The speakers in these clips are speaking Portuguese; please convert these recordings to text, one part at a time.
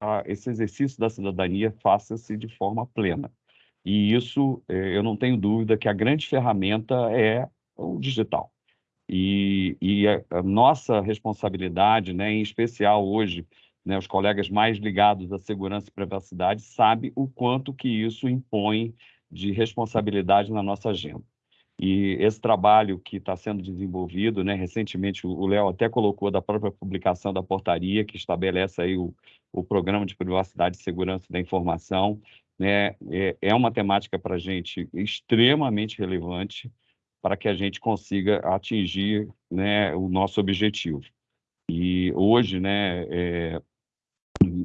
a, esse exercício da cidadania faça-se de forma plena. E isso, é, eu não tenho dúvida que a grande ferramenta é o digital. E, e a, a, nossa responsabilidade, né, em especial hoje, né, os colegas mais ligados à segurança e privacidade, sabem o quanto que isso impõe de responsabilidade na nossa agenda. E esse trabalho que está sendo desenvolvido, né, recentemente o Léo até colocou da própria publicação da portaria que estabelece aí o, o programa de privacidade e segurança da informação, né, é, é uma temática para a gente extremamente relevante para que a gente consiga atingir né, o nosso objetivo. E hoje, né, é,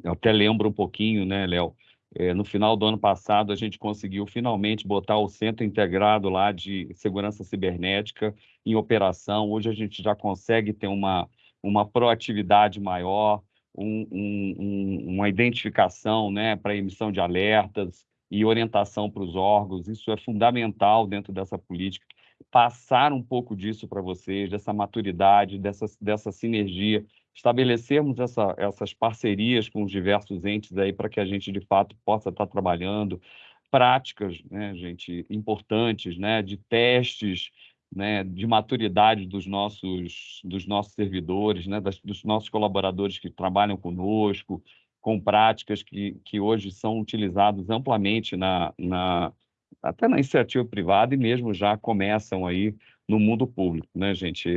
até lembro um pouquinho, né, Léo, é, no final do ano passado, a gente conseguiu finalmente botar o Centro Integrado lá de Segurança Cibernética em operação. Hoje a gente já consegue ter uma, uma proatividade maior, um, um, uma identificação né, para emissão de alertas e orientação para os órgãos. Isso é fundamental dentro dessa política. Passar um pouco disso para vocês, dessa maturidade, dessa, dessa sinergia estabelecermos essa, essas parcerias com os diversos entes aí para que a gente, de fato, possa estar trabalhando práticas, né, gente, importantes, né, de testes, né, de maturidade dos nossos, dos nossos servidores, né, das, dos nossos colaboradores que trabalham conosco, com práticas que, que hoje são utilizadas amplamente na, na, até na iniciativa privada e mesmo já começam aí no mundo público, né, gente?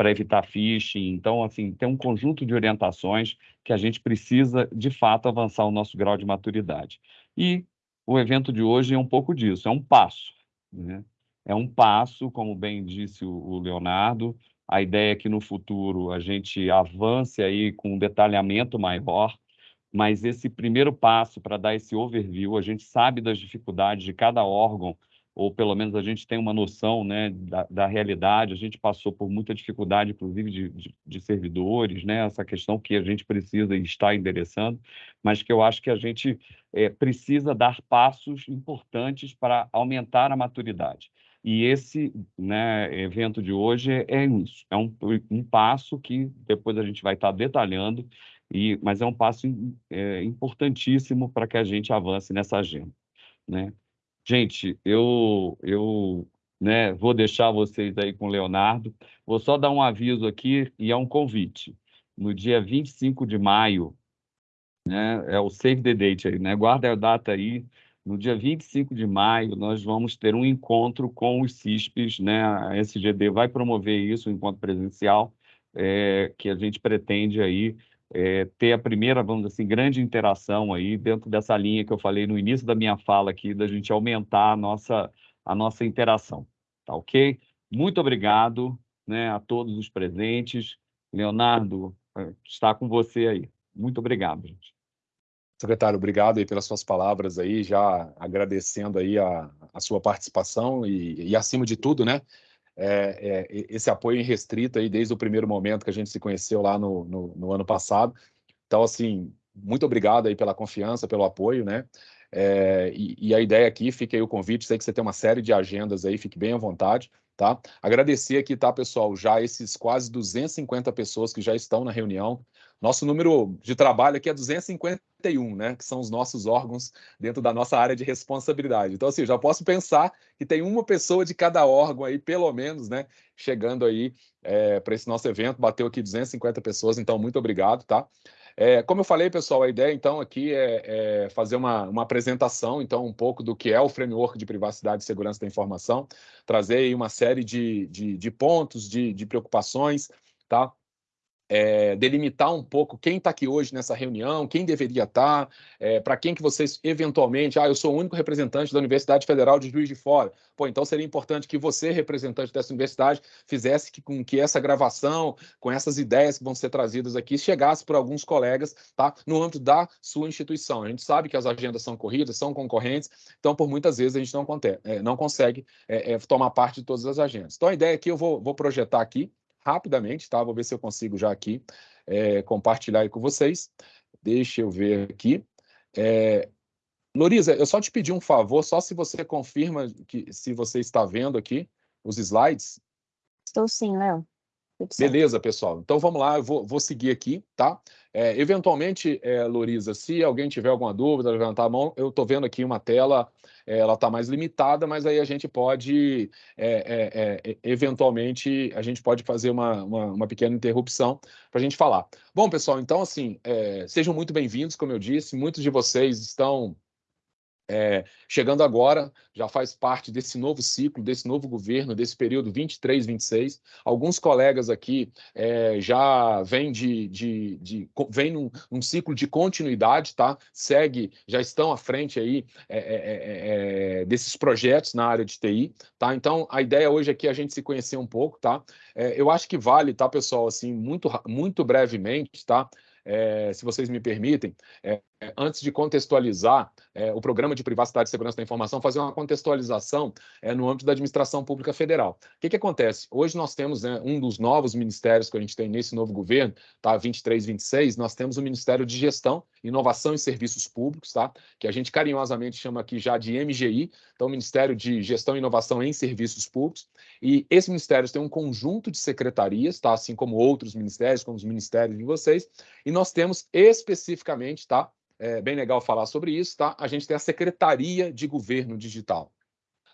Para evitar phishing. Então, assim, tem um conjunto de orientações que a gente precisa, de fato, avançar o nosso grau de maturidade. E o evento de hoje é um pouco disso, é um passo. Né? É um passo, como bem disse o Leonardo, a ideia é que no futuro a gente avance aí com um detalhamento maior, mas esse primeiro passo para dar esse overview, a gente sabe das dificuldades de cada órgão ou pelo menos a gente tem uma noção né, da, da realidade. A gente passou por muita dificuldade, inclusive de, de, de, servidores, né, essa questão que a gente precisa estar endereçando, mas que eu acho que a gente é, precisa dar passos importantes para aumentar a maturidade. E esse né, evento de hoje é, é isso, é um, um passo que depois a gente vai estar detalhando, e, mas é um passo é, importantíssimo para que a gente avance nessa agenda. Né? Gente, eu, eu né, vou deixar vocês aí com o Leonardo. Vou só dar um aviso aqui e é um convite. No dia 25 de maio, né, é o save the date aí, né? Guarda a data aí. No dia 25 de maio, nós vamos ter um encontro com os CISPs, né? A SGD vai promover isso, um encontro presencial, é, que a gente pretende aí é, ter a primeira, vamos dizer assim, grande interação aí dentro dessa linha que eu falei no início da minha fala aqui, da gente aumentar a nossa, a nossa interação, tá ok? Muito obrigado né, a todos os presentes. Leonardo, é, está com você aí. Muito obrigado, gente. Secretário, obrigado aí pelas suas palavras aí, já agradecendo aí a, a sua participação e, e, acima de tudo, né, é, é, esse apoio restrito aí desde o primeiro momento que a gente se conheceu lá no, no, no, ano passado. Então, assim, muito obrigado aí pela confiança, pelo apoio, né? É, e, e, a ideia aqui, fica aí o convite, sei que você tem uma série de agendas aí, fique bem à vontade, tá? Agradecer aqui, tá, pessoal, já esses quase 250 pessoas que já estão na reunião, nosso número de trabalho aqui é 251, né? Que são os nossos órgãos dentro da nossa área de responsabilidade. Então, assim, já posso pensar que tem uma pessoa de cada órgão aí, pelo menos, né? Chegando aí é, para esse nosso evento, bateu aqui 250 pessoas, então muito obrigado, tá? É, como eu falei, pessoal, a ideia então aqui é, é, fazer uma, uma apresentação, então, um pouco do que é o framework de privacidade e segurança da informação, trazer aí uma série de, de, de pontos, de, de preocupações, tá? É, delimitar um pouco quem está aqui hoje nessa reunião, quem deveria estar, tá, é, para quem que vocês eventualmente, ah, eu sou o único representante da Universidade Federal de Juiz de Fora. Pô, então seria importante que você, representante dessa universidade, fizesse que, com que essa gravação, com essas ideias que vão ser trazidas aqui, chegasse para alguns colegas, tá? No âmbito da sua instituição. A gente sabe que as agendas são corridas, são concorrentes, então por muitas vezes a gente não, é, não consegue é, é, tomar parte de todas as agendas. Então a ideia aqui eu vou, vou projetar aqui, rapidamente, tá? Vou ver se eu consigo já aqui é, compartilhar com vocês. Deixa eu ver aqui. É, Loriza, eu só te pedi um favor, só se você confirma que se você está vendo aqui os slides. Estou sim, Léo. Beleza, pessoal. Então vamos lá, eu vou, vou seguir aqui, tá? É, eventualmente, é, Loriza, se alguém tiver alguma dúvida, levantar a mão, eu estou vendo aqui uma tela, é, ela está mais limitada, mas aí a gente pode, é, é, é, eventualmente, a gente pode fazer uma, uma, uma pequena interrupção para a gente falar. Bom, pessoal, então assim, sejam muito bem-vindos, como eu disse, muitos de vocês estão é, chegando agora, já faz parte desse novo ciclo, desse novo governo, desse período 23, 26. Alguns colegas aqui é, já vêm de, de, de, vem num, num, ciclo de continuidade, tá? Segue, já estão à frente aí é, desses projetos na área de TI, tá? Então, a ideia hoje aqui é a gente se conhecer um pouco, tá? eu acho que vale, tá, pessoal, assim, muito, muito brevemente, tá? É, se vocês me permitem, é, antes de contextualizar é, o Programa de Privacidade e Segurança da Informação, fazer uma contextualização é, no âmbito da Administração Pública Federal. O que, que acontece? Hoje nós temos né, um dos novos ministérios que a gente tem nesse novo governo, tá? 23, 26, nós temos o Ministério de Gestão, Inovação e Serviços Públicos, tá? que a gente carinhosamente chama aqui já de MGI, então Ministério de Gestão e Inovação em Serviços Públicos, e esse ministério tem um conjunto de secretarias, tá? assim como outros ministérios, como os ministérios de vocês, e nós temos especificamente, tá? É bem legal falar sobre isso, tá? A gente tem a Secretaria de Governo Digital.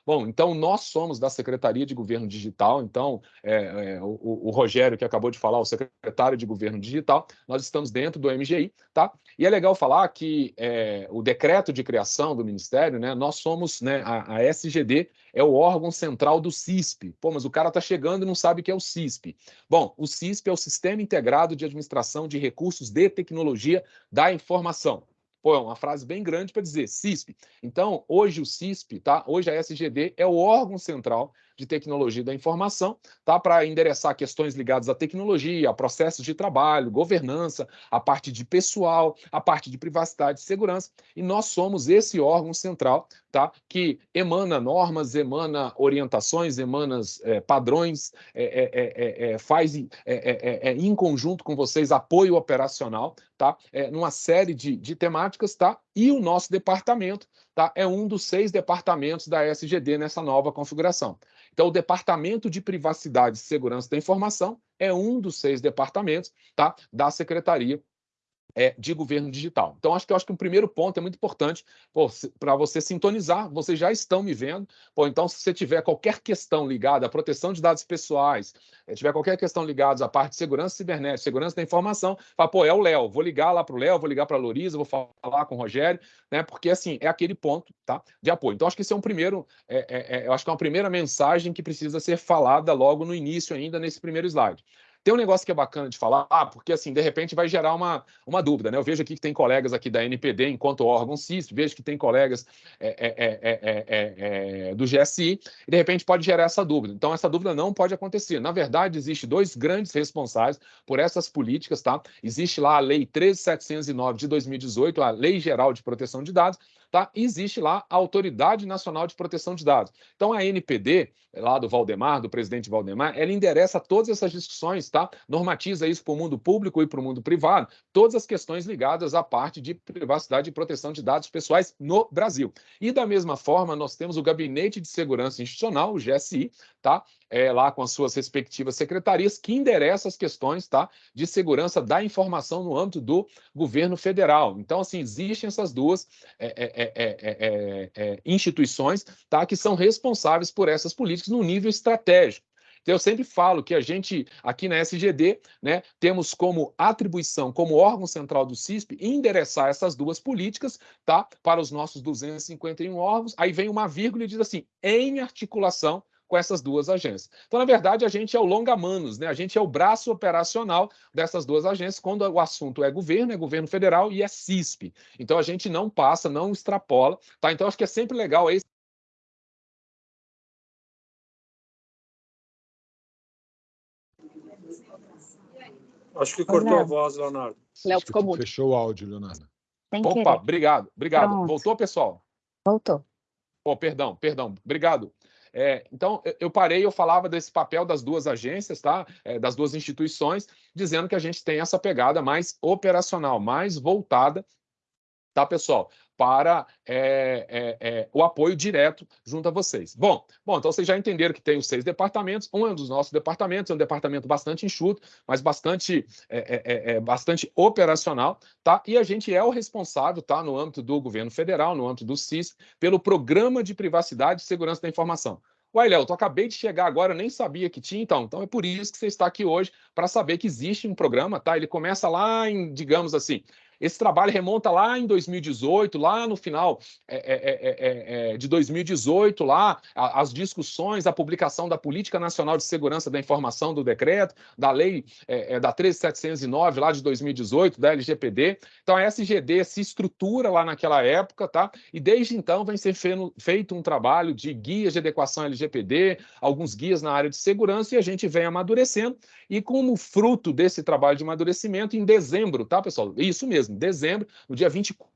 Bom, então nós somos da Secretaria de Governo Digital, então é, é, o, o, Rogério que acabou de falar, o secretário de Governo Digital, nós estamos dentro do MGI, tá? E é legal falar que é, o decreto de criação do Ministério, né? Nós somos, né? A, a, SGD é o órgão central do CISP. Pô, mas o cara está chegando e não sabe o que é o CISP. Bom, o CISP é o Sistema Integrado de Administração de Recursos de Tecnologia da Informação. Pô, é uma frase bem grande para dizer CISP. Então, hoje o CISP, tá? Hoje a SGD é o órgão central de tecnologia da informação, tá? Para endereçar questões ligadas à tecnologia, a processos de trabalho, governança, a parte de pessoal, a parte de privacidade e segurança. E nós somos esse órgão central, tá? Que emana normas, emana orientações, emana é, padrões, é, é, é faz em conjunto com vocês apoio operacional, tá? numa série de, de temáticas, tá? E o nosso departamento, tá? É um dos seis departamentos da SGD nessa nova configuração. Então, o Departamento de Privacidade e Segurança da Informação é um dos seis departamentos tá, da Secretaria é, de governo digital. Então, acho que eu acho que um primeiro ponto é muito importante para você sintonizar. Vocês já estão me vendo. Pô, então, se você tiver qualquer questão ligada à proteção de dados pessoais, é, tiver qualquer questão ligada à parte de segurança cibernética, segurança da informação, fala, pô, é o Léo. Vou ligar lá para o Léo, vou ligar para a Lorisa, vou falar com o Rogério, né? Porque assim é aquele ponto, tá? De apoio. Então, acho que isso é um primeiro, é, é, é eu acho que é uma primeira mensagem que precisa ser falada logo no início, ainda nesse primeiro slide. Tem um negócio que é bacana de falar, ah, porque assim, de repente vai gerar uma, uma dúvida, né? Eu vejo aqui que tem colegas aqui da NPD enquanto órgão CISP, vejo que tem colegas é, é, é, do GSI, e de repente pode gerar essa dúvida. Então, essa dúvida não pode acontecer. Na verdade, existe dois grandes responsáveis por essas políticas, tá? Existe lá a Lei 13709 de 2018, a Lei Geral de Proteção de Dados, tá? existe lá a Autoridade Nacional de Proteção de Dados. Então, a NPD, lá do Valdemar, do presidente Valdemar, ela endereça todas essas discussões, tá? normatiza isso para o mundo público e para o mundo privado, todas as questões ligadas à parte de privacidade e proteção de dados pessoais no Brasil. E, da mesma forma, nós temos o Gabinete de Segurança Institucional, o GSI, tá? É, lá com as suas respectivas secretarias, que endereça as questões tá? de segurança da informação no âmbito do governo federal. Então, assim, existem essas duas é, é, é, é, instituições tá? que são responsáveis por essas políticas no nível estratégico. Então, eu sempre falo que a gente, aqui na SGD, né, temos como atribuição, como órgão central do CISP, endereçar essas duas políticas tá, para os nossos 251 órgãos. Aí vem uma vírgula e diz assim, em articulação com essas duas agências. Então, na verdade, a gente é o longa-manos, né? a gente é o braço operacional dessas duas agências, quando o assunto é governo, é governo federal e é CISP. Então, a gente não passa, não extrapola. Tá? Então, acho que é sempre legal esse Acho que cortou a voz, Leonardo. Léo ficou muito. Fechou o áudio, Leonardo. Opa, querer. obrigado, obrigado. Pronto. Voltou, pessoal? Voltou. Oh, perdão, perdão, obrigado. É, então, eu parei, eu falava desse papel das duas agências, tá? É, das duas instituições, dizendo que a gente tem essa pegada mais operacional, mais voltada, tá, pessoal? Para é, é, é, o apoio direto junto a vocês. Bom, bom, então vocês já entenderam que tem os seis departamentos. Um é um dos nossos departamentos, é um departamento bastante enxuto, mas bastante, é, é, bastante operacional, tá? E a gente é o responsável, tá, no âmbito do governo federal, no âmbito do CIS, pelo Programa de Privacidade e Segurança da Informação. Uai, Léo, tu acabei de chegar agora, nem sabia que tinha, então. Então é por isso que você está aqui hoje, para saber que existe um programa, tá? Ele começa lá em, digamos assim, esse trabalho remonta lá em 2018, lá no final é é, é, é, é, de 2018, lá as discussões, a publicação da Política Nacional de Segurança da Informação do decreto, da lei é, da 13709 lá de 2018, da LGPD. Então a SGD se estrutura lá naquela época, tá? E desde então vem ser feito um trabalho de guias de adequação LGPD, alguns guias na área de segurança e a gente vem amadurecendo. E como fruto desse trabalho de amadurecimento, em dezembro, tá, pessoal? Isso mesmo mesmo, dezembro, no dia 24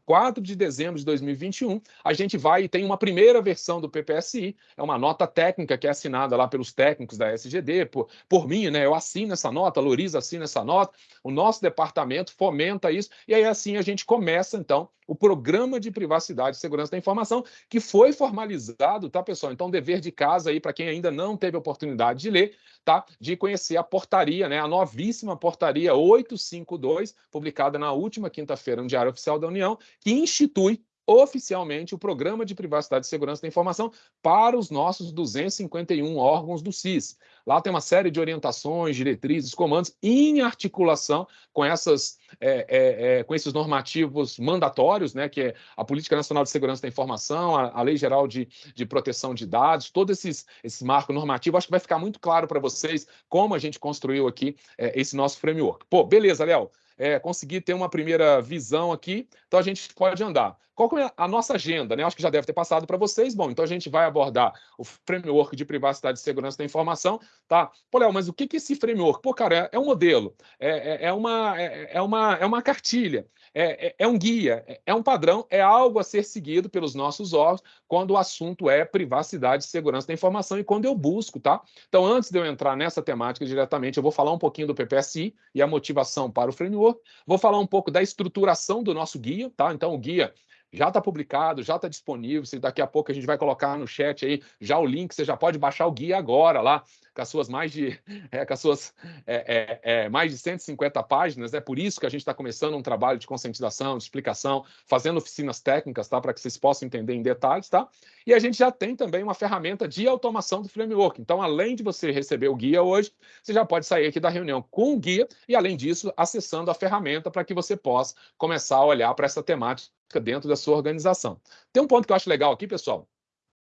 de dezembro de 2021, a gente vai e tem uma primeira versão do PPSI, é uma nota técnica que é assinada lá pelos técnicos da SGD, por, por mim, né? Eu assino essa nota, a Loriza assina essa nota, o nosso departamento fomenta isso, e aí assim a gente começa, então, o Programa de Privacidade e Segurança da Informação, que foi formalizado, tá, pessoal? Então, dever de casa aí, para quem ainda não teve oportunidade de ler, tá? De conhecer a portaria, né? A novíssima portaria 852, publicada na última quinta-feira no Diário Oficial da União, que institui oficialmente o Programa de Privacidade e Segurança da Informação para os nossos 251 órgãos do CIS. Lá tem uma série de orientações, diretrizes, comandos em articulação com, essas, é, é, é, com esses normativos mandatórios, né, que é a Política Nacional de Segurança da Informação, a, a Lei Geral de, de Proteção de Dados, todo esses, esse marco normativo. Acho que vai ficar muito claro para vocês como a gente construiu aqui é, esse nosso framework. Pô, beleza, Léo é, conseguir ter uma primeira visão aqui, então a gente pode andar. Qual é a nossa agenda? Né? Acho que já deve ter passado para vocês. Bom, então a gente vai abordar o framework de privacidade e segurança da informação. Tá? Pô, Léo, mas o que é esse framework? Pô, cara, é, é um modelo, é, é, é uma, é, é, uma, é uma cartilha, é, é, é, um guia, é, é um padrão, é algo a ser seguido pelos nossos órgãos quando o assunto é privacidade e segurança da informação e quando eu busco, tá? Então, antes de eu entrar nessa temática diretamente, eu vou falar um pouquinho do PPSI e a motivação para o framework, vou falar um pouco da estruturação do nosso guia, tá? Então, o guia já está publicado, já está disponível. Se daqui a pouco a gente vai colocar no chat aí já o link, você já pode baixar o guia agora lá, com as suas mais de, é, com as suas, é, é, é mais de 150 páginas. É por isso que a gente está começando um trabalho de conscientização, de explicação, fazendo oficinas técnicas, tá? Para que vocês possam entender em detalhes, tá? E a gente já tem também uma ferramenta de automação do framework. Então, além de você receber o guia hoje, você já pode sair aqui da reunião com o guia e, além disso, acessando a ferramenta para que você possa começar a olhar para essa temática dentro da sua organização. Tem um ponto que eu acho legal aqui, pessoal,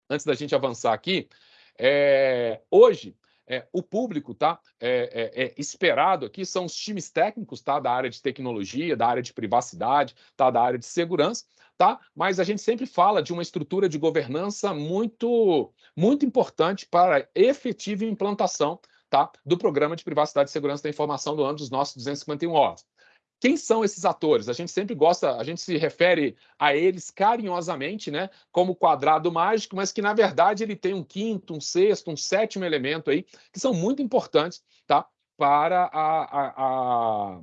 antes da gente avançar aqui. É, hoje, é, o público tá é, é, é, esperado aqui são os times técnicos tá da área de tecnologia, da área de privacidade, tá da área de segurança, tá? Mas a gente sempre fala de uma estrutura de governança muito muito importante para a efetiva implantação tá do programa de privacidade e segurança da informação do ano dos nossos 251 órgãos. Quem são esses atores? A gente sempre gosta, a gente se refere a eles carinhosamente, né, como quadrado mágico, mas que na verdade ele tem um quinto, um sexto, um sétimo elemento aí, que são muito importantes, tá? Para a, a,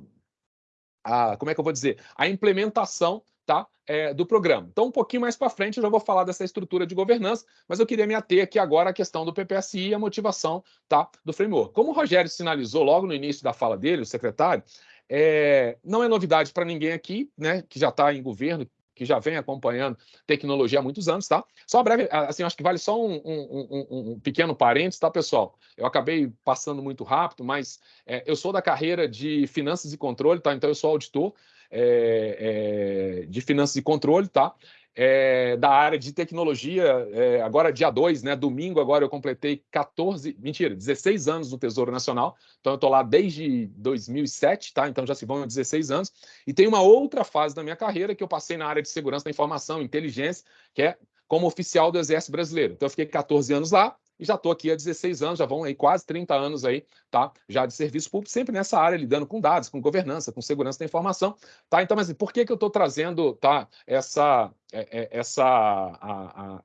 a, a como é que eu vou dizer? A implementação tá? É, do programa. Então, um pouquinho mais para frente, eu já vou falar dessa estrutura de governança, mas eu queria me ater aqui agora à questão do PPSI e a motivação tá, do framework. Como o Rogério sinalizou logo no início da fala dele, o secretário, é, não é novidade para ninguém aqui, né, que já está em governo, que já vem acompanhando tecnologia há muitos anos, tá? Só breve, assim, acho que vale só um, um, um, um pequeno parênteses, tá, pessoal? Eu acabei passando muito rápido, mas é, eu sou da carreira de finanças e controle, tá? Então eu sou auditor é, é, de finanças e controle, tá? É, da área de tecnologia, é, agora dia 2, né, domingo agora eu completei 14, mentira, 16 anos no Tesouro Nacional, então eu estou lá desde 2007, tá? então já se vão 16 anos, e tem uma outra fase da minha carreira que eu passei na área de segurança da informação, inteligência, que é como oficial do Exército Brasileiro. Então eu fiquei 14 anos lá, e já estou aqui há 16 anos, já vão aí quase 30 anos aí, tá? Já de serviço público, sempre nessa área, lidando com dados, com governança, com segurança da informação, tá? Então, mas por que que eu estou trazendo, tá? Essa, é, é, essa, a, a,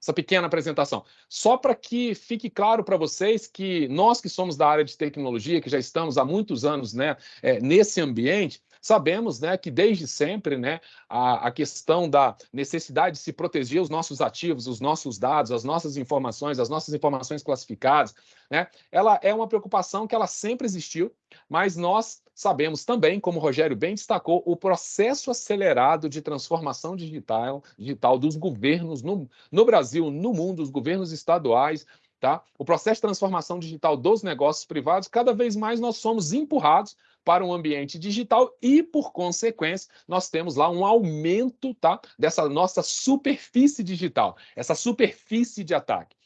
essa pequena apresentação? Só para que fique claro para vocês que nós que somos da área de tecnologia, que já estamos há muitos anos, né, é, nesse ambiente, sabemos né, que desde sempre né, a, a questão da necessidade de se proteger os nossos ativos, os nossos dados, as nossas informações, as nossas informações classificadas, né, ela é uma preocupação que ela sempre existiu, mas nós sabemos também, como o Rogério bem destacou, o processo acelerado de transformação digital, digital dos governos no, no Brasil, no mundo, os governos estaduais, Tá? O processo de transformação digital dos negócios privados, cada vez mais nós somos empurrados para um ambiente digital e, por consequência, nós temos lá um aumento tá, dessa nossa superfície digital, essa superfície de ataque.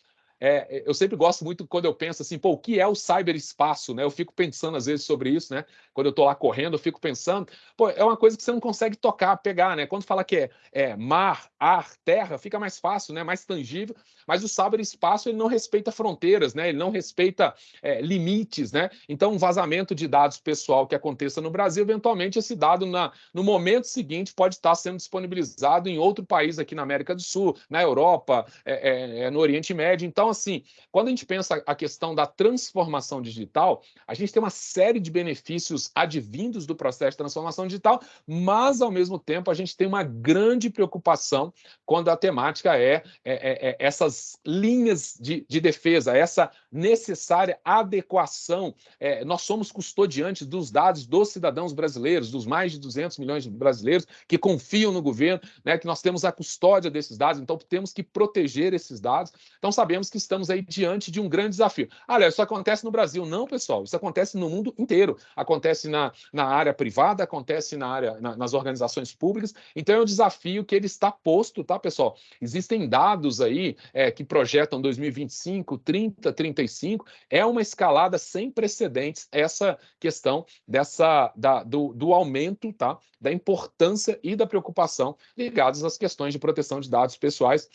É, eu sempre gosto muito quando eu penso assim, pô, o que é o cyberespaço, né? Eu fico pensando às vezes sobre isso, né? Quando eu estou lá correndo, eu fico pensando, pô, é uma coisa que você não consegue tocar, pegar, né? Quando fala que é, é mar, ar, terra, fica mais fácil, né? Mais tangível. Mas o cyberespaço ele não respeita fronteiras, né? Ele não respeita é, limites, né? Então, um vazamento de dados pessoal que aconteça no Brasil, eventualmente esse dado na, no momento seguinte pode estar sendo disponibilizado em outro país aqui na América do Sul, na Europa, é, é, é no Oriente Médio. Então, assim, quando a gente pensa a questão da transformação digital, a gente tem uma série de benefícios advindos do processo de transformação digital, mas, ao mesmo tempo, a gente tem uma grande preocupação quando a temática é, é, é, é essas linhas de, de, defesa, essa necessária adequação. É, nós somos custodiantes dos dados dos cidadãos brasileiros, dos mais de 200 milhões de brasileiros que confiam no governo, né, que nós temos a custódia desses dados, então temos que proteger esses dados. Então, sabemos que estamos aí diante de um grande desafio. Olha, isso acontece no Brasil. Não, pessoal, isso acontece no mundo inteiro. Acontece na, na área privada, acontece na área, na, nas organizações públicas. Então, é um desafio que ele está posto, tá, pessoal? Existem dados aí é, que projetam 2025, 30, 35. É uma escalada sem precedentes essa questão dessa da, do, do aumento, tá? Da importância e da preocupação ligados às questões de proteção de dados pessoais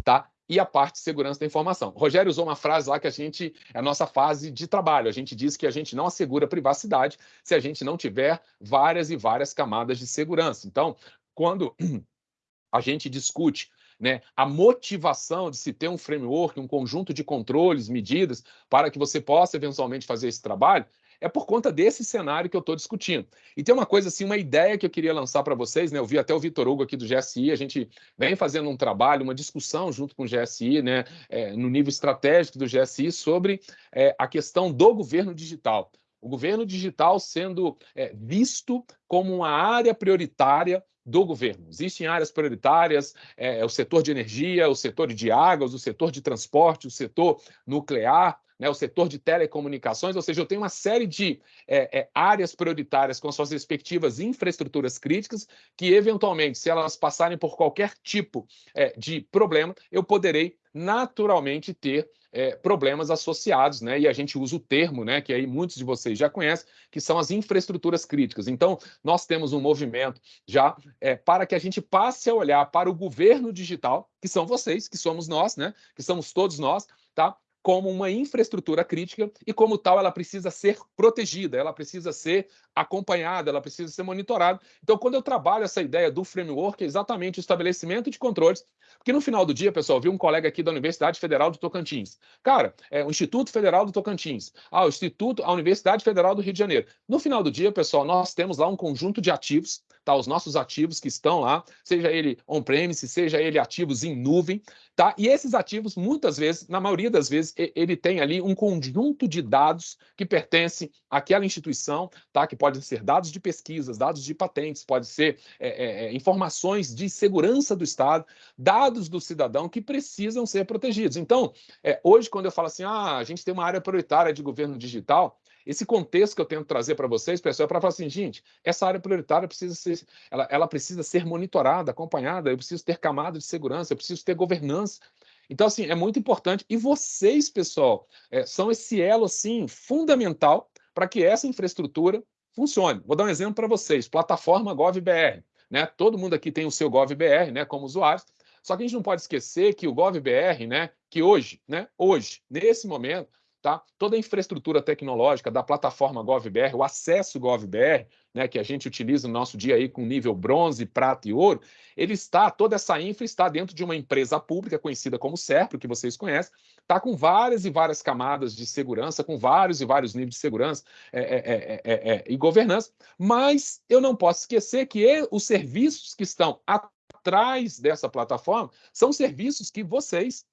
tá? E a parte de segurança da informação. O Rogério usou uma frase lá que a gente, é a nossa fase de trabalho. A gente diz que a gente não assegura privacidade se a gente não tiver várias e várias camadas de segurança. Então, quando a gente discute né, a motivação de se ter um framework, um conjunto de controles, medidas, para que você possa eventualmente fazer esse trabalho, é por conta desse cenário que eu estou discutindo. E tem uma coisa assim, uma ideia que eu queria lançar para vocês, né? Eu vi até o Vitor Hugo aqui do GSI, a gente vem fazendo um trabalho, uma discussão junto com o GSI, né? É, no nível estratégico do GSI, sobre é, a questão do governo digital. O governo digital sendo é, visto como uma área prioritária do governo. Existem áreas prioritárias, é, é, o setor de energia, o setor de águas, o setor de transporte, o setor nuclear, né, o setor de telecomunicações, ou seja, eu tenho uma série de é, é, áreas prioritárias com suas respectivas infraestruturas críticas, que eventualmente, se elas passarem por qualquer tipo é, de problema, eu poderei naturalmente ter é, problemas associados, né? E a gente usa o termo, né? Que aí muitos de vocês já conhecem, que são as infraestruturas críticas. Então, nós temos um movimento já é, para que a gente passe a olhar para o governo digital, que são vocês, que somos nós, né? Que somos todos nós, tá? Como uma infraestrutura crítica e, como tal, ela precisa ser protegida, ela precisa ser acompanhada, ela precisa ser monitorada. Então, quando eu trabalho essa ideia do framework, é exatamente o estabelecimento de controles, porque no final do dia, pessoal, vi um colega aqui da Universidade Federal do Tocantins. Cara, é o Instituto Federal do Tocantins, ah, o Instituto, a Universidade Federal do Rio de Janeiro. No final do dia, pessoal, nós temos lá um conjunto de ativos tá? Os nossos ativos que estão lá, seja ele on-premise, seja ele ativos em nuvem, tá? E esses ativos, muitas vezes, na maioria das vezes, ele tem ali um conjunto de dados que pertence àquela instituição, tá? Que podem ser dados de pesquisas, dados de patentes, pode ser é, é, é, informações de segurança do Estado, dados do cidadão que precisam ser protegidos. Então, é, hoje, quando eu falo assim, ah, a gente tem uma área prioritária de governo digital, esse contexto que eu tento trazer para vocês, pessoal, é para falar assim, gente, essa área prioritária precisa ser, ela, ela precisa ser monitorada, acompanhada, eu preciso ter camada de segurança, eu preciso ter governança. Então, assim, é muito importante. E vocês, pessoal, é, são esse elo, assim, fundamental para que essa infraestrutura funcione. Vou dar um exemplo para vocês. Plataforma GovBR. Né? Todo mundo aqui tem o seu GovBR, né, como usuários. Só que a gente não pode esquecer que o GovBR, né, que hoje, né, hoje, nesse momento, tá? Toda a infraestrutura tecnológica da plataforma GovBR, o acesso GovBR, né, que a gente utiliza no nosso dia aí com nível bronze, prata e ouro, ele está, toda essa infra está dentro de uma empresa pública conhecida como SERPRO, que vocês conhecem, está com várias e várias camadas de segurança, com vários e vários níveis de segurança é, é, é, e governança, mas eu não posso esquecer que os serviços que estão atrás dessa plataforma são serviços que vocês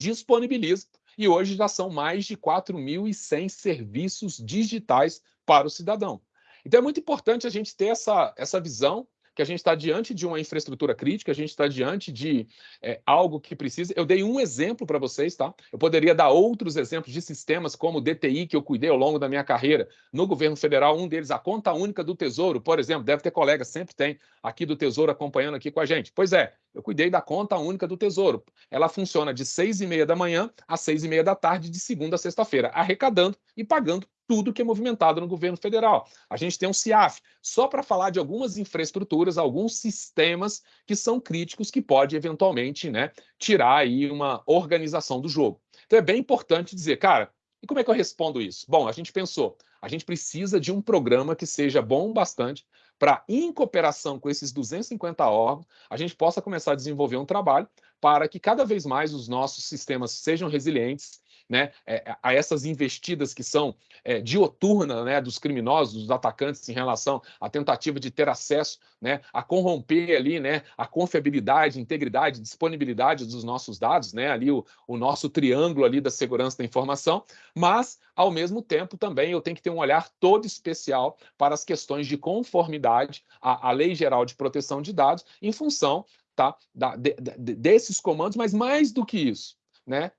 disponibilizam e hoje já são mais de 4.100 serviços digitais para o cidadão. Então é muito importante a gente ter essa, essa visão que a gente está diante de uma infraestrutura crítica, a gente está diante de é, algo que precisa. Eu dei um exemplo para vocês, tá? Eu poderia dar outros exemplos de sistemas como o DTI que eu cuidei ao longo da minha carreira no governo federal. Um deles, a conta única do Tesouro, por exemplo, deve ter colega, sempre tem aqui do Tesouro acompanhando aqui com a gente. Pois é, eu cuidei da conta única do Tesouro. Ela funciona de seis e meia da manhã às seis e meia da tarde, de segunda a sexta-feira, arrecadando e pagando tudo que é movimentado no governo federal. A gente tem um CIAF, só para falar de algumas infraestruturas, alguns sistemas que são críticos que pode eventualmente né, tirar aí uma organização do jogo. Então é bem importante dizer, cara, e como é que eu respondo isso? Bom, a gente pensou, a gente precisa de um programa que seja bom bastante para, em cooperação com esses 250 órgãos, a gente possa começar a desenvolver um trabalho para que cada vez mais os nossos sistemas sejam resilientes, né, é, a essas investidas que são é, dioturnas né, dos criminosos, dos atacantes em relação à tentativa de ter acesso, né, a corromper ali né, a confiabilidade, integridade, disponibilidade dos nossos dados, né, ali o, o nosso triângulo ali da segurança da informação, mas, ao mesmo tempo, também eu tenho que ter um olhar todo especial para as questões de conformidade à, à Lei Geral de Proteção de Dados em função tá, da, de, de, desses comandos, mas mais do que isso, né,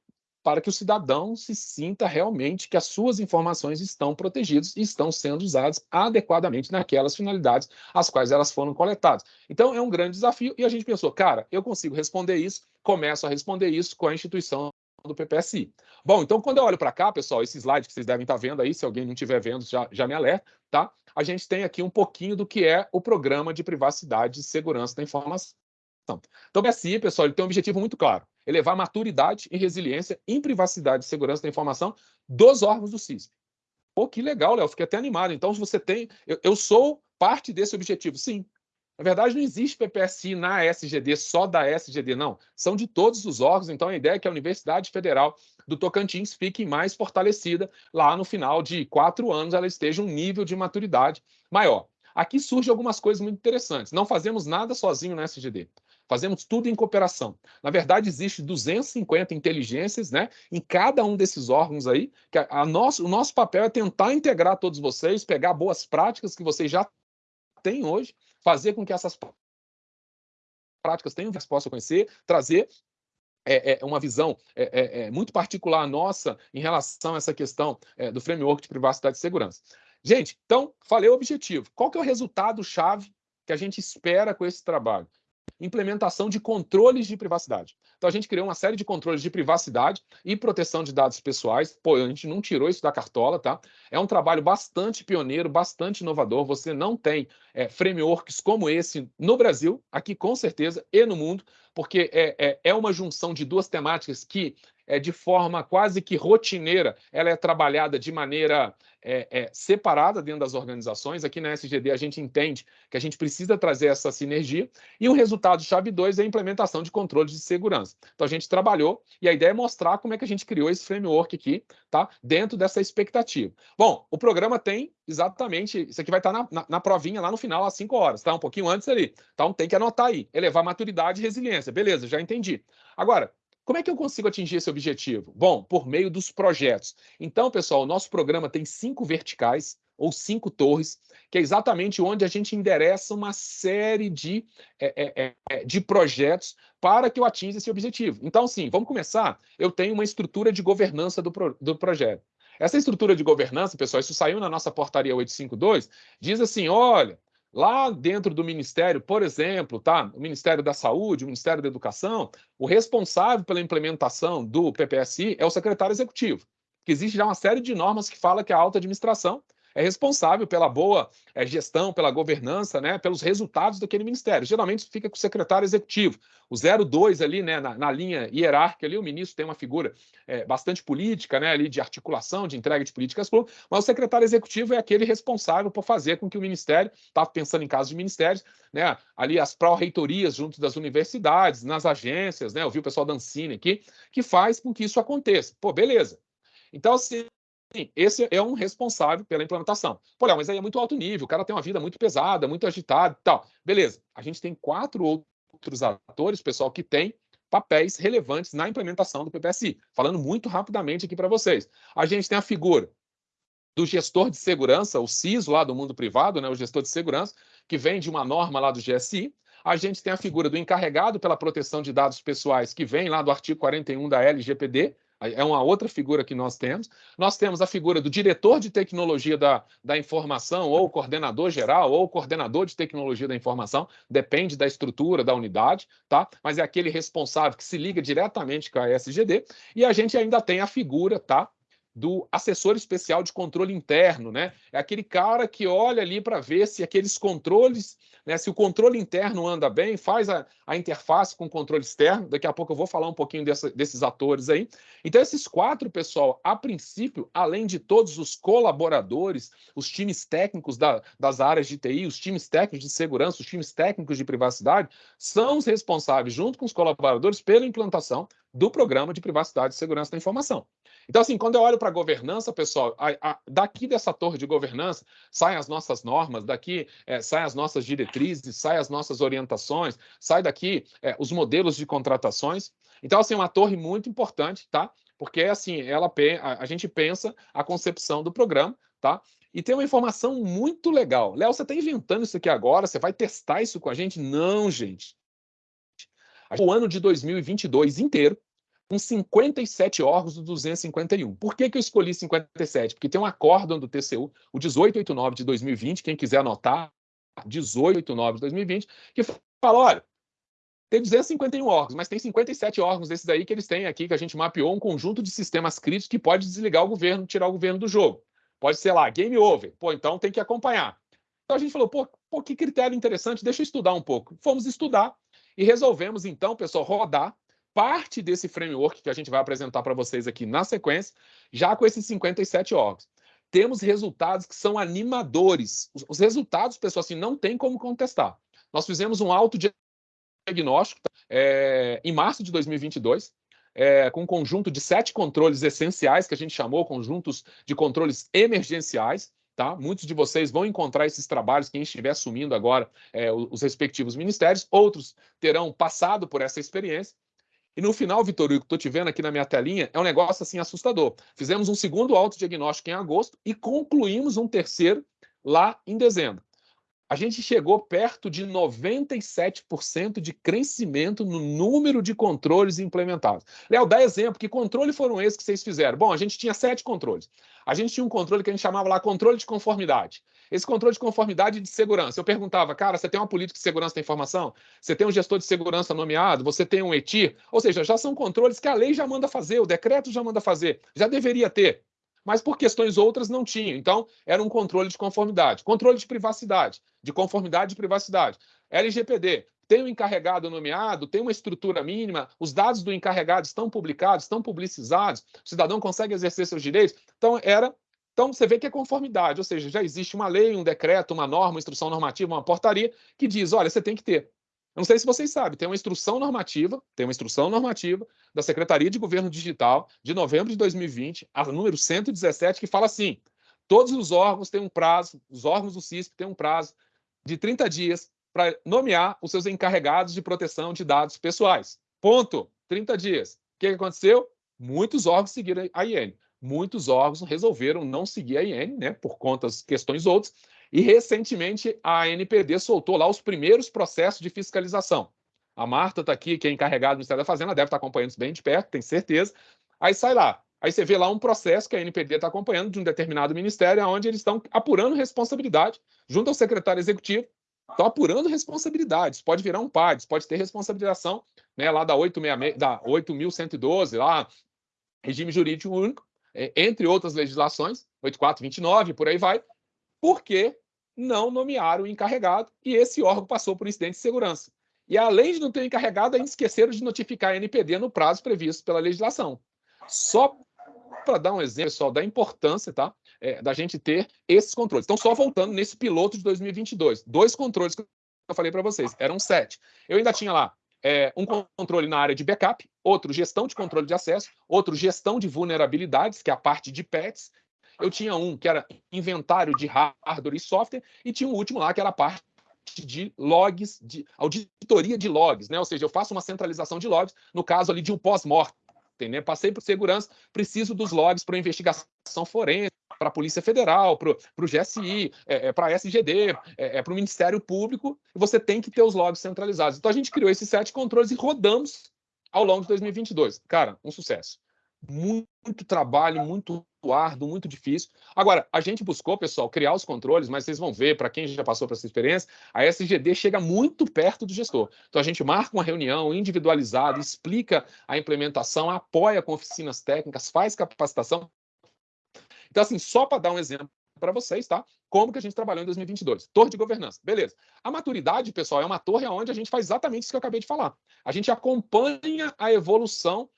para que o cidadão se sinta realmente que as suas informações estão protegidas e estão sendo usadas adequadamente naquelas finalidades às quais elas foram coletadas. Então, é um grande desafio e a gente pensou, cara, eu consigo responder isso, começo a responder isso com a instituição do PPSI. Bom, então quando eu olho para cá, pessoal, esse slide que vocês devem estar vendo aí, se alguém não estiver vendo, já, já me alerta, tá? A gente tem aqui um pouquinho do que é o Programa de Privacidade e Segurança da Informação. Então, o PSI, pessoal, ele tem um objetivo muito claro elevar maturidade e resiliência em privacidade e segurança da informação dos órgãos do CISP. Pô, que legal, Léo, fiquei até animado. Então, se você tem. Eu, eu, sou parte desse objetivo, sim. Na verdade, não existe PPSI na SGD, só da SGD, não. São de todos os órgãos. Então, a ideia é que a Universidade Federal do Tocantins fique mais fortalecida. Lá no final de quatro anos, ela esteja um nível de maturidade maior. Aqui surgem algumas coisas muito interessantes. Não fazemos nada sozinho na SGD. Fazemos tudo em cooperação. Na verdade, existe 250 inteligências né, em cada um desses órgãos aí. Que a, a nosso, o nosso papel é tentar integrar todos vocês, pegar boas práticas que vocês já têm hoje, fazer com que essas práticas tenham resposta a conhecer, trazer é, é, uma visão é, é, é, muito particular nossa em relação a essa questão é, do framework de privacidade e segurança. Gente, então, falei o objetivo. Qual que é o resultado-chave que a gente espera com esse trabalho? Implementação de controles de privacidade. Então a gente criou uma série de controles de privacidade e proteção de dados pessoais. Pô, a gente não tirou isso da cartola, tá? É um trabalho bastante pioneiro, bastante inovador. Você não tem é, frameworks como esse no Brasil, aqui com certeza, e no mundo, porque é, é, é uma junção de duas temáticas que é, de forma quase que rotineira, ela é trabalhada de maneira é, é, separada dentro das organizações. Aqui na SGD a gente entende que a gente precisa trazer essa sinergia. E o resultado chave 2 é a implementação de controles de segurança. Então a gente trabalhou e a ideia é mostrar como é que a gente criou esse framework aqui, tá? Dentro dessa expectativa. Bom, o programa tem exatamente, isso aqui vai estar na, na, na provinha lá no final, às 5 horas, tá? Um pouquinho antes ali. Então tem que anotar aí, elevar maturidade e resiliência. Beleza, já entendi. Agora, como é que eu consigo atingir esse objetivo? Bom, por meio dos projetos. Então, pessoal, o nosso programa tem cinco verticais ou cinco torres, que é exatamente onde a gente endereça uma série de, é, é, é, é de projetos para que eu atinja esse objetivo. Então, sim, vamos começar. Eu tenho uma estrutura de governança do, pro, do projeto. Essa estrutura de governança, pessoal, isso saiu na nossa portaria 852, diz assim: olha, Lá dentro do Ministério, por exemplo, tá? o Ministério da Saúde, o Ministério da Educação, o responsável pela implementação do PPSI é o secretário executivo. Que existe já uma série de normas que fala que a alta administração é responsável pela boa é, gestão, pela governança, né, pelos resultados daquele ministério. Geralmente fica com o secretário executivo. O 02 ali, né, na, na linha hierárquica ali, o ministro tem uma figura é, bastante política, né, ali de articulação, de entrega de políticas públicas, mas o secretário executivo é aquele responsável por fazer com que o ministério, está pensando em casos de ministérios, né, ali as pró-reitorias junto das universidades, nas agências, né, eu vi o pessoal da Ancine aqui, que faz com que isso aconteça. Pô, beleza. Então, assim, esse é um responsável pela implementação. Léo, mas aí é muito alto nível, o cara tem uma vida muito pesada, muito agitada e tal. Beleza, a gente tem quatro outros atores, pessoal, que tem papéis relevantes na implementação do PPSI. Falando muito rapidamente aqui para vocês. A gente tem a figura do gestor de segurança, o CISO lá do mundo privado, né, o gestor de segurança, que vem de uma norma lá do GSI. A gente tem a figura do encarregado pela proteção de dados pessoais, que vem lá do artigo 41 da LGPD, é uma outra figura que nós temos. Nós temos a figura do diretor de tecnologia da, da informação, ou coordenador geral, ou coordenador de tecnologia da informação, depende da estrutura da unidade, tá? Mas é aquele responsável que se liga diretamente com a SGD. E a gente ainda tem a figura, tá? Do assessor especial de controle interno, né? É aquele cara que olha ali para ver se aqueles controles, né? Se o controle interno anda bem, faz a, a interface com o controle externo. Daqui a pouco eu vou falar um pouquinho dessa, desses atores aí. Então, esses quatro, pessoal, a princípio, além de todos os colaboradores, os times técnicos da, das áreas de TI, os times técnicos de segurança, os times técnicos de privacidade, são os responsáveis, junto com os colaboradores, pela implantação do programa de privacidade e segurança da informação. Então, assim, quando eu olho para a governança, pessoal, a, a, daqui dessa torre de governança saem as nossas normas, daqui é, saem as nossas diretrizes, saem as nossas orientações, sai daqui é, os modelos de contratações. Então, assim, é uma torre muito importante, tá? Porque, assim, ela, a, a gente pensa a concepção do programa, tá? E tem uma informação muito legal. Léo, você está inventando isso aqui agora? Você vai testar isso com a gente? Não, gente. O ano de 2022 inteiro, com 57 órgãos do 251. Por que, que eu escolhi 57? Porque tem um acórdão do TCU, o 1889 de 2020, quem quiser anotar, 1889 de 2020, que fala, olha, tem 251 órgãos, mas tem 57 órgãos desses aí que eles têm aqui, que a gente mapeou um conjunto de sistemas críticos que pode desligar o governo, tirar o governo do jogo. Pode ser lá, game over. Pô, então tem que acompanhar. Então a gente falou, pô, pô que critério interessante, deixa eu estudar um pouco. Fomos estudar e resolvemos, então, pessoal, rodar parte desse framework que a gente vai apresentar para vocês aqui na sequência, já com esses 57 órgãos. Temos resultados que são animadores. Os, os resultados, pessoal, assim, não tem como contestar. Nós fizemos um autodiagnóstico é, em março de 2022, é, com um conjunto de sete controles essenciais, que a gente chamou conjuntos de controles emergenciais. Tá? Muitos de vocês vão encontrar esses trabalhos, quem estiver assumindo agora é, os respectivos ministérios, outros terão passado por essa experiência. E no final, Vitor Hugo, estou te vendo aqui na minha telinha, é um negócio assim assustador. Fizemos um segundo autodiagnóstico em agosto e concluímos um terceiro lá em dezembro. A gente chegou perto de 97% de crescimento no número de controles implementados. Léo, dá exemplo, que controle foram esses que vocês fizeram? Bom, a gente tinha sete controles. A gente tinha um controle que a gente chamava lá controle de conformidade. Esse controle de conformidade de segurança. Eu perguntava, cara, você tem uma política de segurança da informação? Você tem um gestor de segurança nomeado? Você tem um ETIR? Ou seja, já são controles que a lei já manda fazer, o decreto já manda fazer, já deveria ter. Mas por questões outras não tinha. Então, era um controle de conformidade. Controle de privacidade, de conformidade e privacidade. LGPD, tem um encarregado nomeado, tem uma estrutura mínima, os dados do encarregado estão publicados, estão publicizados, o cidadão consegue exercer seus direitos. Então, era então, você vê que é conformidade, ou seja, já existe uma lei, um decreto, uma norma, uma instrução normativa, uma portaria que diz: olha, você tem que ter. Eu não sei se vocês sabem, tem uma instrução normativa, tem uma instrução normativa da Secretaria de Governo Digital de novembro de 2020, a número 117, que fala assim: todos os órgãos têm um prazo, os órgãos do CISP têm um prazo de 30 dias para nomear os seus encarregados de proteção de dados pessoais. Ponto. 30 dias. O que aconteceu? Muitos órgãos seguiram a IN muitos órgãos resolveram não seguir a IN, né, por contas, questões outras, e recentemente a NPD soltou lá os primeiros processos de fiscalização. A Marta está aqui, que é encarregada do Ministério da Fazenda, deve estar tá acompanhando isso bem de perto, tem certeza. Aí sai lá. Aí você vê lá um processo que a NPD está acompanhando de um determinado ministério, onde eles estão apurando responsabilidade, junto ao secretário executivo, estão apurando responsabilidades. Pode virar um PADS, pode ter responsabilização né, lá da 8.112, lá, regime jurídico único, entre outras legislações, 8429, por aí vai, porque não nomearam o encarregado e esse órgão passou por incidente de segurança. E além de não ter encarregado, ainda esqueceram de notificar a NPD no prazo previsto pela legislação. Só para dar um exemplo, pessoal, da importância tá, é, da gente ter esses controles. Então, só voltando nesse piloto de 2022, dois controles que eu falei para vocês, eram sete. Eu ainda tinha lá é, um controle na área de backup, outro gestão de controle de acesso, outro gestão de vulnerabilidades, que é a parte de PETs. Eu tinha um que era inventário de hardware e software, e tinha um último lá que era a parte de logs, de auditoria de logs, né? Ou seja, eu faço uma centralização de logs, no caso ali de um pós-mortem, né? Passei por segurança, preciso dos logs para investigação forense, para a Polícia Federal, para o GSI, é, é, para a SGD, é, é para o Ministério Público, você tem que ter os logs centralizados. Então a gente criou esses sete controles e rodamos ao longo de 2022. Cara, um sucesso. Muito trabalho, muito árduo, muito difícil. Agora, a gente buscou, pessoal, criar os controles, mas vocês vão ver, para quem já passou por essa experiência, a SGD chega muito perto do gestor. Então, a gente marca uma reunião individualizada, explica a implementação, apoia com oficinas técnicas, faz capacitação. Então, assim, só para dar um exemplo para vocês, tá? Como que a gente trabalhou em 2022? Torre de governança. Beleza. A maturidade, pessoal, é uma torre onde a gente faz exatamente isso que eu acabei de falar. A gente acompanha a evolução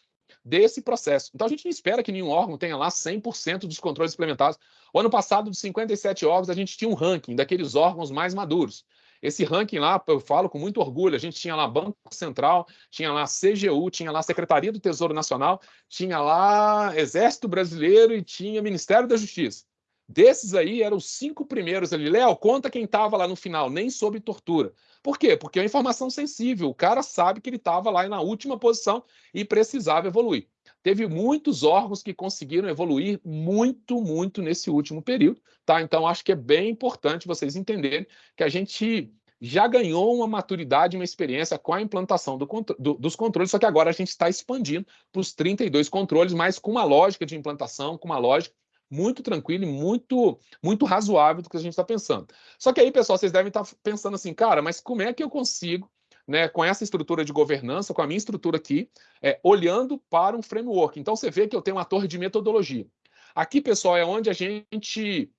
desse processo. Então, a gente não espera que nenhum órgão tenha lá 100% dos controles implementados. O ano passado, de 57 órgãos, a gente tinha um ranking daqueles órgãos mais maduros. Esse ranking lá, eu falo com muito orgulho, a gente tinha lá Banco Central, tinha lá CGU, tinha lá Secretaria do Tesouro Nacional, tinha lá Exército Brasileiro e tinha Ministério da Justiça. Desses aí, eram os cinco primeiros ali. Léo, conta quem estava lá no final, nem sob tortura. Por quê? Porque é uma informação sensível. O cara sabe que ele estava lá na última posição e precisava evoluir. Teve muitos órgãos que conseguiram evoluir muito, muito nesse último período. Tá? Então, acho que é bem importante vocês entenderem que a gente já ganhou uma maturidade, uma experiência com a implantação do, do, dos controles, só que agora a gente está expandindo para os 32 controles, mas com uma lógica de implantação, com uma lógica muito tranquilo e muito, muito razoável do que a gente está pensando. Só que aí, pessoal, vocês devem estar tá pensando assim, cara, mas como é que eu consigo, né, com essa estrutura de governança, com a minha estrutura aqui, é, olhando para um framework? Então, você vê que eu tenho uma torre de metodologia. Aqui, pessoal, é onde a gente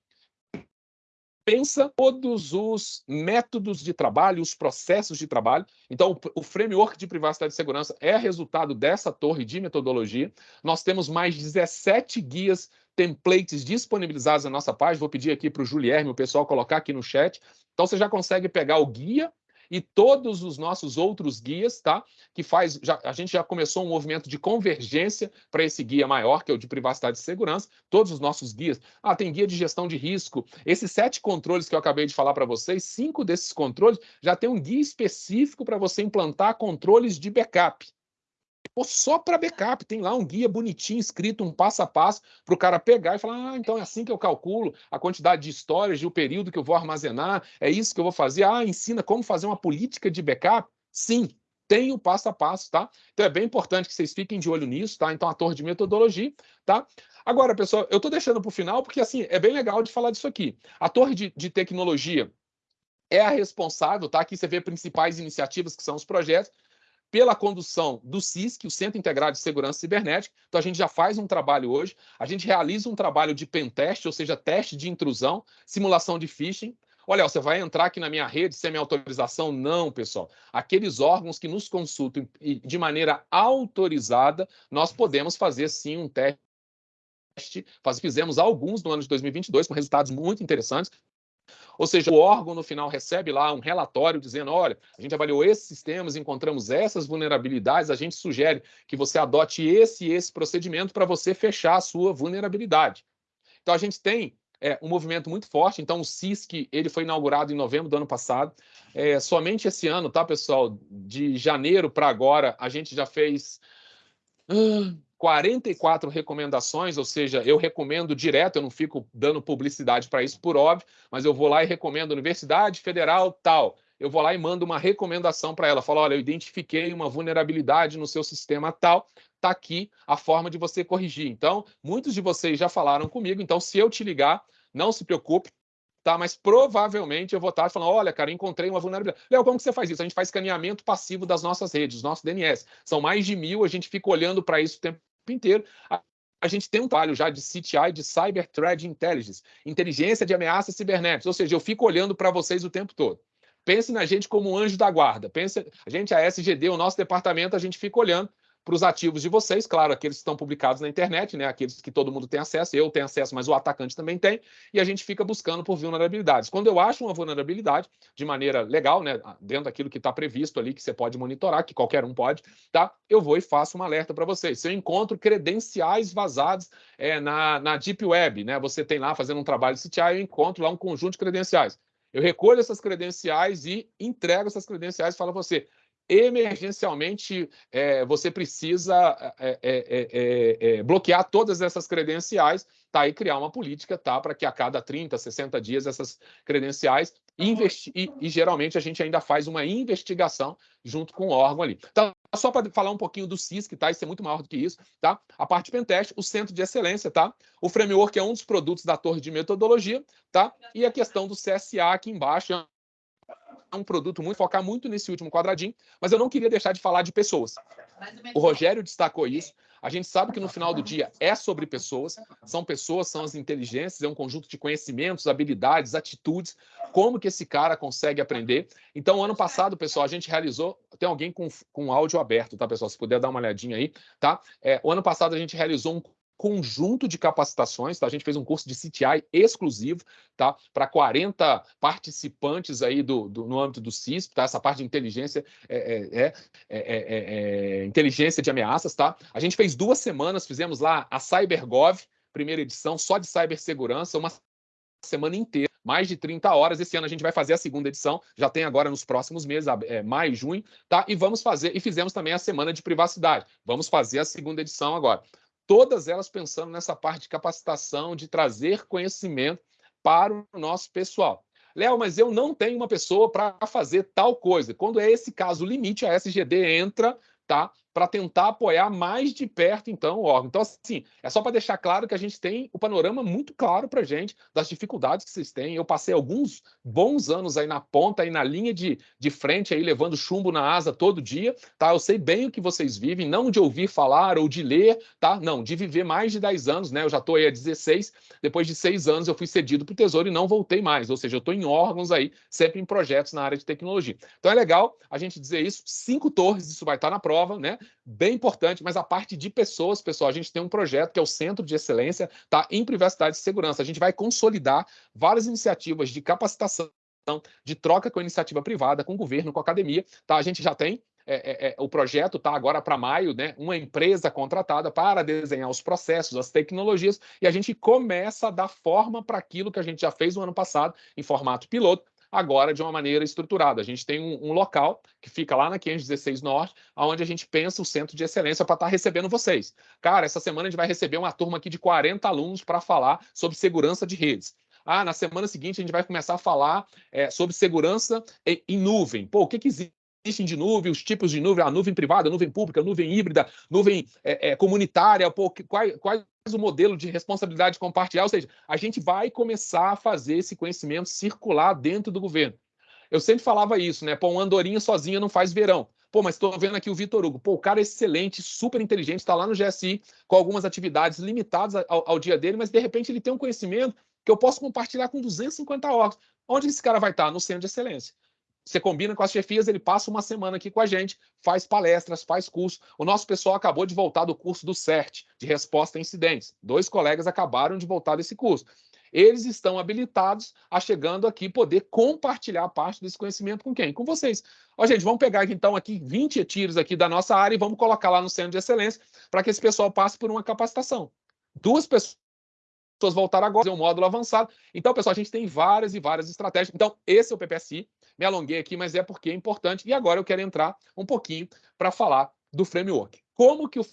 pensa todos os métodos de trabalho, os processos de trabalho. Então, o framework de privacidade e segurança é resultado dessa torre de metodologia. Nós temos mais 17 guias templates disponibilizados na nossa página. Vou pedir aqui para o Julierme, o pessoal, colocar aqui no chat. Então, você já consegue pegar o guia e todos os nossos outros guias, tá? Que faz, já, a gente já começou um movimento de convergência para esse guia maior, que é o de privacidade e segurança. Todos os nossos guias. Ah, tem guia de gestão de risco. Esses sete controles que eu acabei de falar para vocês, cinco desses controles já tem um guia específico para você implantar controles de backup. Pô, só para backup, tem lá um guia bonitinho, escrito um passo a passo, para o cara pegar e falar: ah, então é assim que eu calculo a quantidade de histórias, o período que eu vou armazenar, é isso que eu vou fazer. Ah, ensina como fazer uma política de backup? Sim, tem o passo a passo, tá? Então é bem importante que vocês fiquem de olho nisso, tá? Então a torre de metodologia, tá? Agora, pessoal, eu estou deixando para o final porque assim é bem legal de falar disso aqui. A torre de, de tecnologia é a responsável, tá? Aqui você vê principais iniciativas que são os projetos pela condução do CISC, o Centro Integrado de Segurança Cibernética. Então, a gente já faz um trabalho hoje. A gente realiza um trabalho de pentest, ou seja, teste de intrusão, simulação de phishing. Olha, você vai entrar aqui na minha rede sem minha autorização? Não, pessoal. Aqueles órgãos que nos consultam de maneira autorizada, nós podemos fazer sim um teste. Fizemos alguns no ano de 2022 com resultados muito interessantes. Ou seja, o órgão no final recebe lá um relatório dizendo: olha, a gente avaliou esses sistemas, encontramos essas vulnerabilidades, a gente sugere que você adote esse e esse procedimento para você fechar a sua vulnerabilidade. Então a gente tem é, um movimento muito forte. Então, o CISC ele foi inaugurado em novembro do ano passado. É, somente esse ano, tá, pessoal? De janeiro para agora, a gente já fez. Uh, 44 recomendações, ou seja, eu recomendo direto, eu não fico dando publicidade para isso por óbvio, mas eu vou lá e recomendo Universidade Federal tal. Eu vou lá e mando uma recomendação para ela. Falo, olha, eu identifiquei uma vulnerabilidade no seu sistema tal, está aqui a forma de você corrigir. Então, muitos de vocês já falaram comigo, então se eu te ligar, não se preocupe, tá? Mas provavelmente eu vou estar falando, olha, cara, encontrei uma vulnerabilidade. Léo, como que você faz isso? A gente faz escaneamento passivo das nossas redes, dos nossos DNS. São mais de mil, a gente fica olhando para isso o tempo inteiro. a gente tem um trabalho já de CTI, de Cyber Threat Intelligence, inteligência de ameaças cibernéticas, ou seja, eu fico olhando para vocês o tempo todo. Pense na gente como um anjo da guarda. Pense, a gente, a SGD, o nosso departamento, a gente fica olhando para os ativos de vocês, claro, aqueles que estão publicados na internet, né? Aqueles que todo mundo tem acesso, eu tenho acesso, mas o atacante também tem, e a gente fica buscando por vulnerabilidades. Quando eu acho uma vulnerabilidade, de maneira legal, né? Dentro daquilo que está previsto ali, que você pode monitorar, que qualquer um pode, tá? Eu vou e faço um alerta para vocês. Se eu encontro credenciais vazados é, na, na Deep Web, né? Você tem lá fazendo um trabalho de CTI, eu encontro lá um conjunto de credenciais. Eu recolho essas credenciais e entrego essas credenciais e falo a você, emergencialmente é, você precisa é, é, bloquear todas essas credenciais, tá? E criar uma política, tá? Para que a cada 30, 60 dias essas credenciais investi e, e, geralmente a gente ainda faz uma investigação junto com o órgão ali. Então, só para falar um pouquinho do CISC, tá? Isso é muito maior do que isso, tá? A parte Pentest, o centro de excelência, tá? O framework é um dos produtos da torre de metodologia, tá? E a questão do CSA aqui embaixo um produto muito, focar muito nesse último quadradinho, mas eu não queria deixar de falar de pessoas. O Rogério destacou isso. A gente sabe que no final do dia é sobre pessoas, são pessoas, são as inteligências, é um conjunto de conhecimentos, habilidades, atitudes, como que esse cara consegue aprender. Então, ano passado, pessoal, a gente realizou, tem alguém com, com áudio aberto, tá, pessoal? Se puder dar uma olhadinha aí, tá? É, o ano passado a gente realizou um conjunto de capacitações, tá? A gente fez um curso de CTI exclusivo, tá? Para 40 participantes aí do, do, no âmbito do CISP, tá? Essa parte de inteligência é, é, é, inteligência de ameaças, tá? A gente fez duas semanas, fizemos lá a CyberGov, primeira edição, só de cibersegurança, uma semana inteira, mais de 30 horas. Esse ano a gente vai fazer a segunda edição, já tem agora nos próximos meses, é, maio, junho, tá? E vamos fazer, e fizemos também a semana de privacidade. Vamos fazer a segunda edição agora todas elas pensando nessa parte de capacitação, de trazer conhecimento para o nosso pessoal. Léo, mas eu não tenho uma pessoa para fazer tal coisa. Quando é esse caso limite, a SGD entra tá? Para tentar apoiar mais de perto, então, o órgão. Então, assim, é só para deixar claro que a gente tem o panorama muito claro para a gente das dificuldades que vocês têm. Eu passei alguns bons anos aí na ponta, aí na linha de, de frente, aí levando chumbo na asa todo dia, tá? Eu sei bem o que vocês vivem, não de ouvir falar ou de ler, tá? Não, de viver mais de 10 anos, né? Eu já estou aí há 16, depois de seis anos eu fui cedido para o Tesouro e não voltei mais, ou seja, eu estou em órgãos aí, sempre em projetos na área de tecnologia. Então é legal a gente dizer isso, cinco torres, isso vai estar na prova, prova, né? Bem importante, mas a parte de pessoas, pessoal, a gente tem um projeto que é o Centro de Excelência tá, em Privacidade e Segurança. A gente vai consolidar várias iniciativas de capacitação, de troca com a iniciativa privada, com o governo, com a academia. Tá? A gente já tem é, é, é, o projeto está agora para maio, né? Uma empresa contratada para desenhar os processos, as tecnologias, e a gente começa a dar forma para aquilo que a gente já fez no ano passado, em formato piloto, agora de uma maneira estruturada. A gente tem um, um local que fica lá na 516 Norte, onde a gente pensa o centro de excelência para estar tá recebendo vocês. Cara, essa semana a gente vai receber uma turma aqui de 40 alunos para falar sobre segurança de redes. Ah, na semana seguinte a gente vai começar a falar é, sobre segurança em, em nuvem. Pô, o que, que existe? Existem de nuvem, os tipos de nuvem, a nuvem privada, a nuvem pública, a nuvem híbrida, nuvem é, é, comunitária, pô, quais, quais o modelo de responsabilidade compartilhada, ou seja, a gente vai começar a fazer esse conhecimento circular dentro do governo. Eu sempre falava isso, né? Pô, um andorinha sozinha não faz verão. Pô, mas estou vendo aqui o Vitor Hugo. Pô, o cara é excelente, super inteligente, está lá no GSI com algumas atividades limitadas ao, ao, dia dele, mas de repente ele tem um conhecimento que eu posso compartilhar com 250 órgãos. Onde esse cara vai estar? No centro de excelência. Você combina com as chefias, ele passa uma semana aqui com a gente, faz palestras, faz curso. O nosso pessoal acabou de voltar do curso do CERT, de resposta a incidentes. Dois colegas acabaram de voltar desse curso. Eles estão habilitados a chegando aqui poder compartilhar parte desse conhecimento com quem? Com vocês. Ó, gente, vamos pegar então aqui 20 tiros aqui da nossa área e vamos colocar lá no centro de excelência para que esse pessoal passe por uma capacitação. Duas pessoas pessoas voltaram agora, fazer um módulo avançado. Então, pessoal, a gente tem várias e várias estratégias. Então, esse é o PPSI. Me alonguei aqui, mas é porque é importante. E agora eu quero entrar um pouquinho para falar do framework. Como que o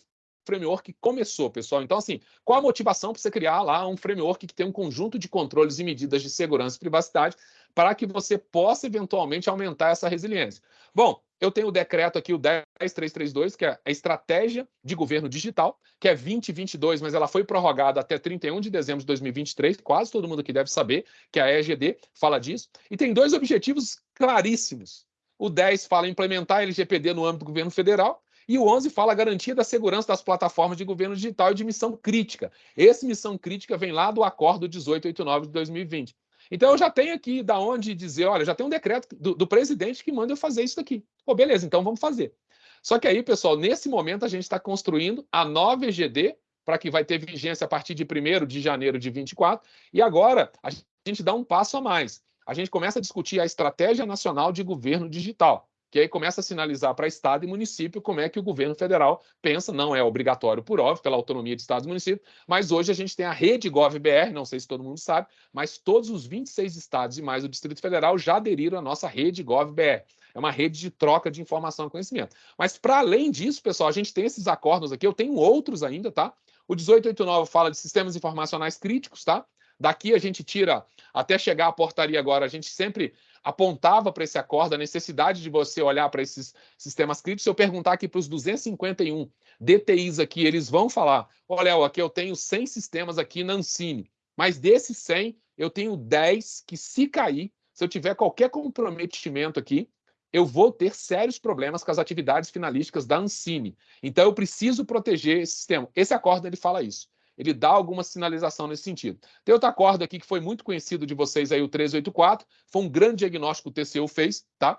framework começou, pessoal? Então, assim, qual a motivação para você criar lá um framework que tem um conjunto de controles e medidas de segurança e privacidade para que você possa eventualmente aumentar essa resiliência? Bom, eu tenho o decreto aqui, o 10332, que é a estratégia de governo digital, que é 2022, mas ela foi prorrogada até 31 de dezembro de 2023, quase todo mundo aqui deve saber que a EGD fala disso, e tem dois objetivos claríssimos. O 10 fala em implementar a LGPD no âmbito do governo federal, E o 11 fala garantia da segurança das plataformas de governo digital e de missão crítica. Esse missão crítica vem lá do acordo 1889 de 2020. Então eu já tenho aqui da onde dizer, olha, já tem um decreto do, do presidente que manda eu fazer isso daqui. Pô, beleza, então vamos fazer. Só que aí, pessoal, nesse momento a gente está construindo a nova EGD para que vai ter vigência a partir de 1 de janeiro de 24. E agora a gente dá um passo a mais. A gente começa a discutir a Estratégia Nacional de Governo Digital que aí começa a sinalizar para Estado e município como é que o governo federal pensa, não é obrigatório por óbvio, pela autonomia de Estados e municípios, mas hoje a gente tem a rede GovBR, não sei se todo mundo sabe, mas todos os 26 estados e mais o Distrito Federal já aderiram à nossa rede GovBR. É uma rede de troca de informação e conhecimento. Mas, para além disso, pessoal, a gente tem esses acordos aqui, eu tenho outros ainda, tá? O 1889 fala de sistemas informacionais críticos, tá? Daqui a gente tira, até chegar à portaria agora, a gente sempre apontava para esse acordo a necessidade de você olhar para esses sistemas críticos. Se eu perguntar aqui para os 251 DTIs aqui, eles vão falar: olha, aqui eu tenho 100 sistemas aqui na Ancine, mas desses 100, eu tenho 10 que, se cair, se eu tiver qualquer comprometimento aqui, eu vou ter sérios problemas com as atividades finalísticas da Ancine. Então, eu preciso proteger esse sistema. Esse acordo ele fala isso ele dá alguma sinalização nesse sentido. Tem outro acordo aqui que foi muito conhecido de vocês aí, o 384, foi um grande diagnóstico que o TCU fez, tá?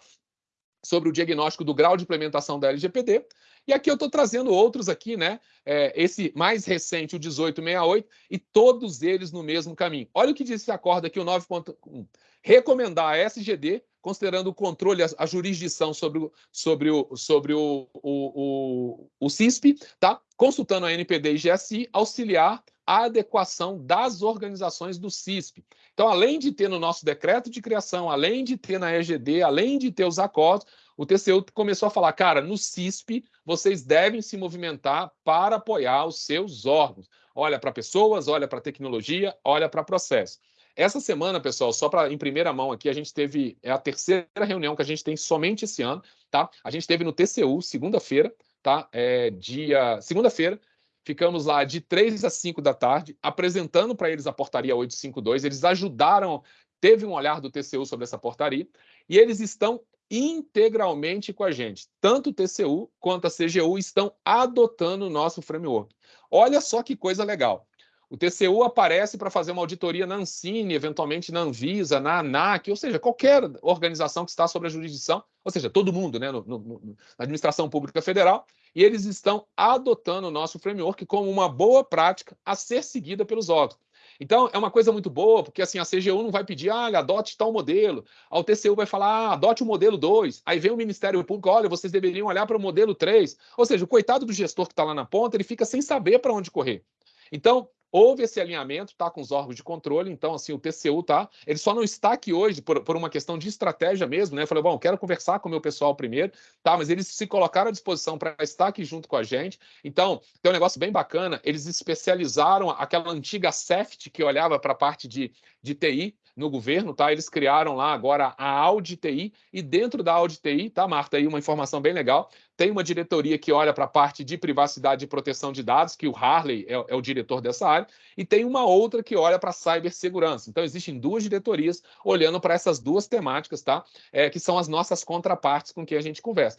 Sobre o diagnóstico do grau de implementação da LGPD. E aqui eu estou trazendo outros aqui, né? É, esse mais recente, o 1868, e todos eles no mesmo caminho. Olha o que diz esse acordo aqui, o 9.1. Recomendar a SGD considerando o controle, a, a jurisdição sobre o, sobre o, sobre o, o, o, o CISP, tá? consultando a NPD e GSI, auxiliar a adequação das organizações do CISP. Então, além de ter no nosso decreto de criação, além de ter na EGD, além de ter os acordos, o TCU começou a falar, cara, no CISP vocês devem se movimentar para apoiar os seus órgãos. Olha para pessoas, olha para tecnologia, olha para processo. Essa semana, pessoal, só para em primeira mão aqui, a gente teve é a terceira reunião que a gente tem somente esse ano, tá? A gente teve no TCU segunda-feira, tá? É dia segunda-feira. Ficamos lá de 3 às 5 da tarde, apresentando para eles a portaria 852. Eles ajudaram, teve um olhar do TCU sobre essa portaria, e eles estão integralmente com a gente. Tanto o TCU quanto a CGU estão adotando o nosso framework. Olha só que coisa legal. O TCU aparece para fazer uma auditoria na Ancine, eventualmente na Anvisa, na ANAC, ou seja, qualquer organização que está sob a jurisdição, ou seja, todo mundo, né, no, no, na administração pública federal, e eles estão adotando o nosso framework como uma boa prática a ser seguida pelos órgãos. Então, é uma coisa muito boa, porque assim, a CGU não vai pedir, ah, adote tal modelo. A TCU vai falar, ah, adote o modelo 2. Aí vem o Ministério Público, olha, vocês deveriam olhar para o modelo 3. Ou seja, o coitado do gestor que está lá na ponta, ele fica sem saber para onde correr. Então, Houve esse alinhamento, tá, com os órgãos de controle, então, assim, o TCU, tá, ele só não está aqui hoje por, por uma questão de estratégia mesmo, né, eu falei, bom, quero conversar com o meu pessoal primeiro, tá, mas eles se colocaram à disposição para estar aqui junto com a gente, então, tem um negócio bem bacana, eles especializaram aquela antiga CEFT que olhava para a parte de, de TI, no governo, tá? Eles criaram lá agora a Audi TI e dentro da Audi TI, tá, Marta, aí uma informação bem legal, tem uma diretoria que olha para a parte de privacidade e proteção de dados, que o Harley é, é o diretor dessa área, e tem uma outra que olha para cibersegurança. Então, existem duas diretorias olhando para essas duas temáticas, tá? É, que são as nossas contrapartes com quem a gente conversa.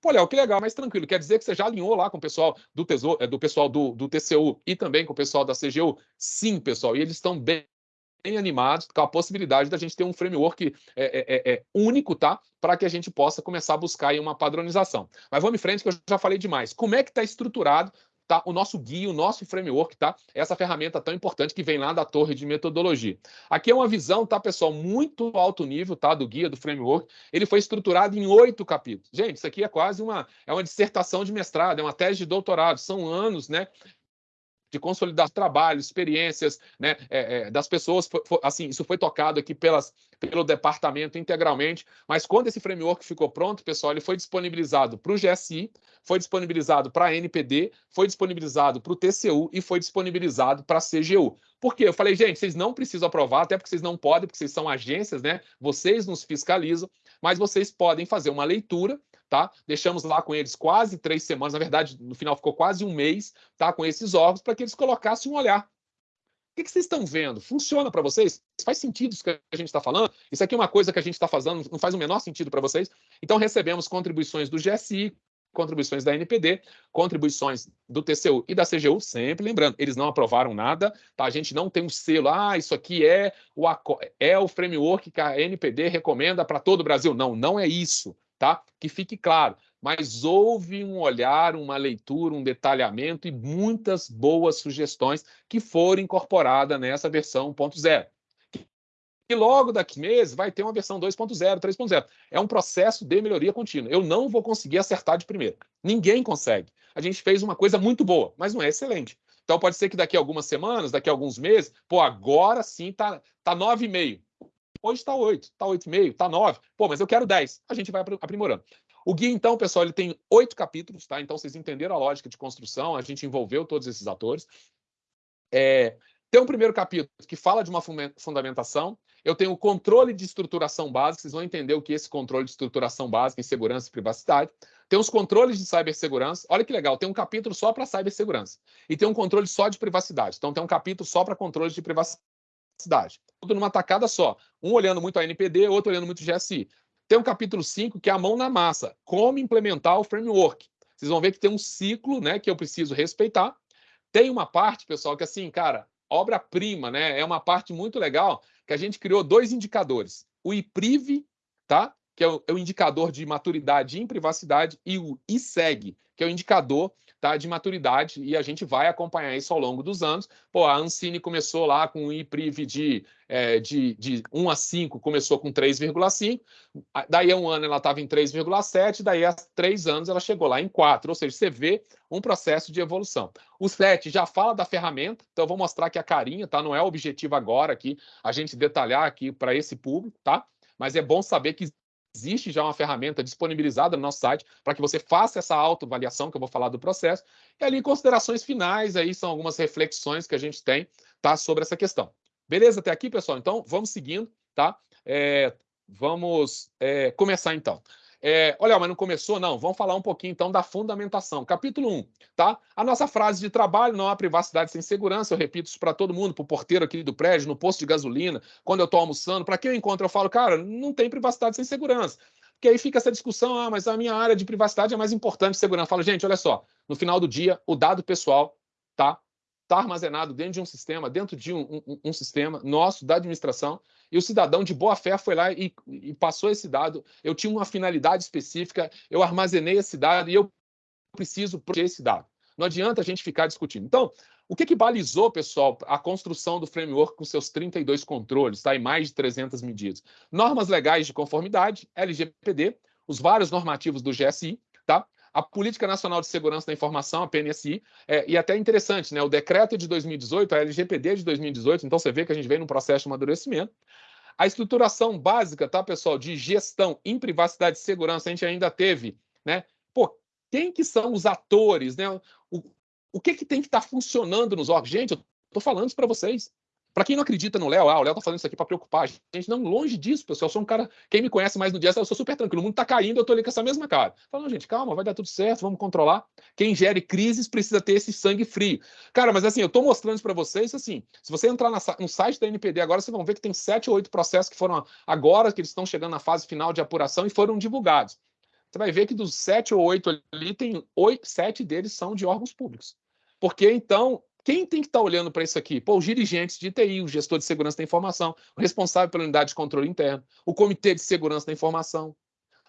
Pô, Léo, que legal, mas tranquilo. Quer dizer que você já alinhou lá com o pessoal do, tesouro, é, do pessoal do, do TCU e também com o pessoal da CGU? Sim, pessoal, e eles estão bem bem animados com a possibilidade da gente ter um framework é, é, é, é único, tá? Para que a gente possa começar a buscar uma padronização. Mas vamos em frente, que eu já falei demais. Como é que está estruturado tá? o nosso guia, o nosso framework, tá? Essa ferramenta tão importante que vem lá da torre de metodologia. Aqui é uma visão, tá, pessoal, muito alto nível, tá? Do guia, do framework. Ele foi estruturado em oito capítulos. Gente, isso aqui é quase uma, é uma dissertação de mestrado, é uma tese de doutorado. São anos, né? De consolidar trabalho, experiências né, é, é, das pessoas. Foi, foi, assim, isso foi tocado aqui pelas, pelo departamento integralmente, mas quando esse framework ficou pronto, pessoal, ele foi disponibilizado para o GSI, foi disponibilizado para a NPD, foi disponibilizado para o TCU e foi disponibilizado para a CGU. Por quê? Eu falei, gente, vocês não precisam aprovar, até porque vocês não podem, porque vocês são agências, né? Vocês nos fiscalizam, mas vocês podem fazer uma leitura tá? Deixamos lá com eles quase três semanas, na verdade, no final ficou quase um mês, tá? Com esses órgãos, para que eles colocassem um olhar. O que, que vocês estão vendo? Funciona para vocês? Faz sentido isso que a gente está falando? Isso aqui é uma coisa que a gente está fazendo, não faz o menor sentido para vocês? Então, recebemos contribuições do GSI, contribuições da NPD, contribuições do TCU e da CGU, sempre lembrando, eles não aprovaram nada, tá? A gente não tem um selo, ah, isso aqui é o, é o framework que a NPD recomenda para todo o Brasil. Não, não é isso, tá? Que fique claro. Mas houve um olhar, uma leitura, um detalhamento e muitas boas sugestões que foram incorporadas nessa versão 1.0. E logo daqui meses vai ter uma versão 2.0, 3.0. É um processo de melhoria contínua. Eu não vou conseguir acertar de primeira. Ninguém consegue. A gente fez uma coisa muito boa, mas não é excelente. Então pode ser que daqui a algumas semanas, daqui a alguns meses, pô, agora sim tá, tá 9,5. Hoje está 8, está 8,5, está 9. Pô, mas eu quero 10. A gente vai aprimorando. O guia, então, pessoal, ele tem oito capítulos, tá? Então, vocês entenderam a lógica de construção, a gente envolveu todos esses atores. É, tem um primeiro capítulo que fala de uma fundamentação. Eu tenho o controle de estruturação básica, vocês vão entender o que é esse controle de estruturação básica em segurança e privacidade. Tem os controles de cibersegurança. Olha que legal, tem um capítulo só para cibersegurança. E tem um controle só de privacidade. Então, tem um capítulo só para controle de privacidade. Tudo numa tacada só. Um olhando muito a NPD, outro olhando muito o GSI. Tem um capítulo 5 que é a mão na massa. Como implementar o framework. Vocês vão ver que tem um ciclo né, que eu preciso respeitar. Tem uma parte, pessoal, que assim, cara, obra-prima, né? É uma parte muito legal que a gente criou dois indicadores. O IPRIV, tá? Que é o, é o indicador de maturidade em privacidade, e o ISEG, que é o indicador tá, de maturidade, e a gente vai acompanhar isso ao longo dos anos. Pô, a Ancine começou lá com um IPRIV de, é, de, de 1 a 5, começou com 3,5, daí a um ano ela estava em 3,7, daí a três anos ela chegou lá em 4, ou seja, você vê um processo de evolução. O SLET já fala da ferramenta, então eu vou mostrar aqui a carinha, tá? Não é o objetivo agora aqui a gente detalhar aqui para esse público, tá? Mas é bom saber que existe já uma ferramenta disponibilizada no nosso site para que você faça essa autoavaliação que eu vou falar do processo. E ali, considerações finais, aí são algumas reflexões que a gente tem tá, sobre essa questão. Beleza até aqui, pessoal? Então, vamos seguindo, tá? É, vamos é, começar então. É, olha, mas não começou? Não. Vamos falar um pouquinho então da fundamentação. Capítulo 1, tá? A nossa frase de trabalho não há privacidade sem segurança. Eu repito isso para todo mundo, para o porteiro aqui do prédio, no posto de gasolina, quando eu estou almoçando. Para quem eu encontro, eu falo, cara, não tem privacidade sem segurança. Porque aí fica essa discussão, ah, mas a minha área de privacidade é mais importante que segurança. Eu falo, gente, olha só, no final do dia, o dado pessoal, tá? Está armazenado dentro de um sistema, dentro de um, um, um, sistema nosso, da administração, e o cidadão de boa fé foi lá e, e, passou esse dado. Eu tinha uma finalidade específica, eu armazenei esse dado e eu preciso proteger esse dado. Não adianta a gente ficar discutindo. Então, o que, que balizou, pessoal, a construção do framework com seus 32 controles, tá? e mais de 300 medidas? Normas legais de conformidade, LGPD, os vários normativos do GSI, tá? A Política Nacional de Segurança da Informação, a PNSI, é, e até interessante, né? O decreto de 2018, a LGPD de 2018, então você vê que a gente vem num processo de amadurecimento. A estruturação básica, tá, pessoal, de gestão em privacidade e segurança, a gente ainda teve, né? Pô, quem que são os atores, né? O, o que que tem que estar tá funcionando nos órgãos? Gente, eu tô falando isso para vocês. Para quem não acredita no Léo, ah, o Léo tá falando isso aqui para preocupar a gente. Não, longe disso, pessoal. Eu sou um cara. Quem me conhece mais no dia, eu sou super tranquilo. O mundo tá caindo, eu tô ali com essa mesma cara. Fala, não, gente, calma, vai dar tudo certo, vamos controlar. Quem gere crises precisa ter esse sangue frio. Cara, mas assim, eu tô mostrando isso para vocês, assim, se você entrar no site da NPD agora, vocês vão ver que tem sete ou oito processos que foram agora, que eles estão chegando na fase final de apuração e foram divulgados. Você vai ver que dos sete ou oito ali, tem oito, sete deles são de órgãos públicos. Porque então quem tem que estar tá olhando para isso aqui? Pô, os dirigentes de TI, o gestor de segurança da informação, o responsável pela unidade de controle interno, o comitê de segurança da informação,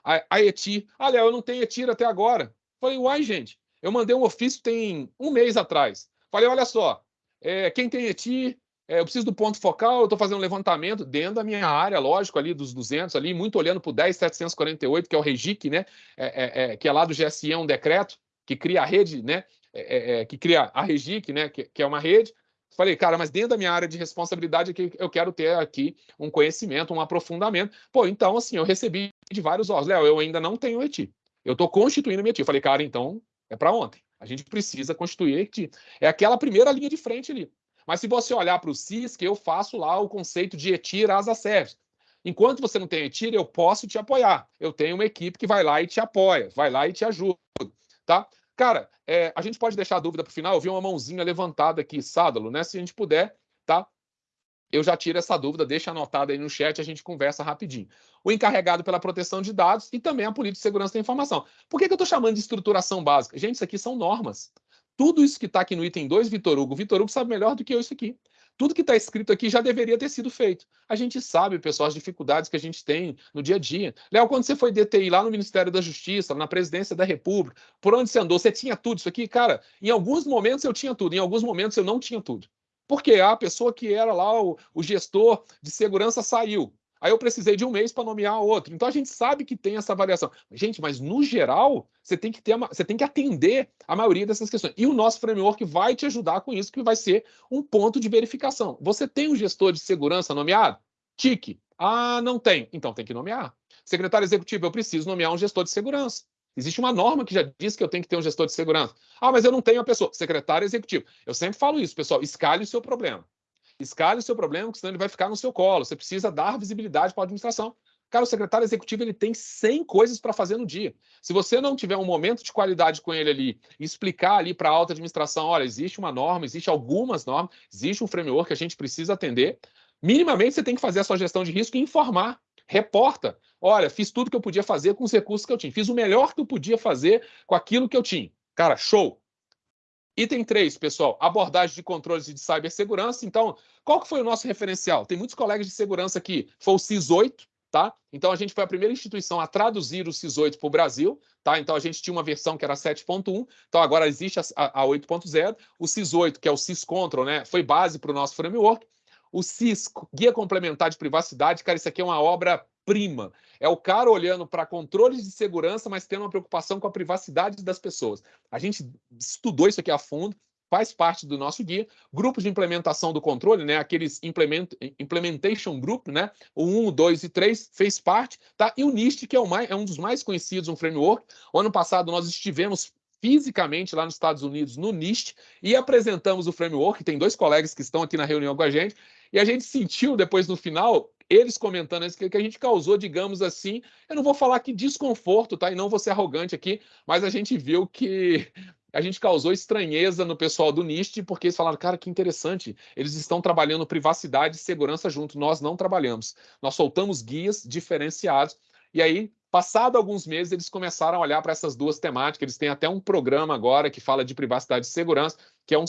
a, a ETI. Ah, Léo, eu não tenho ETIR até agora. Falei, uai, gente, eu mandei um ofício tem um mês atrás. Falei, olha só, é, quem tem ETI, é, eu preciso do ponto focal, eu estou fazendo um levantamento dentro da minha área, lógico, ali dos 200, ali, muito olhando para o 10748, que é o REGIC, né, é, é, é, que é lá do GSE, é um decreto que cria a rede né, é, é, é, que cria a Regic, né, que, que, é uma rede. Falei, cara, mas dentro da minha área de responsabilidade aqui, eu quero ter aqui um conhecimento, um aprofundamento. Pô, então, assim, eu recebi de vários órgãos. Léo, eu ainda não tenho ETI. Eu estou constituindo minha ETI. Falei, cara, então é para ontem. A gente precisa constituir a ETI. É aquela primeira linha de frente ali. Mas se você olhar para o CISC, eu faço lá o conceito de ETIR asa service. Enquanto você não tem ETIR, eu posso te apoiar. Eu tenho uma equipe que vai lá e te apoia, vai lá e te ajuda, tá? Cara, é, a gente pode deixar a dúvida para o final. Eu vi uma mãozinha levantada aqui, Sádalo, né? Se a gente puder, tá? eu já tiro essa dúvida, deixa anotado aí no chat, a gente conversa rapidinho. O encarregado pela proteção de dados e também a política de segurança da informação. Por que, que eu estou chamando de estruturação básica? Gente, isso aqui são normas. Tudo isso que está aqui no item 2, Vitor Hugo, Vitor Hugo sabe melhor do que eu isso aqui. Tudo que está escrito aqui já deveria ter sido feito. A gente sabe, pessoal, as dificuldades que a gente tem no dia a dia. Léo, quando você foi DTI lá no Ministério da Justiça, na Presidência da República, por onde você andou, você tinha tudo isso aqui? Cara, em alguns momentos eu tinha tudo, em alguns momentos eu não tinha tudo. Porque a pessoa que era lá o, o gestor de segurança saiu. Aí eu precisei de um mês para nomear outro. Então a gente sabe que tem essa variação. Gente, mas no geral, você tem que ter uma, você tem que atender a maioria dessas questões. E o nosso framework vai te ajudar com isso, que vai ser um ponto de verificação. Você tem um gestor de segurança nomeado? Tique. Ah, não tem. Então tem que nomear. Secretário executivo, eu preciso nomear um gestor de segurança. Existe uma norma que já diz que eu tenho que ter um gestor de segurança. Ah, mas eu não tenho a pessoa. Secretário executivo. Eu sempre falo isso, pessoal. Escale o seu problema. Escale o seu problema, senão ele vai ficar no seu colo. Você precisa dar visibilidade para a administração. Cara, o secretário executivo ele tem 100 coisas para fazer no dia. Se você não tiver um momento de qualidade com ele ali, explicar ali para a alta administração, olha, existe uma norma, existe algumas normas, existe um framework que a gente precisa atender, minimamente você tem que fazer a sua gestão de risco e informar, reporta. Olha, fiz tudo que eu podia fazer com os recursos que eu tinha. Fiz o melhor que eu podia fazer com aquilo que eu tinha. Cara, show. Item 3, pessoal, abordagem de controles de cibersegurança. Então, qual que foi o nosso referencial? Tem muitos colegas de segurança aqui, foi o CIS 8, tá? Então, a gente foi a primeira instituição a traduzir o CIS 8 para o Brasil, tá? Então, a gente tinha uma versão que era 7.1, então agora existe a, a 8.0. O CIS 8, que é o CIS Control, né, foi base para o nosso framework. O CIS, Guia Complementar de Privacidade, cara, isso aqui é uma obra prima. É o cara olhando para controles de segurança, mas tendo uma preocupação com a privacidade das pessoas. A gente estudou isso aqui a fundo, faz parte do nosso guia. Grupos de implementação do controle, né? Aqueles implement, implementation group, né? O 1, o 2 e 3 fez parte, tá? E o NIST, que é, o mais, é um dos mais conhecidos, um framework. O ano passado nós estivemos fisicamente lá nos Estados Unidos, no NIST, e apresentamos o framework. Tem dois colegas que estão aqui na reunião com a gente, e a gente sentiu depois no final eles comentando isso, que, a gente causou, digamos assim, eu não vou falar que desconforto, tá? E não vou ser arrogante aqui, mas a gente viu que a gente causou estranheza no pessoal do NIST, porque eles falaram, cara, que interessante, eles estão trabalhando privacidade e segurança junto, nós não trabalhamos. Nós soltamos guias diferenciados, e aí, passado alguns meses, eles começaram a olhar para essas duas temáticas, eles têm até um programa agora que fala de privacidade e segurança, que é um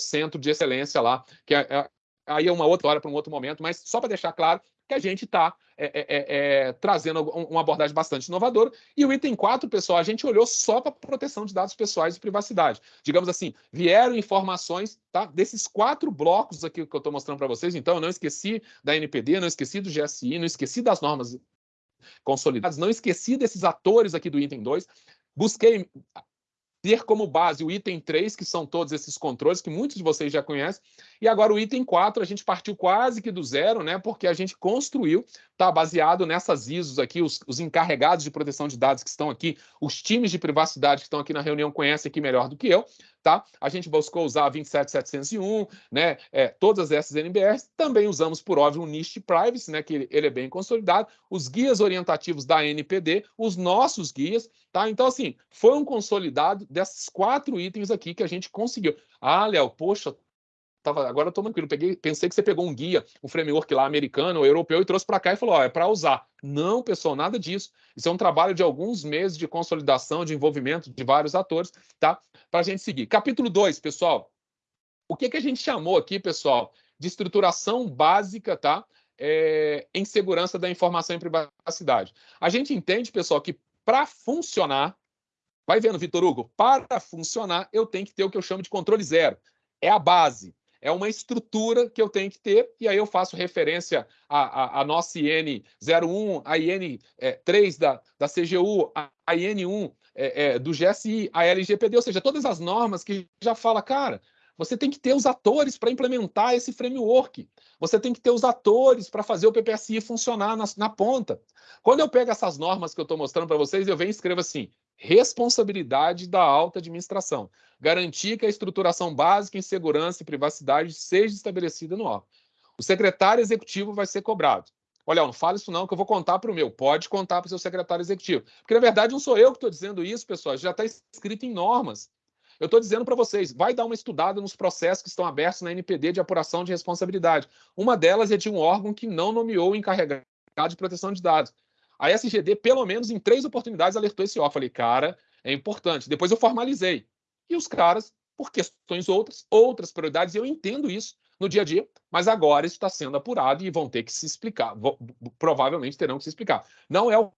centro de excelência lá, que é, é aí é uma outra hora para um outro momento, mas só para deixar claro que a gente está é, é, é, é trazendo uma abordagem bastante inovadora. E o item 4, pessoal, a gente olhou só para proteção de dados pessoais e privacidade. Digamos assim, vieram informações tá, desses quatro blocos aqui que eu estou mostrando para vocês. Então, eu não esqueci da NPD, não esqueci do GSI, não esqueci das normas consolidadas, não esqueci desses atores aqui do item 2. Busquei ter como base o item 3, que são todos esses controles que muitos de vocês já conhecem, e agora o item 4, a gente partiu quase que do zero, né? Porque a gente construiu, tá baseado nessas ISOs aqui, os, os encarregados de proteção de dados que estão aqui, os times de privacidade que estão aqui na reunião conhecem aqui melhor do que eu, tá? A gente buscou usar a 27701, né? É, todas essas NBRs. Também usamos, por óbvio, o NIST Privacy, né? Que ele, é bem consolidado. Os guias orientativos da NPD, os nossos guias, tá? Então, assim, foi um consolidado desses quatro itens aqui que a gente conseguiu. Ah, Léo, poxa, tava, agora tô tranquilo. Peguei, pensei que você pegou um guia, um framework lá americano ou europeu e trouxe para cá e falou: ó, é para usar. Não, pessoal, nada disso. Isso é um trabalho de alguns meses de consolidação, de envolvimento de vários atores, tá? Para a gente seguir. Capítulo 2, pessoal. O que, que a gente chamou aqui, pessoal, de estruturação básica, tá? É, em segurança da informação e privacidade. A gente entende, pessoal, que para funcionar, vai vendo, Vitor Hugo, para funcionar, eu tenho que ter o que eu chamo de controle zero. É a base é uma estrutura que eu tenho que ter, e aí eu faço referência à, à, à nossa IN 01, a IN é, 3 da, da CGU, a, a IN 1 é, é, do GSI, a LGPD, ou seja, todas as normas que já fala, cara, você tem que ter os atores para implementar esse framework. Você tem que ter os atores para fazer o PPSI funcionar na, na, ponta. Quando eu pego essas normas que eu estou mostrando para vocês, eu venho e escrevo assim: responsabilidade da alta administração. Garantir que a estruturação básica em segurança e privacidade seja estabelecida no órgão. O secretário executivo vai ser cobrado. Olha, não fala isso não, que eu vou contar para o meu. Pode contar para o seu secretário executivo. Porque, na verdade, não sou eu que estou dizendo isso, pessoal. Já está escrito em normas. Eu estou dizendo para vocês, vai dar uma estudada nos processos que estão abertos na NPD de apuração de responsabilidade. Uma delas é de um órgão que não nomeou o encarregado de proteção de dados. A SGD, pelo menos em três oportunidades, alertou esse órgão. Falei, cara, é importante. Depois eu formalizei. E os caras, por questões outras, outras prioridades, eu entendo isso no dia a dia, mas agora isso está sendo apurado e vão ter que se explicar. Provavelmente terão que se explicar. Não é o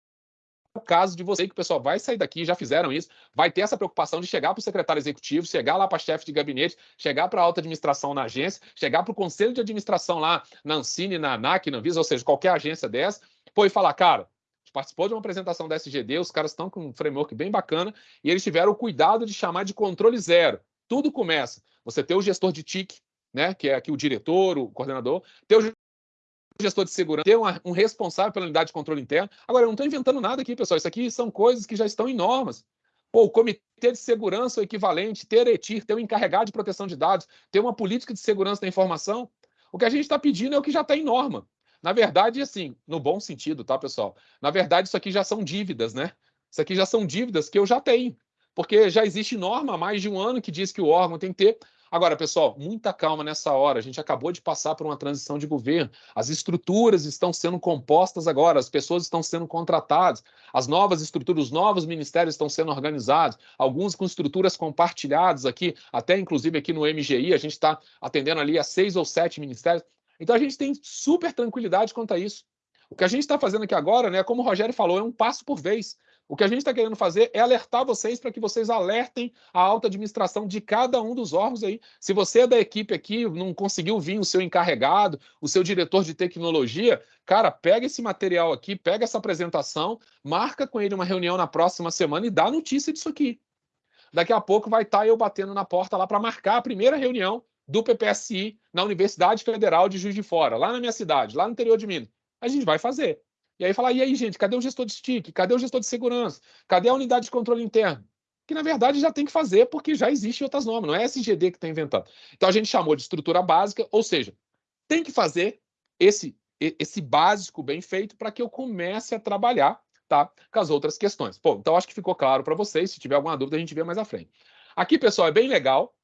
o caso de você que o pessoal vai sair daqui, já fizeram isso, vai ter essa preocupação de chegar para o secretário executivo, chegar lá para chefe de gabinete, chegar para a alta administração na agência, chegar para o conselho de administração lá na Ancine, na ANAC, na Visa, ou seja, qualquer agência dessa, pô, e falar, cara, participou de uma apresentação da SGD, os caras estão com um framework bem bacana e eles tiveram o cuidado de chamar de controle zero. Tudo começa. Você ter o gestor de TIC, né, que é aqui o diretor, o coordenador, ter o gestor de segurança, ter um responsável pela unidade de controle interno. Agora, eu não estou inventando nada aqui, pessoal. Isso aqui são coisas que já estão em normas. Pô, o comitê de segurança o equivalente, ter ETIR, ter um encarregado de proteção de dados, ter uma política de segurança da informação. O que a gente está pedindo é o que já está em norma. Na verdade, assim, no bom sentido, tá, pessoal? Na verdade, isso aqui já são dívidas, né? Isso aqui já são dívidas que eu já tenho. Porque já existe norma há mais de um ano que diz que o órgão tem que ter. Agora, pessoal, muita calma nessa hora. A gente acabou de passar por uma transição de governo. As estruturas estão sendo compostas agora, as pessoas estão sendo contratadas, as novas estruturas, os novos ministérios estão sendo organizados, alguns com estruturas compartilhadas aqui, até inclusive aqui no MGI, a gente está atendendo ali a seis ou sete ministérios. Então a gente tem super tranquilidade quanto a isso. O que a gente está fazendo aqui agora, né, como o Rogério falou, é um passo por vez. O que a gente está querendo fazer é alertar vocês para que vocês alertem a alta administração de cada um dos órgãos aí. Se você é da equipe aqui, não conseguiu vir o seu encarregado, o seu diretor de tecnologia, cara, pega esse material aqui, pega essa apresentação, marca com ele uma reunião na próxima semana e dá notícia disso aqui. Daqui a pouco vai estar tá eu batendo na porta lá para marcar a primeira reunião do PPSI na Universidade Federal de Juiz de Fora, lá na minha cidade, lá no interior de Minas. A gente vai fazer. E aí falar, e aí, gente, cadê o gestor de stick? Cadê o gestor de segurança? Cadê a unidade de controle interno? Que, na verdade, já tem que fazer, porque já existem outras normas, não é SGD que está inventando. Então, a gente chamou de estrutura básica, ou seja, tem que fazer esse, esse básico bem feito para que eu comece a trabalhar tá, com as outras questões. Pô, então, acho que ficou claro para vocês. Se tiver alguma dúvida, a gente vê mais à frente. Aqui, pessoal, é bem legal.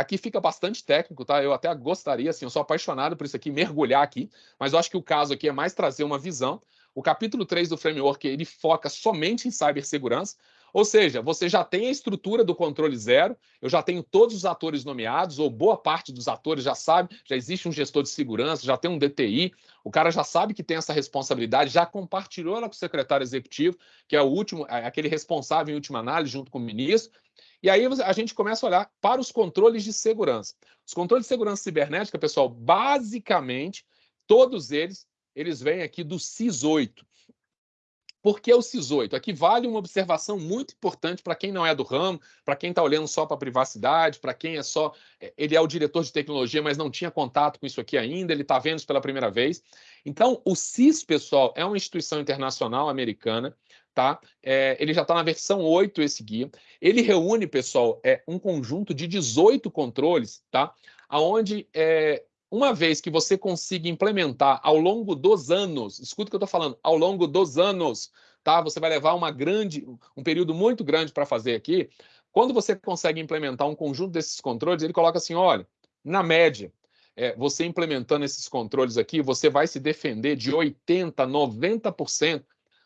Aqui fica bastante técnico, tá? Eu até gostaria, assim, eu sou apaixonado por isso aqui, mergulhar aqui, mas eu acho que o caso aqui é mais trazer uma visão. O capítulo 3 do framework, ele foca somente em cibersegurança, ou seja, você já tem a estrutura do controle zero, eu já tenho todos os atores nomeados, ou boa parte dos atores já sabe, já existe um gestor de segurança, já tem um DTI, o cara já sabe que tem essa responsabilidade, já compartilhou ela com o secretário executivo, que é o último, é aquele responsável em última análise, junto com o ministro, e aí a gente começa a olhar para os controles de segurança. Os controles de segurança cibernética, pessoal, basicamente, todos eles, eles vêm aqui do CIS 8. Por que o CIS 8? Aqui vale uma observação muito importante para quem não é do ramo, para quem está olhando só para a privacidade, para quem é só. É, ele é o diretor de tecnologia, mas não tinha contato com isso aqui ainda, ele está vendo isso pela primeira vez. Então, o CIS, pessoal, é uma instituição internacional americana tá? É, ele já está na versão 8, esse guia. Ele reúne, pessoal, é, um conjunto de 18 controles, tá? Onde, é, uma vez que você consiga implementar ao longo dos anos, escuta o que eu estou falando, ao longo dos anos, tá? Você vai levar uma grande, um período muito grande para fazer aqui. Quando você consegue implementar um conjunto desses controles, ele coloca assim, olha, na média, é, você implementando esses controles aqui, você vai se defender de 80%, 90%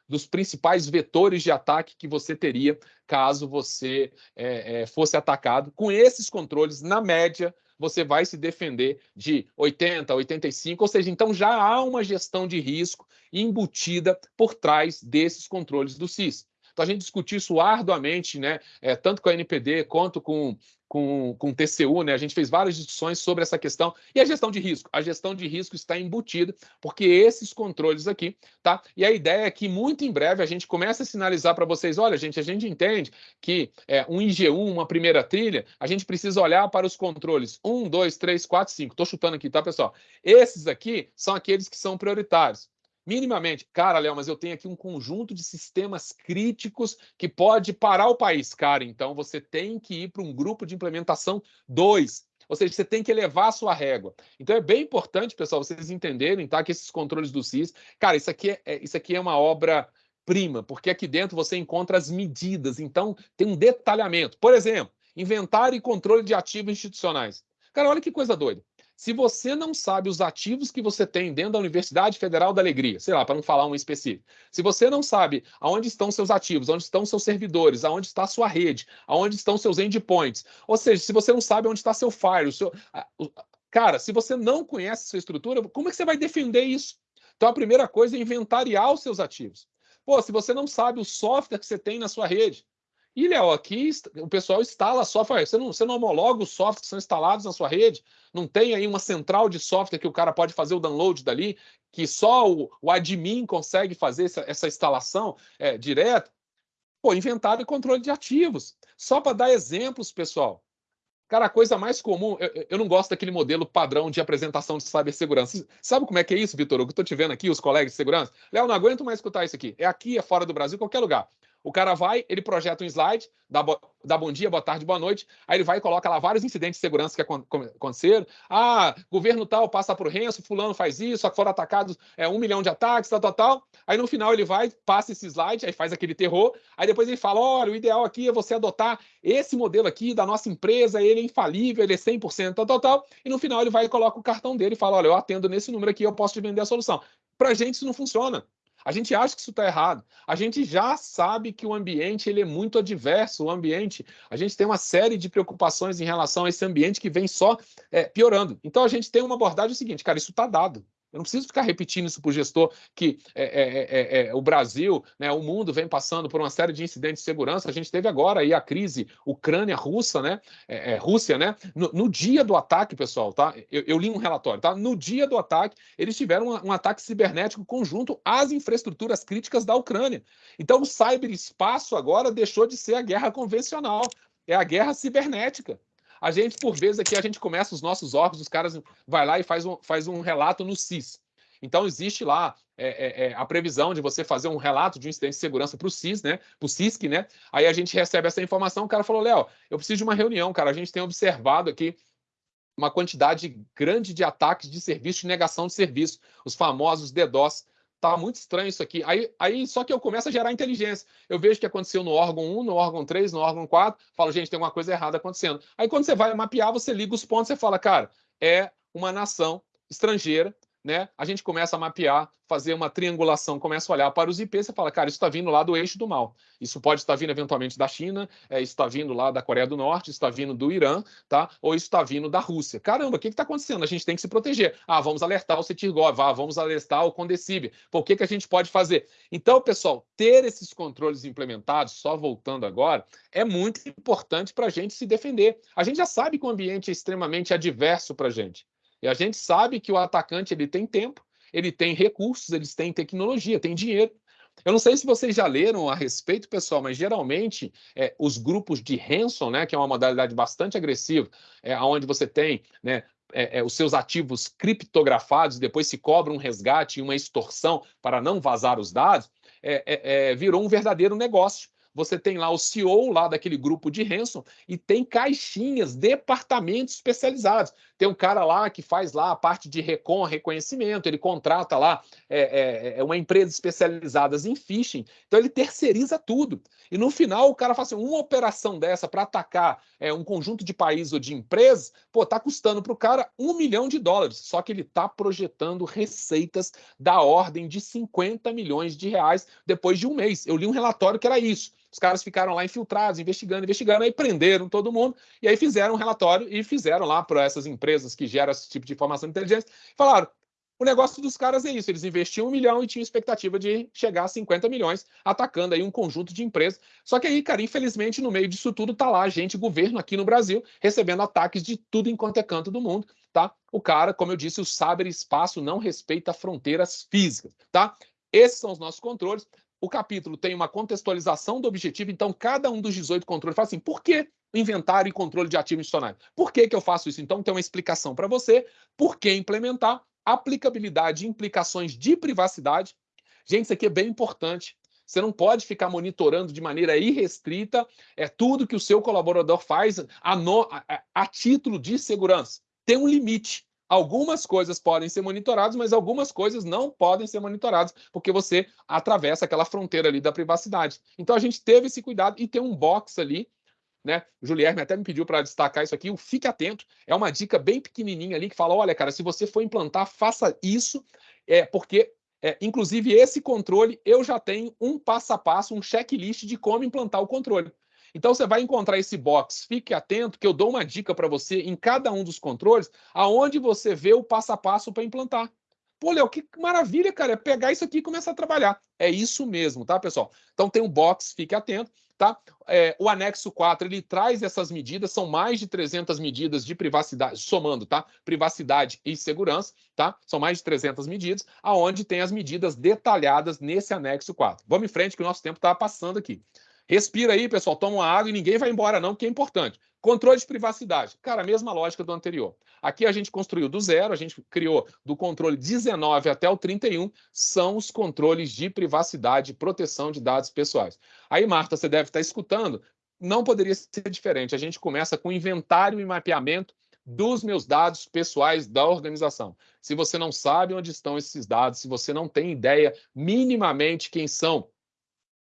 dos principais vetores de ataque que você teria caso você é, é, fosse atacado. Com esses controles, na média, você vai se defender de 80, 85, ou seja, então já há uma gestão de risco embutida por trás desses controles do SIS. Então a gente discutiu isso arduamente, né, é, tanto com a NPD quanto com, com, com o TCU, né? A gente fez várias discussões sobre essa questão. E a gestão de risco? A gestão de risco está embutida, porque esses controles aqui, tá? E a ideia é que muito em breve a gente comece a sinalizar para vocês: olha, gente, a gente entende que é, um IG1, uma primeira trilha, a gente precisa olhar para os controles 1, 2, 3, 4, 5. Estou chutando aqui, tá, pessoal? Esses aqui são aqueles que são prioritários minimamente. Cara, Léo, mas eu tenho aqui um conjunto de sistemas críticos que pode parar o país. Cara, então você tem que ir para um grupo de implementação 2. Ou seja, você tem que elevar a sua régua. Então é bem importante, pessoal, vocês entenderem, tá? Que esses controles do CIS, cara, isso aqui é, é isso aqui é uma obra prima, porque aqui dentro você encontra as medidas. Então tem um detalhamento. Por exemplo, inventário e controle de ativos institucionais. Cara, olha que coisa doida. Se você não sabe os ativos que você tem dentro da Universidade Federal da Alegria, sei lá, para não falar um específico, se você não sabe aonde estão seus ativos, onde estão seus servidores, aonde está sua rede, aonde estão seus endpoints, ou seja, se você não sabe onde está seu fire, seu... cara, se você não conhece sua estrutura, como é que você vai defender isso? Então a primeira coisa é inventariar os seus ativos. Pô, se você não sabe o software que você tem na sua rede, e, Léo, aqui o pessoal instala software. Você não, você não homologa os softwares que são instalados na sua rede? Não tem aí uma central de software que o cara pode fazer o download dali, que só o, o admin consegue fazer essa, essa instalação é, direto? Pô, inventário e controle de ativos. Só para dar exemplos, pessoal. Cara, a coisa mais comum, eu, eu, não gosto daquele modelo padrão de apresentação de cibersegurança. Sabe como é que é isso, Vitor? Eu estou te vendo aqui, os colegas de segurança. Léo, não aguento mais escutar isso aqui. É aqui, é fora do Brasil, qualquer lugar. O cara vai, ele projeta um slide, dá, bo dá bom dia, boa tarde, boa noite, aí ele vai e coloca lá vários incidentes de segurança que aconteceram. Ah, governo tal passa por renso, fulano faz isso, foram atacados é, um milhão de ataques, tal, tal, tal. Aí no final ele vai, passa esse slide, aí faz aquele terror, aí depois ele fala, olha, o ideal aqui é você adotar esse modelo aqui da nossa empresa, ele é infalível, ele é 100%, tal, tal, tal. E no final ele vai e coloca o cartão dele e fala, olha, eu atendo nesse número aqui, eu posso te vender a solução. Para gente isso não funciona. A gente acha que isso está errado. A gente já sabe que o ambiente ele é muito adverso. O ambiente, a gente tem uma série de preocupações em relação a esse ambiente que vem só é, piorando. Então a gente tem uma abordagem seguinte, cara, isso está dado. Eu não preciso ficar repetindo isso para o gestor que é é, é, é, é, o Brasil, né, o mundo vem passando por uma série de incidentes de segurança. A gente teve agora aí a crise Ucrânia-Russa, né? É, Rússia, né? No, no, dia do ataque, pessoal, tá? Eu, eu, li um relatório, tá? No dia do ataque, eles tiveram um, um ataque cibernético conjunto às infraestruturas críticas da Ucrânia. Então, o cyberespaço agora deixou de ser a guerra convencional, é a guerra cibernética. A gente, por vezes, aqui a gente começa os nossos órgãos, os caras vai lá e faz um, faz um relato no CIS. Então, existe lá é, é, é, a previsão de você fazer um relato de um incidente de segurança para o CIS, né? Para o CISC, né? Aí a gente recebe essa informação, o cara falou, Léo, eu preciso de uma reunião, cara. A gente tem observado aqui uma quantidade grande de ataques de serviço, de negação de serviço, os famosos DDoS tá muito estranho isso aqui. Aí, aí só que eu começo a gerar inteligência. Eu vejo o que aconteceu no órgão 1, no órgão 3, no órgão 4, falo, gente, tem alguma coisa errada acontecendo. Aí quando você vai mapear, você liga os pontos, você fala, cara, é uma nação estrangeira né, a gente começa a mapear, fazer uma triangulação, começa a olhar para os IPs, você fala, cara, isso está vindo lá do eixo do mal. Isso pode estar vindo eventualmente da China, é, isso está vindo lá da Coreia do Norte, isso está vindo do Irã, tá? Ou isso está vindo da Rússia. Caramba, o que está acontecendo? A gente tem que se proteger. Ah, vamos alertar o Cetirgov, ah, vamos alertar o Condecib. Por que, que a gente pode fazer? Então, pessoal, ter esses controles implementados, só voltando agora, é muito importante para a gente se defender. A gente já sabe que o ambiente é extremamente adverso para a gente. E a gente sabe que o atacante ele tem tempo, ele tem recursos, eles têm tecnologia, tem dinheiro. Eu não sei se vocês já leram a respeito, pessoal, mas geralmente é, os grupos de ransom, né, que é uma modalidade bastante agressiva, é, onde você tem né, é, é, os seus ativos criptografados, depois se cobra um resgate e uma extorsão para não vazar os dados, é, é, é virou um verdadeiro negócio você tem lá o CEO lá daquele grupo de ransom e tem caixinhas, departamentos especializados. Tem um cara lá que faz lá a parte de recon, reconhecimento, ele contrata lá é, é, é uma empresa especializada em phishing, então ele terceiriza tudo. E no final o cara faz assim, uma operação dessa para atacar é, um conjunto de países ou de empresas, pô, tá custando para o cara um milhão de dólares, só que ele está projetando receitas da ordem de 50 milhões de reais depois de um mês. Eu li um relatório que era isso. Os caras ficaram lá infiltrados, investigando, investigando, aí prenderam todo mundo, e aí fizeram um relatório e fizeram lá para essas empresas que geram esse tipo de informação de inteligência, falaram, o negócio dos caras é isso, eles investiam um milhão e tinham expectativa de chegar a 50 milhões, atacando aí um conjunto de empresas. Só que aí, cara, infelizmente, no meio disso tudo, tá lá a gente, governo aqui no Brasil, recebendo ataques de tudo em quanto é canto do mundo, tá? O cara, como eu disse, o espaço não respeita fronteiras físicas, tá? Esses são os nossos controles o capítulo tem uma contextualização do objetivo, então cada um dos 18 controles fala assim, por que inventário e controle de ativo institucionais? Por que, que eu faço isso? Então tem uma explicação para você, por que implementar, aplicabilidade implicações de privacidade. Gente, isso aqui é bem importante. Você não pode ficar monitorando de maneira irrestrita é tudo que o seu colaborador faz a, no, a, a título de segurança. Tem um limite. Algumas coisas podem ser monitoradas, mas algumas coisas não podem ser monitoradas, porque você atravessa aquela fronteira ali da privacidade. Então a gente teve esse cuidado e tem um box ali né? O Julierme até me pediu para destacar isso aqui. O fique atento é uma dica bem pequenininha ali que fala: olha, cara, se você for implantar, faça isso, é porque é, inclusive, esse controle, eu já tenho um passo a passo, um checklist de como implantar o controle. Então, você vai encontrar esse box. Fique atento que eu dou uma dica para você em cada um dos controles, aonde você vê o passo a passo para implantar. Pô, Léo, que maravilha, cara. É pegar isso aqui e começar a trabalhar. É isso mesmo, tá, pessoal? Então tem um box, fique atento, tá? É, o anexo 4, ele traz essas medidas, são mais de 300 medidas de privacidade, somando, tá? Privacidade e segurança, tá? São mais de 300 medidas, aonde tem as medidas detalhadas nesse anexo 4. Vamos em frente que o nosso tempo está passando aqui. Respira aí, pessoal, toma uma água e ninguém vai embora não, que é importante. Controle de privacidade. Cara, a mesma lógica do anterior. Aqui a gente construiu do zero, a gente criou do controle 19 até o 31, são os controles de privacidade e proteção de dados pessoais. Aí, Marta, você deve estar escutando, não poderia ser diferente. A gente começa com inventário e mapeamento dos meus dados pessoais da organização. Se você não sabe onde estão esses dados, se você não tem ideia minimamente quem são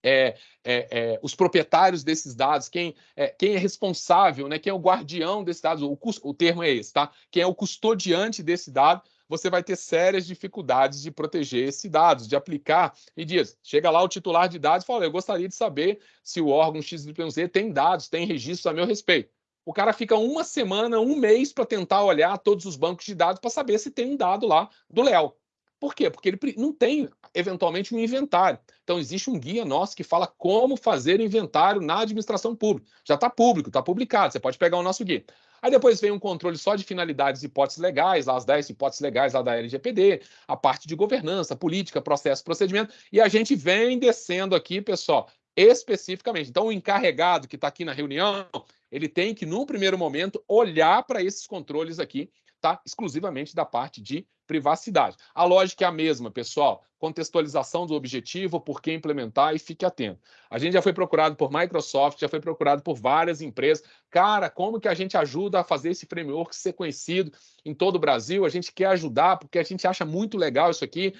é, é, é, os proprietários desses dados, quem é, quem é responsável, né, quem é o guardião desses dados, o, o termo é esse, tá? Quem é o custodiante desse dado, você vai ter sérias dificuldades de proteger esses dados, de aplicar e diz, chega lá o titular de dados e fala, eu gostaria de saber se o órgão XYZ tem dados, tem registros a meu respeito. O cara fica uma semana, um mês para tentar olhar todos os bancos de dados para saber se tem um dado lá do Léo. Por quê? Porque ele não tem, eventualmente, um inventário. Então, existe um guia nosso que fala como fazer inventário na administração pública. Já está público, está publicado, você pode pegar o nosso guia. Aí depois vem um controle só de finalidades e hipóteses legais, lá as 10 hipóteses legais lá da LGPD, a parte de governança, política, processo, procedimento, e a gente vem descendo aqui, pessoal, especificamente. Então, o encarregado que está aqui na reunião, ele tem que, num primeiro momento, olhar para esses controles aqui tá? exclusivamente da parte de privacidade. A lógica é a mesma, pessoal. Contextualização do objetivo, por que implementar e fique atento. A gente já foi procurado por Microsoft, já foi procurado por várias empresas. Cara, como que a gente ajuda a fazer esse framework ser conhecido em todo o Brasil? A gente quer ajudar porque a gente acha muito legal isso aqui.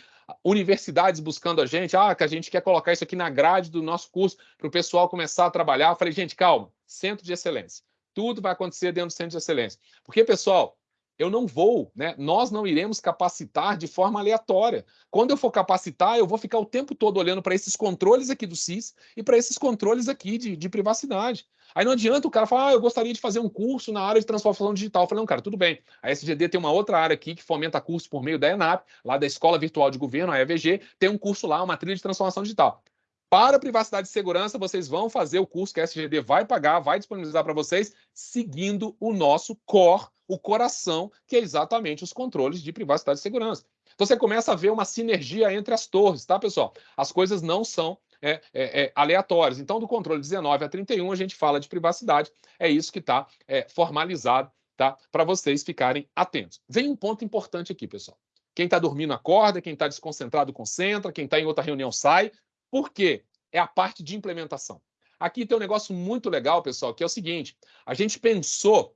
Universidades buscando a gente, ah, que a gente quer colocar isso aqui na grade do nosso curso para o pessoal começar a trabalhar. Eu falei, gente, calma, centro de excelência. Tudo vai acontecer dentro do centro de excelência. Porque, pessoal, eu não vou, né? Nós não iremos capacitar de forma aleatória. Quando eu for capacitar, eu vou ficar o tempo todo olhando para esses controles aqui do CIS e para esses controles aqui de, de, privacidade. Aí não adianta o cara falar, ah, eu gostaria de fazer um curso na área de transformação digital. Eu falei, não, cara, tudo bem. A SGD tem uma outra área aqui que fomenta curso por meio da ENAP, lá da Escola Virtual de Governo, a EVG, tem um curso lá, uma trilha de transformação digital. Para privacidade e segurança, vocês vão fazer o curso que a SGD vai pagar, vai disponibilizar para vocês, seguindo o nosso core, o coração, que é exatamente os controles de privacidade e segurança. Então você começa a ver uma sinergia entre as torres, tá, pessoal? As coisas não são é, é, é, aleatórias. Então, do controle 19 a 31, a gente fala de privacidade. É isso que está é, formalizado, tá? Para vocês ficarem atentos. Vem um ponto importante aqui, pessoal. Quem está dormindo acorda, quem está desconcentrado concentra, quem está em outra reunião sai. Por quê? É a parte de implementação. Aqui tem um negócio muito legal, pessoal, que é o seguinte: a gente pensou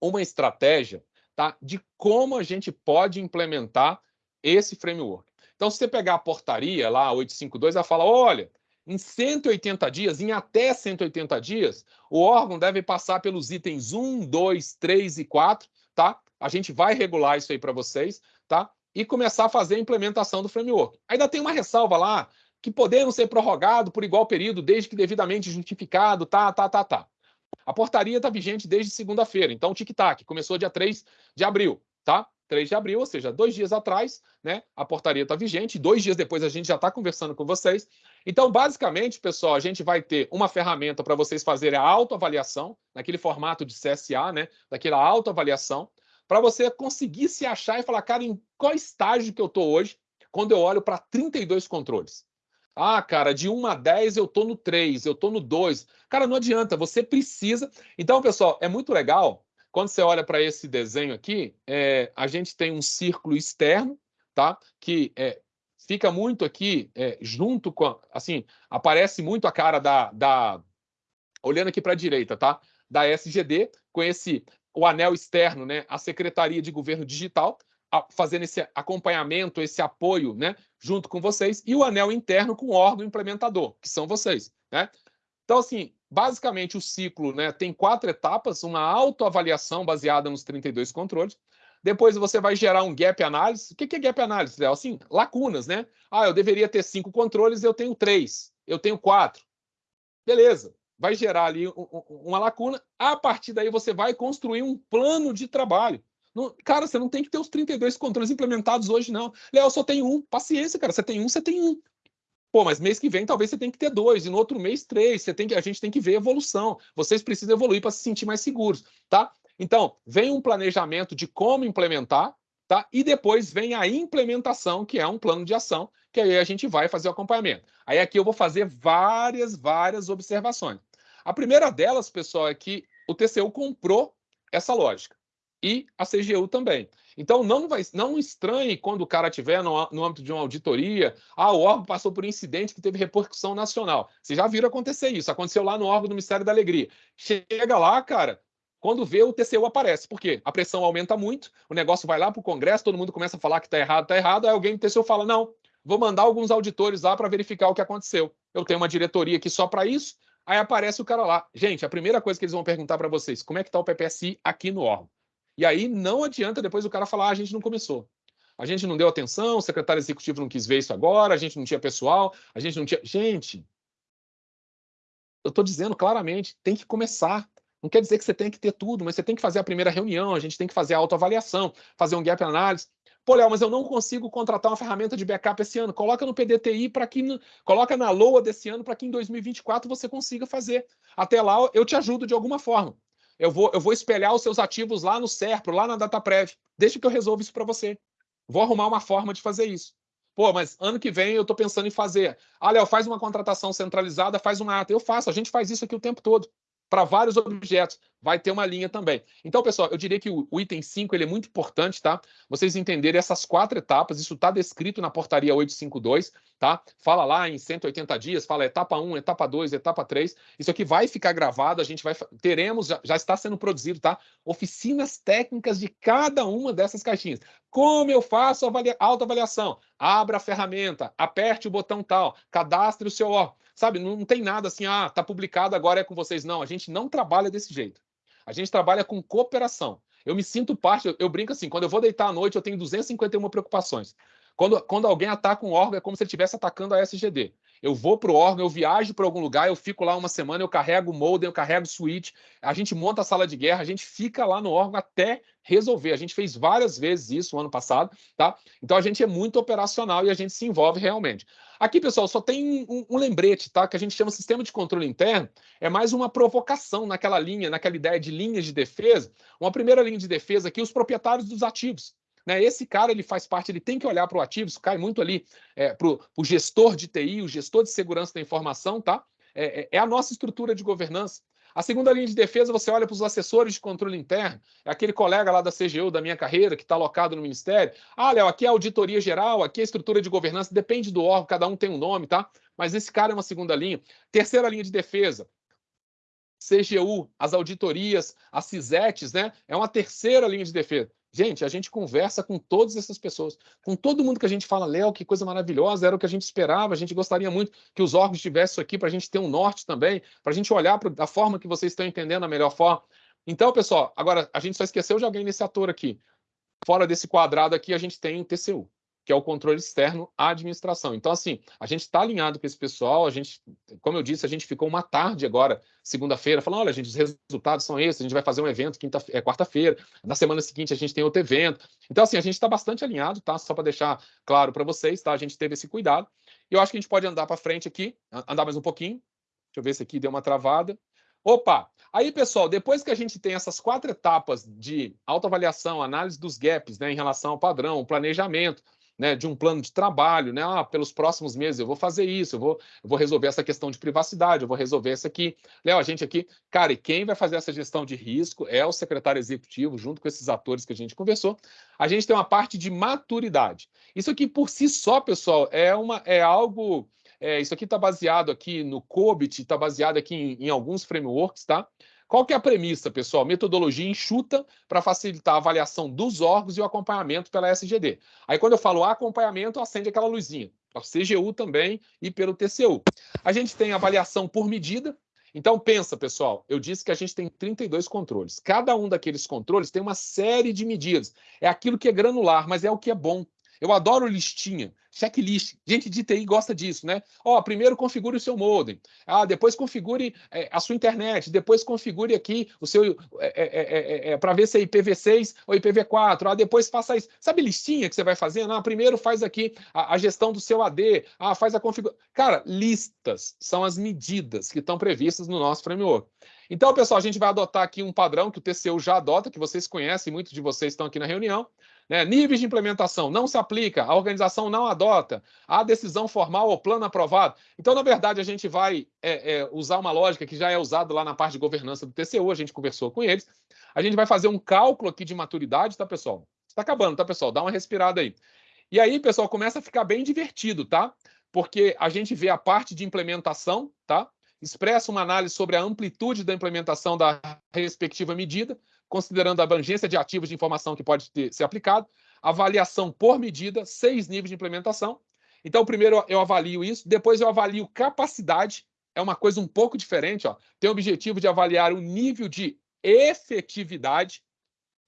uma estratégia tá, de como a gente pode implementar esse framework. Então, se você pegar a portaria lá, 852, ela fala: olha, em 180 dias, em até 180 dias, o órgão deve passar pelos itens 1, 2, 3 e 4, tá? A gente vai regular isso aí para vocês, tá? E começar a fazer a implementação do framework. Ainda tem uma ressalva lá que podemos ser prorrogado por igual período, desde que devidamente justificado, tá, tá, tá, tá. A portaria está vigente desde segunda-feira, então tic-tac, começou dia 3 de abril, tá? 3 de abril, ou seja, dois dias atrás, né? A portaria está vigente, dois dias depois a gente já está conversando com vocês. Então, basicamente, pessoal, a gente vai ter uma ferramenta para vocês fazerem a autoavaliação, naquele formato de CSA, né? Daquela autoavaliação, para você conseguir se achar e falar, cara, em qual estágio que eu estou hoje, quando eu olho para 32 controles. Ah, cara, de 1 a 10 eu tô no 3, eu tô no 2. Cara, não adianta, você precisa. Então, pessoal, é muito legal. Quando você olha para esse desenho aqui, é, a gente tem um círculo externo, tá? Que é, fica muito aqui é, junto com, assim, aparece muito a cara da, da olhando aqui para a direita, tá? Da SGD, com esse o anel externo, né? A Secretaria de Governo Digital, fazendo esse acompanhamento, esse apoio, né, junto com vocês, e o anel interno com o órgão implementador, que são vocês, né? Então, assim, basicamente o ciclo né, tem quatro etapas, uma autoavaliação baseada nos 32 controles, depois você vai gerar um gap análise. O que é gap análise, Léo? Assim, lacunas, né? Ah, eu deveria ter cinco controles, eu tenho três, eu tenho quatro. Beleza, vai gerar ali uma lacuna. A partir daí você vai construir um plano de trabalho. Não, cara, você não tem que ter os 32 controles implementados hoje, não. Léo, só tenho um. Paciência, cara. Você tem um, você tem um. Pô, mas mês que vem talvez você tenha que ter dois, e no outro mês três. Você tem que, a gente tem que ver evolução. Vocês precisam evoluir para se sentir mais seguros, tá? Então, vem um planejamento de como implementar, tá? E depois vem a implementação, que é um plano de ação, que aí a gente vai fazer o acompanhamento. Aí aqui eu vou fazer várias, várias observações. A primeira delas, pessoal, é que o TCU comprou essa lógica e a CGU também. Então, não, vai, não estranhe quando o cara estiver no, no âmbito de uma auditoria, ah, o órgão passou por um incidente que teve repercussão nacional. Vocês já viram acontecer isso, aconteceu lá no órgão do Ministério da Alegria. Chega lá, cara, quando vê, o TCU aparece. Por quê? A pressão aumenta muito, o negócio vai lá para o Congresso, todo mundo começa a falar que está errado, está errado, aí alguém do TCU fala, não, vou mandar alguns auditores lá para verificar o que aconteceu. Eu tenho uma diretoria aqui só para isso, aí aparece o cara lá. Gente, a primeira coisa que eles vão perguntar para vocês, como é que está o PPSI aqui no órgão? E aí não adianta depois o cara falar, ah, a gente não começou. A gente não deu atenção, o secretário executivo não quis ver isso agora, a gente não tinha pessoal, a gente não tinha... Gente, eu estou dizendo claramente, tem que começar. Não quer dizer que você tem que ter tudo, mas você tem que fazer a primeira reunião, a gente tem que fazer a autoavaliação, fazer um gap analysis. Pô, Léo, mas eu não consigo contratar uma ferramenta de backup esse ano. Coloca no PDTI para que. Coloca na LOA desse ano para que em 2024 você consiga fazer. Até lá eu te ajudo de alguma forma. Eu vou, eu vou espelhar os seus ativos lá no SERPRO, lá na DataPrev. Deixa que eu resolva isso para você. Vou arrumar uma forma de fazer isso. Pô, mas ano que vem eu estou pensando em fazer. Ah, Léo, faz uma contratação centralizada, faz uma ata. Eu faço, a gente faz isso aqui o tempo todo para vários objetos. Vai ter uma linha também. Então, pessoal, eu diria que o, o item 5 ele é muito importante, tá? Vocês entenderem essas quatro etapas, isso está descrito na portaria 852, tá? Fala lá em 180 dias, fala etapa 1, etapa 2, etapa 3. Isso aqui vai ficar gravado, a gente vai teremos, já, já está sendo produzido, tá? Oficinas técnicas de cada uma dessas caixinhas. Como eu faço a autoavaliação? Abra a ferramenta, aperte o botão tal, cadastre o seu órgão. Sabe, não tem nada assim, ah, tá publicado, agora é com vocês. Não, a gente não trabalha desse jeito. A gente trabalha com cooperação. Eu me sinto parte, eu, eu brinco assim, quando eu vou deitar à noite, eu tenho 251 preocupações. Quando, quando alguém ataca um órgão, é como se ele estivesse atacando a SGD. Eu vou para o órgão, eu viajo para algum lugar, eu fico lá uma semana, eu carrego o modem, eu carrego o switch, a gente monta a sala de guerra, a gente fica lá no órgão até resolver. A gente fez várias vezes isso no ano passado, tá? Então a gente é muito operacional e a gente se envolve realmente. Aqui, pessoal, só tem um, um lembrete, tá? Que a gente chama sistema de controle interno. É mais uma provocação naquela linha, naquela ideia de linhas de defesa. Uma primeira linha de defesa aqui, os proprietários dos ativos. Né? Esse cara ele faz parte, ele tem que olhar para o ativo, isso cai muito ali é, para o gestor de TI, o gestor de segurança da informação, tá? É, é, é a nossa estrutura de governança. A segunda linha de defesa, você olha para os assessores de controle interno, é aquele colega lá da CGU da minha carreira, que está alocado no Ministério. Ah, Léo, aqui é a auditoria geral, aqui é a estrutura de governança, depende do órgão, cada um tem um nome, tá? Mas esse cara é uma segunda linha. Terceira linha de defesa, CGU, as auditorias, as CISETs, né? É uma terceira linha de defesa. Gente, a gente conversa com todas essas pessoas, com todo mundo que a gente fala, Léo, que coisa maravilhosa, era o que a gente esperava, a gente gostaria muito que os órgãos tivessem isso aqui para a gente ter um norte também, para a gente olhar para a forma que vocês estão entendendo a melhor forma. Então, pessoal, agora a gente só esqueceu de alguém nesse ator aqui. Fora desse quadrado aqui, a gente tem o TCU que é o controle externo à administração. Então, assim, a gente está alinhado com esse pessoal, a gente, como eu disse, a gente ficou uma tarde agora, segunda-feira, falando, olha, gente, os resultados são esses, a gente vai fazer um evento quinta, é, quarta-feira, na semana seguinte a gente tem outro evento. Então, assim, a gente está bastante alinhado, tá? Só para deixar claro para vocês, tá? A gente teve esse cuidado. E eu acho que a gente pode andar para frente aqui, andar mais um pouquinho. Deixa eu ver se aqui deu uma travada. Opa! Aí, pessoal, depois que a gente tem essas quatro etapas de autoavaliação, análise dos gaps né, em relação ao padrão, planejamento, né, de um plano de trabalho, né? Ah, pelos próximos meses eu vou fazer isso, eu vou, eu vou resolver essa questão de privacidade, eu vou resolver essa aqui. Léo, a gente aqui, cara, e quem vai fazer essa gestão de risco é o secretário executivo, junto com esses atores que a gente conversou. A gente tem uma parte de maturidade. Isso aqui por si só, pessoal, é, uma, é algo. É, isso aqui está baseado aqui no COBIT, está baseado aqui em, em alguns frameworks, tá? Qual que é a premissa, pessoal? Metodologia enxuta para facilitar a avaliação dos órgãos e o acompanhamento pela SGD. Aí, quando eu falo acompanhamento, acende aquela luzinha. Para CGU também e pelo TCU. A gente tem avaliação por medida. Então, pensa, pessoal, eu disse que a gente tem 32 controles. Cada um daqueles controles tem uma série de medidas. É aquilo que é granular, mas é o que é bom. Eu adoro listinha, checklist. Gente de TI gosta disso, né? Ó, primeiro configure o seu modem. Ah, depois configure é, a sua internet. Depois configure aqui o seu é, é, para ver se é IPv6 ou IPv4. Ah, depois faça isso. Sabe listinha que você vai fazendo? Ah, primeiro faz aqui a, a gestão do seu AD. Ah, faz a configuração. Cara, listas são as medidas que estão previstas no nosso framework. Então, pessoal, a gente vai adotar aqui um padrão que o TCU já adota, que vocês conhecem, muitos de vocês estão aqui na reunião, né? Níveis de implementação não se aplica, a organização não adota, a decisão formal ou plano aprovado. Então, na verdade, a gente vai é, é, usar uma lógica que já é usada lá na parte de governança do TCU, a gente conversou com eles. A gente vai fazer um cálculo aqui de maturidade, tá, pessoal? Está acabando, tá, pessoal? Dá uma respirada aí. E aí, pessoal, começa a ficar bem divertido, tá? Porque a gente vê a parte de implementação, tá? Expressa uma análise sobre a amplitude da implementação da respectiva medida, considerando a abrangência de ativos de informação que pode ter, ser aplicado, avaliação por medida, seis níveis de implementação. Então, primeiro eu avalio isso, depois eu avalio capacidade, é uma coisa um pouco diferente, ó. tem o objetivo de avaliar o nível de efetividade.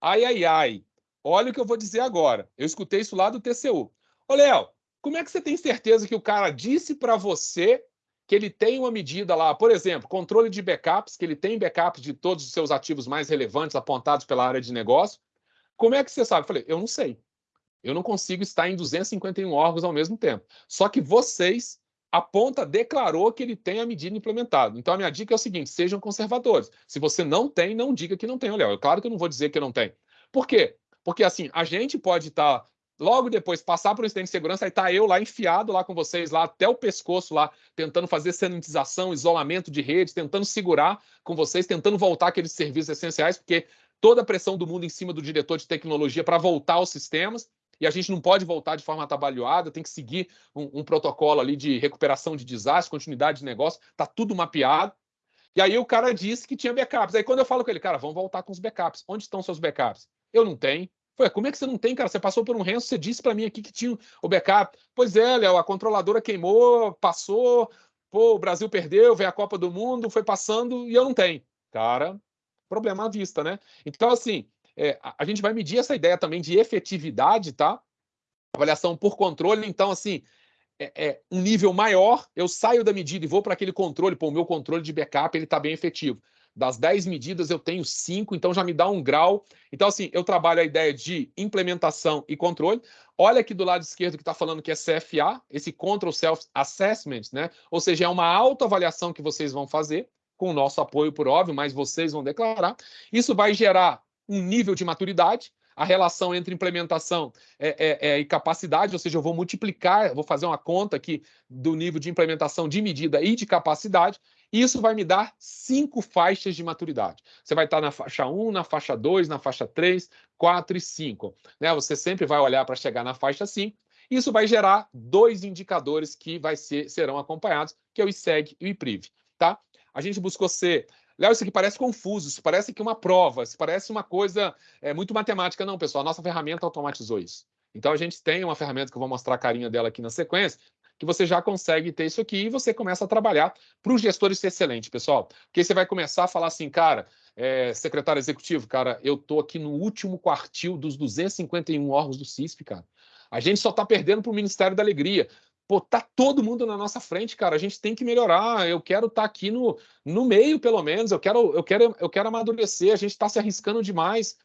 Ai, ai, ai, olha o que eu vou dizer agora. Eu escutei isso lá do TCU. Ô, Léo, como é que você tem certeza que o cara disse para você que ele tem uma medida lá, por exemplo, controle de backups, que ele tem backups de todos os seus ativos mais relevantes apontados pela área de negócio. Como é que você sabe? Eu falei, eu não sei. Eu não consigo estar em 251 órgãos ao mesmo tempo. Só que vocês, a ponta declarou que ele tem a medida implementada. Então a minha dica é o seguinte: sejam conservadores. Se você não tem, não diga que não tem. Olha, é claro que eu não vou dizer que não tem. Por quê? Porque assim, a gente pode estar Logo depois, passar por um incidente de segurança, aí tá eu lá enfiado lá com vocês, lá até o pescoço lá, tentando fazer sanitização, isolamento de redes, tentando segurar com vocês, tentando voltar aqueles serviços essenciais, porque toda a pressão do mundo em cima do diretor de tecnologia para voltar aos sistemas, e a gente não pode voltar de forma atabalhoada, tem que seguir um, um protocolo ali de recuperação de desastre, continuidade de negócio, tá tudo mapeado. E aí o cara disse que tinha backups. Aí quando eu falo com ele, cara, vamos voltar com os backups. Onde estão seus backups? Eu não tenho. Foi, como é que você não tem, cara? Você passou por um renso, você disse para mim aqui que tinha o backup. Pois é, Léo, a controladora queimou, passou, pô, o Brasil perdeu, veio a Copa do Mundo, foi passando e eu não tenho. Cara, problema à vista, né? Então, assim, é, a, gente vai medir essa ideia também de efetividade, tá? Avaliação por controle, então, assim, é, é, um nível maior, eu saio da medida e vou para aquele controle, pô, o meu controle de backup ele está bem efetivo. Das 10 medidas, eu tenho 5, então já me dá um grau. Então, assim, eu trabalho a ideia de implementação e controle. Olha aqui do lado esquerdo que está falando que é CFA, esse Control Self Assessment, né? Ou seja, é uma autoavaliação que vocês vão fazer, com o nosso apoio, por óbvio, mas vocês vão declarar. Isso vai gerar um nível de maturidade a relação entre implementação é, é, é, e capacidade, ou seja, eu vou multiplicar, vou fazer uma conta aqui do nível de implementação de medida e de capacidade, isso vai me dar cinco faixas de maturidade. Você vai estar na faixa 1, na faixa 2, na faixa 3, 4 e 5. Né? Você sempre vai olhar para chegar na faixa 5. Isso vai gerar dois indicadores que vai ser, serão acompanhados, que é o ISEG e o IPRIV. Tá? A gente buscou ser Léo, isso aqui parece confuso, isso parece que uma prova, isso parece uma coisa é, muito matemática. Não, pessoal, a nossa ferramenta automatizou isso. Então, a gente tem uma ferramenta que eu vou mostrar a carinha dela aqui na sequência, que você já consegue ter isso aqui e você começa a trabalhar para os gestores ser excelente, pessoal. Porque você vai começar a falar assim, cara, é, secretário executivo, cara, eu tô aqui no último quartil dos 251 órgãos do CISP, cara. A gente só está perdendo para o Ministério da Alegria. Pô, tá todo mundo na nossa frente, cara. A gente tem que melhorar. Eu quero estar tá aqui no, no meio, pelo menos. Eu quero, eu quero, eu quero amadurecer. A gente está se arriscando demais.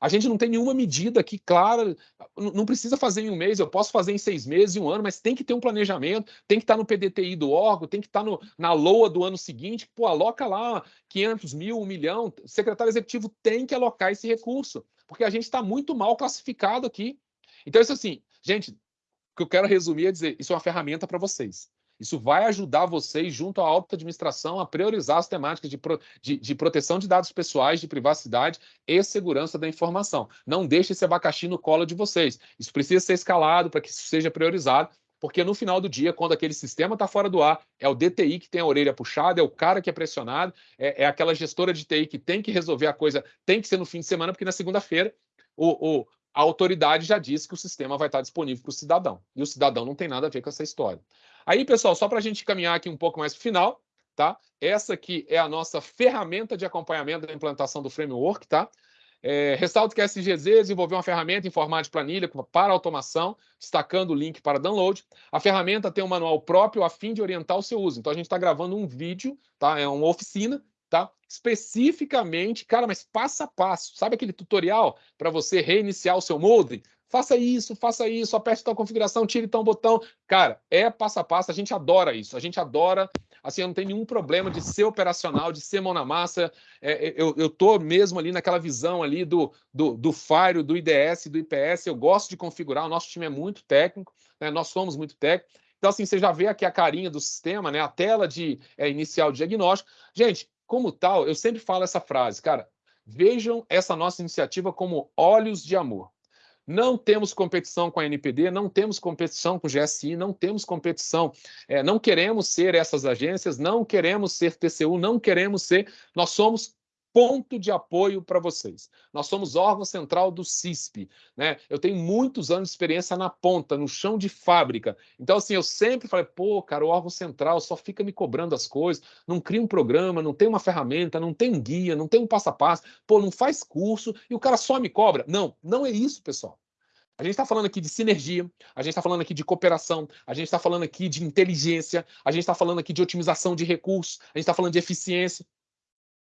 A gente não tem nenhuma medida aqui clara, não precisa fazer em um mês, eu posso fazer em seis meses, em um ano, mas tem que ter um planejamento, tem que estar no PDTI do órgão, tem que estar no, na LOA do ano seguinte, pô, aloca lá 500 mil, um milhão, o secretário executivo tem que alocar esse recurso, porque a gente está muito mal classificado aqui. Então, isso assim, gente, o que eu quero resumir é dizer, isso é uma ferramenta para vocês. Isso vai ajudar vocês, junto à alta administração, a priorizar as temáticas de, pro, de, de, proteção de dados pessoais, de privacidade e segurança da informação. Não deixe esse abacaxi no colo de vocês. Isso precisa ser escalado para que isso seja priorizado, porque no final do dia, quando aquele sistema está fora do ar, é o DTI que tem a orelha puxada, é o cara que é pressionado, é, é aquela gestora de TI que tem que resolver a coisa, tem que ser no fim de semana, porque na segunda-feira o, o, a autoridade já disse que o sistema vai estar disponível para o cidadão. E o cidadão não tem nada a ver com essa história. Aí, pessoal, só para a gente caminhar aqui um pouco mais para o final, tá? Essa aqui é a nossa ferramenta de acompanhamento da implantação do framework, tá? É, ressalto que a SGZ desenvolveu uma ferramenta em formato de planilha para automação, destacando o link para download. A ferramenta tem um manual próprio a fim de orientar o seu uso. Então, a gente está gravando um vídeo, tá? é uma oficina, tá? especificamente, cara, mas passo a passo. Sabe aquele tutorial para você reiniciar o seu molde? Faça isso, faça isso, aperte tal configuração, tire tal botão. Cara, é passo a passo, a gente adora isso, a gente adora assim, eu não tenho nenhum problema de ser operacional, de ser mão na massa. É, é eu, eu tô mesmo ali naquela visão ali do, do, do Fire, do IDS, do IPS. Eu gosto de configurar, o nosso time é muito técnico, né? nós somos muito técnicos. Então, assim, você já vê aqui a carinha do sistema, né? A tela de é, inicial de diagnóstico. Gente, como tal, eu sempre falo essa frase, cara. Vejam essa nossa iniciativa como olhos de amor. Não temos competição com a NPD, não temos competição com o GSI, não temos competição. É, não queremos ser essas agências, não queremos ser TCU, não queremos ser. Nós somos ponto de apoio para vocês. Nós somos órgão central do CISP, né? Eu tenho muitos anos de experiência na ponta, no chão de fábrica. Então, assim, eu sempre falei, pô, cara, o órgão central só fica me cobrando as coisas, não cria um programa, não tem uma ferramenta, não tem um guia, não tem um passo a passo, pô, não faz curso e o cara só me cobra. Não, não é isso, pessoal. A gente está falando aqui de sinergia, a gente está falando aqui de cooperação, a gente está falando aqui de inteligência, a gente está falando aqui de otimização de recursos, a gente está falando de eficiência.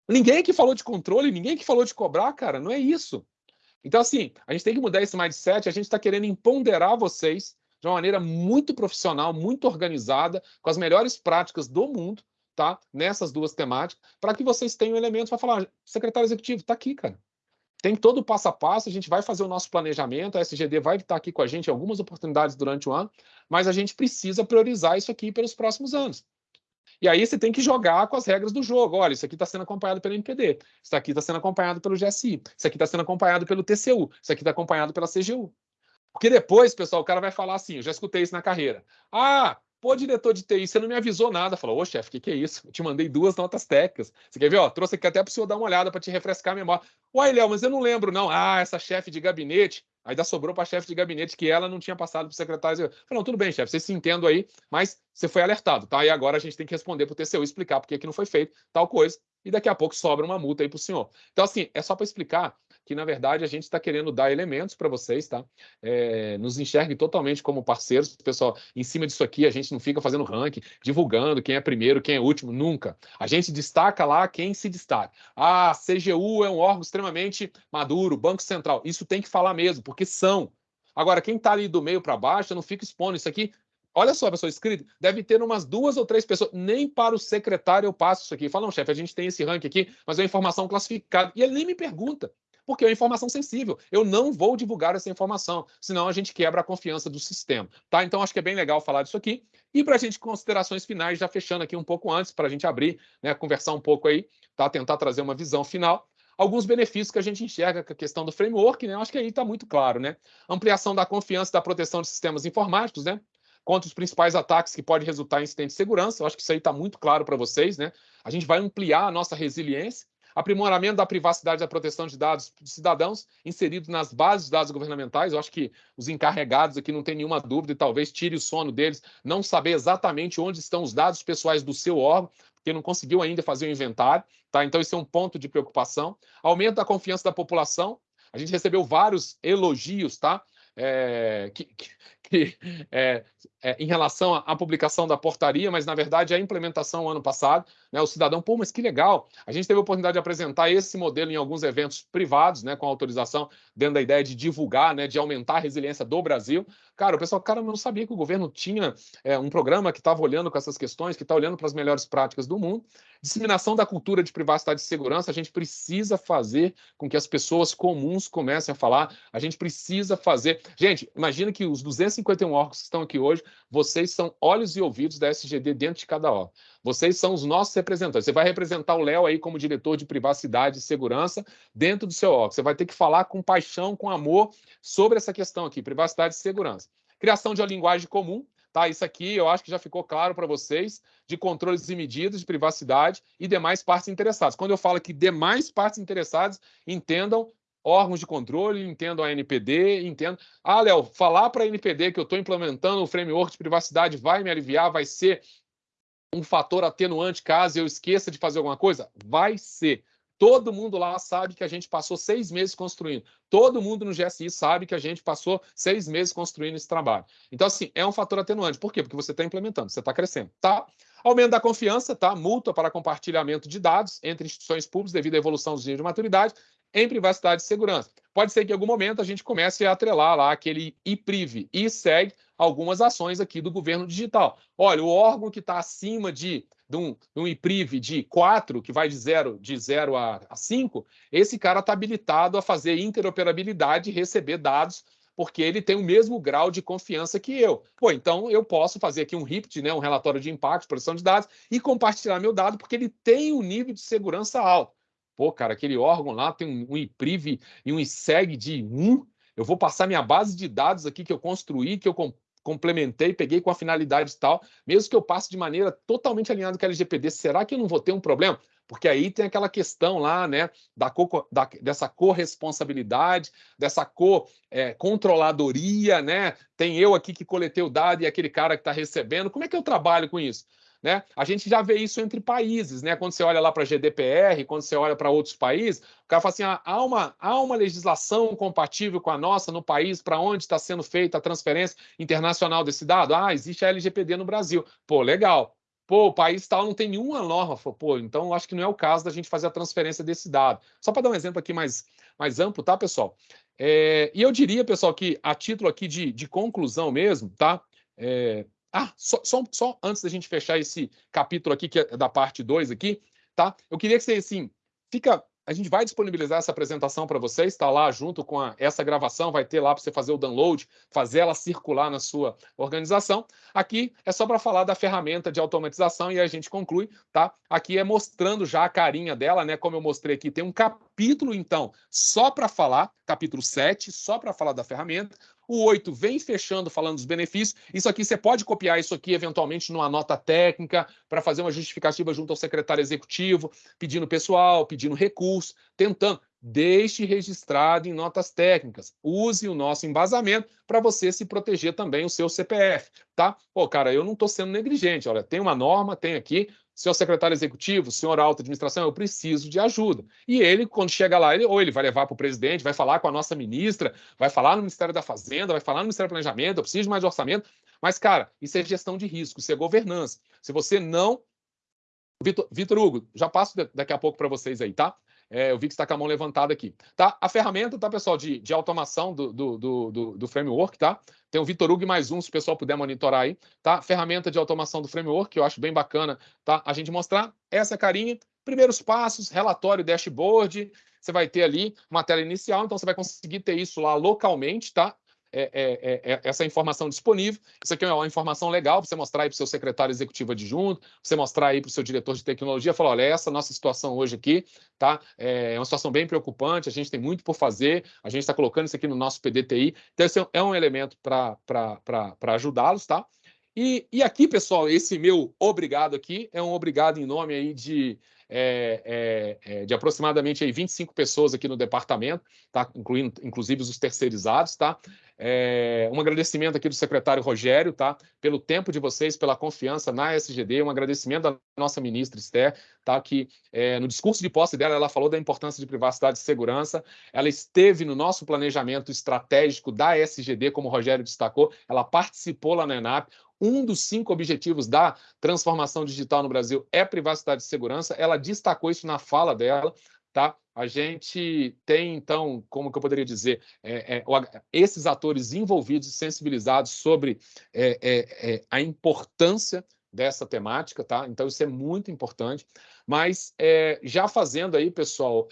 Ninguém que falou de controle, ninguém que falou de cobrar, cara, não é isso. Então, assim, a gente tem que mudar esse mindset, a gente está querendo empoderar vocês de uma maneira muito profissional, muito organizada, com as melhores práticas do mundo, tá? Nessas duas temáticas, para que vocês tenham elementos para falar, secretário executivo, está aqui, cara. Tem todo o passo a passo, a gente vai fazer o nosso planejamento, a SGD vai estar aqui com a gente em algumas oportunidades durante o ano, mas a gente precisa priorizar isso aqui pelos próximos anos. E aí você tem que jogar com as regras do jogo. Olha, isso aqui está sendo acompanhado pelo NPD, isso aqui está sendo acompanhado pelo GSI, isso aqui está sendo acompanhado pelo TCU, isso aqui está acompanhado pela CGU. Porque depois, pessoal, o cara vai falar assim: eu já escutei isso na carreira. Ah, pô, diretor de TI, você não me avisou nada. Falou, ô chefe, o que, que é isso? Eu te mandei duas notas técnicas. Você quer ver? Ó, trouxe aqui até para o senhor dar uma olhada para te refrescar a memória. Uai, Léo, mas eu não lembro, não. Ah, essa chefe de gabinete. Ainda sobrou para a chefe de gabinete que ela não tinha passado para o secretário. Não, tudo bem, chefe, vocês se entendem aí, mas você foi alertado, tá? E agora a gente tem que responder para o TCU explicar por que não foi feito tal coisa. E daqui a pouco sobra uma multa aí para o senhor. Então, assim, é só para explicar que, na verdade, a gente está querendo dar elementos para vocês, tá? É, nos enxergue totalmente como parceiros. Pessoal, em cima disso aqui, a gente não fica fazendo ranking, divulgando quem é primeiro, quem é último, nunca. A gente destaca lá quem se destaca. Ah, CGU é um órgão extremamente maduro, Banco Central. Isso tem que falar mesmo, porque são. Agora, quem está ali do meio para baixo, não fica expondo isso aqui. Olha só, pessoa escrita, deve ter umas duas ou três pessoas. Nem para o secretário eu passo isso aqui. Fala, não, chefe, a gente tem esse ranking aqui, mas é informação classificada. E ele nem me pergunta porque é informação sensível. Eu não vou divulgar essa informação, senão a gente quebra a confiança do sistema. Tá? Então, acho que é bem legal falar disso aqui. E para a gente, considerações finais, já fechando aqui um pouco antes, para a gente abrir, né, conversar um pouco aí, tá? tentar trazer uma visão final alguns benefícios que a gente enxerga com a questão do framework, né? Acho que aí está muito claro, né? Ampliação da confiança da proteção de sistemas informáticos, né? Contra os principais ataques que podem resultar em incidentes de segurança. Eu acho que isso aí está muito claro para vocês, né? A gente vai ampliar a nossa resiliência aprimoramento da privacidade da proteção de dados dos cidadãos inseridos nas bases de dados governamentais. Eu acho que os encarregados aqui não tem nenhuma dúvida e talvez tire o sono deles não saber exatamente onde estão os dados pessoais do seu órgão, porque não conseguiu ainda fazer o inventário. Tá? Então, isso é um ponto de preocupação. Aumento da confiança da população. A gente recebeu vários elogios, tá? É, que, que, que é, é, em relação à publicação da portaria, mas na verdade a implementação ano passado, né, o cidadão, pô, mas que legal, a gente teve a oportunidade de apresentar esse modelo em alguns eventos privados, né, com autorização, dentro da ideia de divulgar, né, de aumentar a resiliência do Brasil. Cara, o pessoal, cara, não sabia que o governo tinha é, um programa que estava olhando com essas questões, que está olhando para as melhores práticas do mundo. Disseminação da cultura de privacidade e segurança, a gente precisa fazer com que as pessoas comuns comecem a falar, a gente precisa fazer. Gente, imagina que os 251 órgãos que estão aqui hoje vocês são olhos e ouvidos da SGD dentro de cada órgão. Vocês são os nossos representantes. Você vai representar o Léo aí como diretor de privacidade e segurança dentro do seu órgão. Você vai ter que falar com paixão, com amor sobre essa questão aqui, privacidade e segurança. Criação de uma linguagem comum, tá? Isso aqui eu acho que já ficou claro para vocês, de controles e medidas de privacidade e demais partes interessadas. Quando eu falo que demais partes interessadas, entendam órgãos de controle, entendo a NPD, entendo. Ah, Léo, falar para a NPD que eu estou implementando o framework de privacidade vai me aliviar, vai ser um fator atenuante caso eu esqueça de fazer alguma coisa? Vai ser. Todo mundo lá sabe que a gente passou seis meses construindo. Todo mundo no GSI sabe que a gente passou seis meses construindo esse trabalho. Então, assim, é um fator atenuante. Por quê? Porque você está implementando, você está crescendo, tá? Aumento da confiança, tá? Multa para compartilhamento de dados entre instituições públicas devido à evolução dos níveis de maturidade em privacidade e segurança. Pode ser que em algum momento a gente comece a atrelar lá aquele IPRIV e segue algumas ações aqui do governo digital. Olha, o órgão que está acima de, de, um, de um de 4, que vai de 0 de zero a, a 5, esse cara está habilitado a fazer interoperabilidade e receber dados porque ele tem o mesmo grau de confiança que eu. Pô, então eu posso fazer aqui um RIPT, né, um relatório de impacto, proteção de dados, e compartilhar meu dado, porque ele tem um nível de segurança alto. Pô, cara, aquele órgão lá tem um IPRIV e um ISEG de 1. Eu vou passar minha base de dados aqui que eu construí, que eu complementei, peguei com a finalidade tal, mesmo que eu passe de maneira totalmente alinhada com a LGPD, será que eu não vou ter um problema? Porque aí tem aquela questão lá, né, da, co, da dessa corresponsabilidade, dessa co-controladoria, é, né? Tem eu aqui que coletei o dado e aquele cara que está recebendo. Como é que eu trabalho com isso? Né? A gente já vê isso entre países, né? Quando você olha lá para a GDPR, quando você olha para outros países, o cara fala assim: ah, há, uma, há uma legislação compatível com a nossa no país para onde está sendo feita a transferência internacional desse dado? Ah, existe a LGPD no Brasil. Pô, legal. Pô, o país tal não tem nenhuma norma. Pô, então acho que não é o caso da gente fazer a transferência desse dado. Só para dar um exemplo aqui mais, mais amplo, tá, pessoal? É, e eu diria, pessoal, que a título aqui de, de conclusão mesmo, tá? É, ah, só, só, só, antes da gente fechar esse capítulo aqui, que é da parte 2 aqui, tá? Eu queria que você, assim, fica... A gente vai disponibilizar essa apresentação para vocês, está lá junto com a, essa gravação, vai ter lá para você fazer o download, fazer ela circular na sua organização. Aqui é só para falar da ferramenta de automatização e a gente conclui, tá? Aqui é mostrando já a carinha dela, né? Como eu mostrei aqui, tem um capítulo, então, só para falar, capítulo 7, só para falar da ferramenta. O 8 vem fechando falando dos benefícios. Isso aqui você pode copiar isso aqui eventualmente numa nota técnica para fazer uma justificativa junto ao secretário executivo, pedindo pessoal, pedindo recurso, tentando. Deixe registrado em notas técnicas. Use o nosso embasamento para você se proteger também o seu CPF, tá? Pô, cara, eu não estou sendo negligente. Olha, tem uma norma, tem aqui, senhor secretário executivo, senhor alta administração, eu preciso de ajuda. E ele, quando chega lá, ele, ou ele vai levar para o presidente, vai falar com a nossa ministra, vai falar no Ministério da Fazenda, vai falar no Ministério do Planejamento, eu preciso de mais orçamento. Mas, cara, isso é gestão de risco, isso é governança. Se você não. Vitor, Vitor Hugo, já passo daqui a pouco para vocês aí, tá? É, eu vi que está com a mão levantada aqui. Tá? A ferramenta, tá, pessoal, de, de automação do, do, do, do, framework, tá? Tem o Vitor Hugo mais um, se o pessoal puder monitorar aí, tá? Ferramenta de automação do framework, que eu acho bem bacana, tá? A gente mostrar essa carinha, primeiros passos, relatório, dashboard, você vai ter ali uma tela inicial, então você vai conseguir ter isso lá localmente, tá? É, é, é, é, essa informação disponível. Isso aqui é uma informação legal para você mostrar aí para o seu secretário executivo adjunto, para você mostrar aí para o seu diretor de tecnologia, falar, olha, essa nossa situação hoje aqui, tá? É, é uma situação bem preocupante, a gente tem muito por fazer, a gente está colocando isso aqui no nosso PDTI, então esse é um elemento para ajudá-los, tá? E, e aqui, pessoal, esse meu obrigado aqui é um obrigado em nome aí de é, é, é, de aproximadamente aí 25 pessoas aqui no departamento, tá? incluindo inclusive os terceirizados. Tá? É, um agradecimento aqui do secretário Rogério, tá? pelo tempo de vocês, pela confiança na SGD, um agradecimento da nossa ministra Esther, tá? que é, no discurso de posse dela, ela falou da importância de privacidade e segurança, ela esteve no nosso planejamento estratégico da SGD, como o Rogério destacou, ela participou lá na ENAP, um dos cinco objetivos da transformação digital no Brasil é privacidade e segurança. Ela destacou isso na fala dela, tá? A gente tem, então, como que eu poderia dizer, é, é, esses atores envolvidos e sensibilizados sobre é, é, é, a importância dessa temática, tá? Então, isso é muito importante. Mas é, já fazendo aí, pessoal,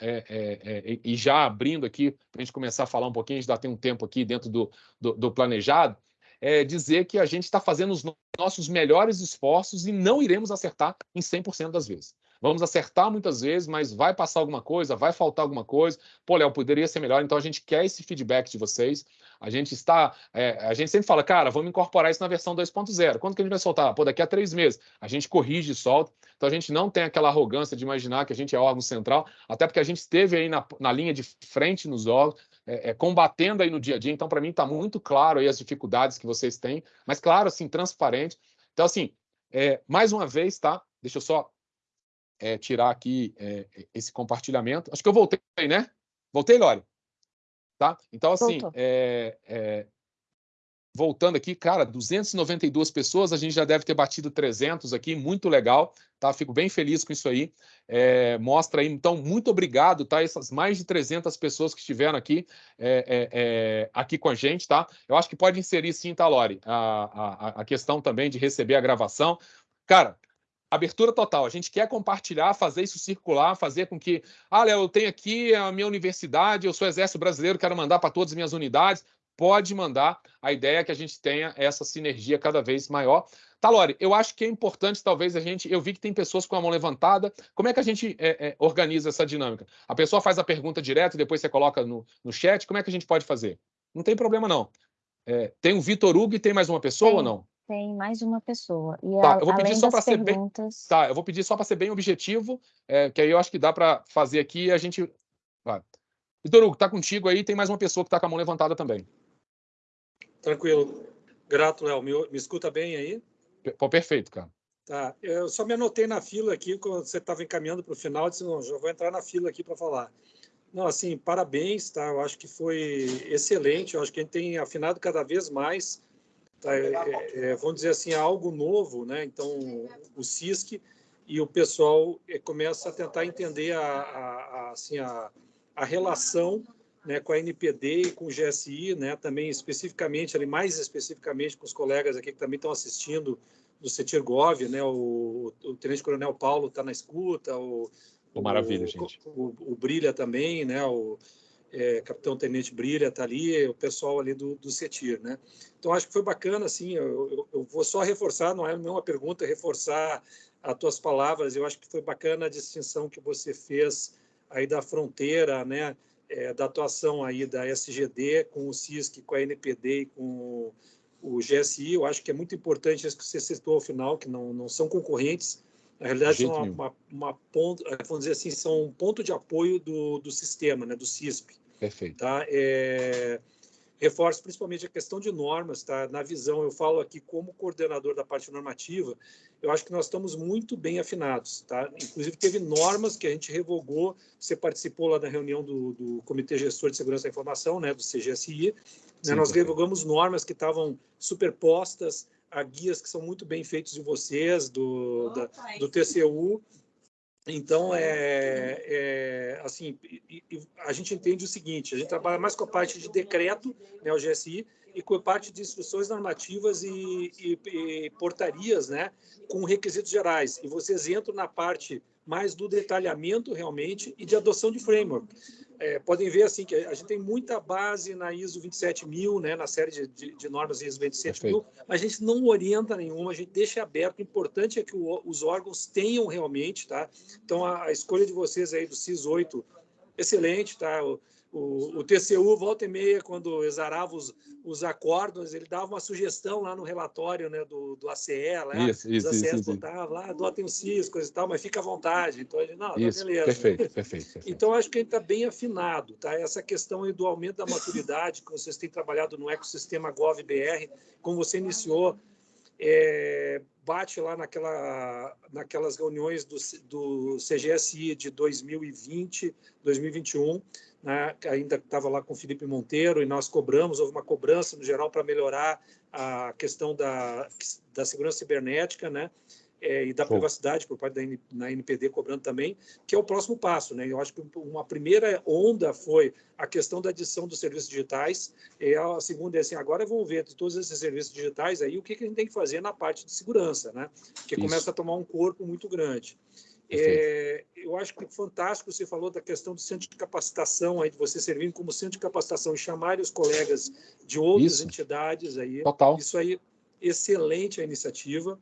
e já abrindo aqui, para a gente começar a falar um pouquinho, a gente já tem um tempo aqui dentro do, do, do planejado, é, dizer que a gente está fazendo os nossos melhores esforços e não iremos acertar em 100% das vezes. Vamos acertar muitas vezes, mas vai passar alguma coisa, vai faltar alguma coisa. Pô, Léo, poderia ser melhor. Então a gente quer esse feedback de vocês. A gente está. É, a gente sempre fala, cara, vamos incorporar isso na versão 2.0. Quando que a gente vai soltar? Pô, daqui a três meses. A gente corrige e solta. Então a gente não tem aquela arrogância de imaginar que a gente é órgão central, até porque a gente esteve aí na, na linha de frente nos órgãos é, é, combatendo aí no dia a dia. Então, para mim, está muito claro aí as dificuldades que vocês têm, mas claro, assim, transparente. Então, assim, É, mais uma vez, tá? Deixa eu só é, tirar aqui é, esse compartilhamento. Acho que eu voltei, né? Voltei, Lore? Tá? Então, assim, é, é, voltando aqui, cara, 292 pessoas, a gente já deve ter batido 300 aqui, muito legal, tá? Fico bem feliz com isso aí. É, mostra aí, então, muito obrigado, tá? Essas mais de 300 pessoas que estiveram aqui, é, é, é, aqui com a gente, tá? Eu acho que pode inserir sim, tá, Lore, a, a, a questão também de receber a gravação. Cara, abertura total. A gente quer compartilhar, fazer isso circular, fazer com que, ah, Léo, eu tenho aqui a minha universidade, eu sou Exército Brasileiro, quero mandar para todas as minhas unidades. Pode mandar. A ideia é que a gente tenha essa sinergia cada vez maior. Talori, eu acho que é importante, talvez, a gente. Eu vi que tem pessoas com a mão levantada. Como é que a gente é, é, organiza essa dinâmica? A pessoa faz a pergunta direto e depois você coloca no, no chat. Como é que a gente pode fazer? Não tem problema, não. É, tem o Vitor Hugo e tem mais uma pessoa tem. ou não? Tem mais uma pessoa. E tá, a, eu vou pedir só para perguntas... ser bem. Tá, eu vou pedir só para ser bem objetivo, é, que aí eu acho que dá para fazer aqui e a gente. Vai. Vitor Hugo, tá contigo aí, tem mais uma pessoa que está com a mão levantada também. Tranquilo. Grato, Léo. Me, me escuta bem aí? Pô, perfeito, cara. Tá. Eu só me anotei na fila aqui, quando você estava encaminhando para o final, disse, não, já vou entrar na fila aqui para falar. Não, assim, parabéns, tá? Eu acho que foi excelente. Eu acho que a gente tem afinado cada vez mais é, é, é, vamos dizer assim, algo novo, né? Então, o CISC e o pessoal é, começa a tentar entender a, a, a, assim, a, a relação né, com a NPD e com o GSI, né, também especificamente, ali, mais especificamente com os colegas aqui que também estão assistindo do CETIRGOV, né, o, o Tenente Coronel Paulo está na escuta, o, oh, maravilha, o, gente. O, o, Brilha também, né, o, é, Capitão Tenente Brilha está ali, o pessoal ali do, do CETIR, né? Então, acho que foi bacana, assim, eu, eu, eu vou só reforçar, não é nenhuma pergunta, reforçar as tuas palavras, eu acho que foi bacana a distinção que você fez aí da fronteira, né, é, da atuação aí da SGD com o CISC, com a NPD e com o GSI, eu acho que é muito importante isso que você citou ao final, que não, não são concorrentes, na realidade, são uma, uma, uma, ponto, vamos dizer assim, são um ponto de apoio do, do sistema, né, do CISP. Perfeito. Tá? É, reforço principalmente a questão de normas, tá? Na visão, eu falo aqui como coordenador da parte normativa, eu acho que nós estamos muito bem afinados, tá? Inclusive teve normas que a gente revogou, você participou lá da reunião do, do Comitê Gestor de Segurança da Informação, né, do CGSI, né? nós revogamos normas que estavam superpostas a guias que são muito bem feitos de vocês, do, da, do TCU, então, é, é assim, a gente entende o seguinte, a gente trabalha mais com a parte de decreto, né, o GSI, e com a parte de instruções normativas e, e, e portarias, né, com requisitos gerais. E vocês entram na parte mais do detalhamento realmente e de adoção de framework é, podem ver assim que a gente tem muita base na ISO 27000, né, na série de, de, de normas ISO 27000, mas a gente não orienta nenhuma, a gente deixa aberto. O importante é que o, os órgãos tenham realmente, tá? Então a, a, escolha de vocês aí do CIS 8, excelente, tá? O, o, o, TCU, volta e meia, quando exarava os, os acordos, ele dava uma sugestão lá no relatório né, do, do ACE, lá, isso, isso, os ACEs botavam lá, adotem o CIS, coisa e tal, mas fica à vontade. Então, ele, não, isso, tá beleza. Perfeito, perfeito, perfeito. Então, acho que a gente está bem afinado, tá? Essa questão do aumento da maturidade, que vocês têm trabalhado no ecossistema GovBR, como você iniciou, é, bate lá naquela, naquelas reuniões do, do CGSI de 2020, 2021, né, ainda estava lá com o Felipe Monteiro, e nós cobramos, houve uma cobrança no geral para melhorar a questão da, da segurança cibernética, né? É, e da privacidade por parte da NPD cobrando também, que é o próximo passo. Né? Eu acho que uma primeira onda foi a questão da adição dos serviços digitais, e a segunda é assim, agora vamos ver de todos esses serviços digitais aí, o que, que a gente tem que fazer na parte de segurança, né? que Isso. começa a tomar um corpo muito grande. É, eu acho que fantástico você falou da questão do centro de capacitação, aí, de você servindo como centro de capacitação e chamar os colegas de outras Isso. entidades. Aí. Total. Isso aí, excelente a iniciativa.